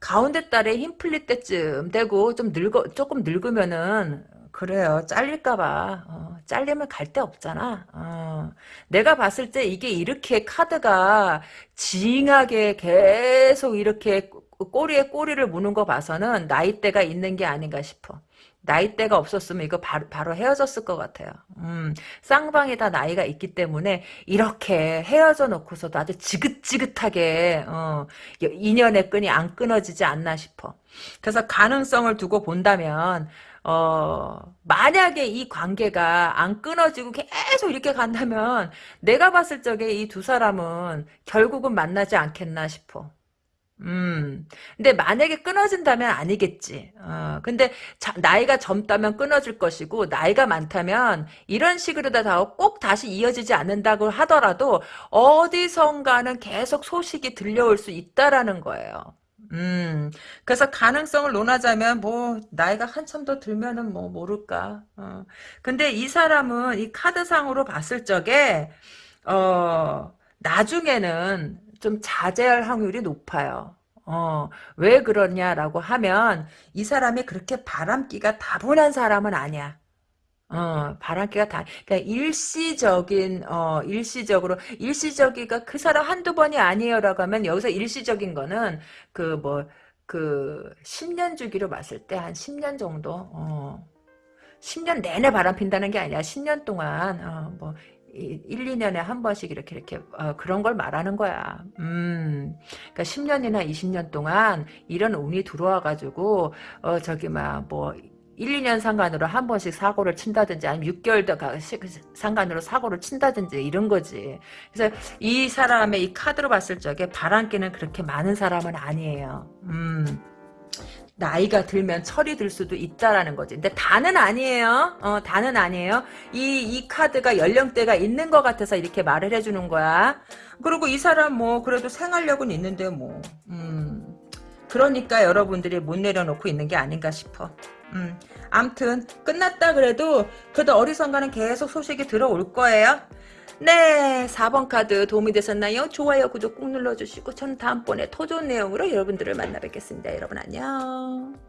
가운데 딸에 힘 풀릴 때쯤 되고, 좀 늙어, 조금 늙으면은, 그래요. 잘릴까봐. 어, 잘리면 갈 데 없잖아. 어. 내가 봤을 때 이게 이렇게 카드가 징하게 계속 이렇게 꼬리에 꼬리를 무는 거 봐서는 나이대가 있는 게 아닌가 싶어. 나이대가 없었으면 이거 바로, 바로 헤어졌을 것 같아요. 음, 쌍방이 다 나이가 있기 때문에 이렇게 헤어져 놓고서도 아주 지긋지긋하게 어, 인연의 끈이 안 끊어지지 않나 싶어. 그래서 가능성을 두고 본다면 어, 만약에 이 관계가 안 끊어지고 계속 이렇게 간다면 내가 봤을 적에 이 두 사람은 결국은 만나지 않겠나 싶어. 음. 근데 만약에 끊어진다면 아니겠지. 어, 근데 자, 나이가 젊다면 끊어질 것이고 나이가 많다면 이런 식으로 다꼭 다시 이어지지 않는다고 하더라도 어디선가는 계속 소식이 들려올 수 있다라는 거예요. 음, 그래서 가능성을 논하자면, 뭐, 나이가 한참 더 들면은 뭐, 모를까. 어. 근데 이 사람은 이 카드상으로 봤을 적에, 어, 나중에는 좀 자제할 확률이 높아요. 어, 왜 그러냐라고 하면 이 사람이 그렇게 바람기가 다분한 사람은 아니야. 어, 바람기가 다, 그러니까 일시적인, 어, 일시적으로, 일시적이가 그 사람 한두 번이 아니에요라고 하면 여기서 일시적인 거는 그 뭐, 그 10년 주기로 봤을 때 한 10년 정도, 어, 10년 내내 바람 핀다는 게 아니라 10년 동안, 어, 뭐, 1, 2년에 한 번씩 이렇게 이렇게 어, 그런 걸 말하는 거야. 음. 그러니까 10년이나 20년 동안 이런 운이 들어와 가지고 어 저기 막뭐 1, 2년 상관으로 한 번씩 사고를 친다든지 아니면 6개월 더 상관으로 사고를 친다든지 이런 거지. 그래서 이 사람의 이 카드로 봤을 적에 바람기는 그렇게 많은 사람은 아니에요. 음. 나이가 들면 철이 들 수도 있다라는 거지. 근데 다는 아니에요. 어, 다는 아니에요. 이, 이 카드가 연령대가 있는 것 같아서 이렇게 말을 해주는 거야. 그리고 이 사람 뭐, 그래도 생활력은 있는데 뭐, 음. 그러니까 여러분들이 못 내려놓고 있는 게 아닌가 싶어. 음. 암튼, 끝났다 그래도, 그래도 어리선가는 계속 소식이 들어올 거예요. 네, 4번 카드 도움이 되셨나요? 좋아요, 구독 꾹 눌러주시고 저는 다음번에 더 좋은 내용으로 여러분들을 만나 뵙겠습니다. 여러분 안녕.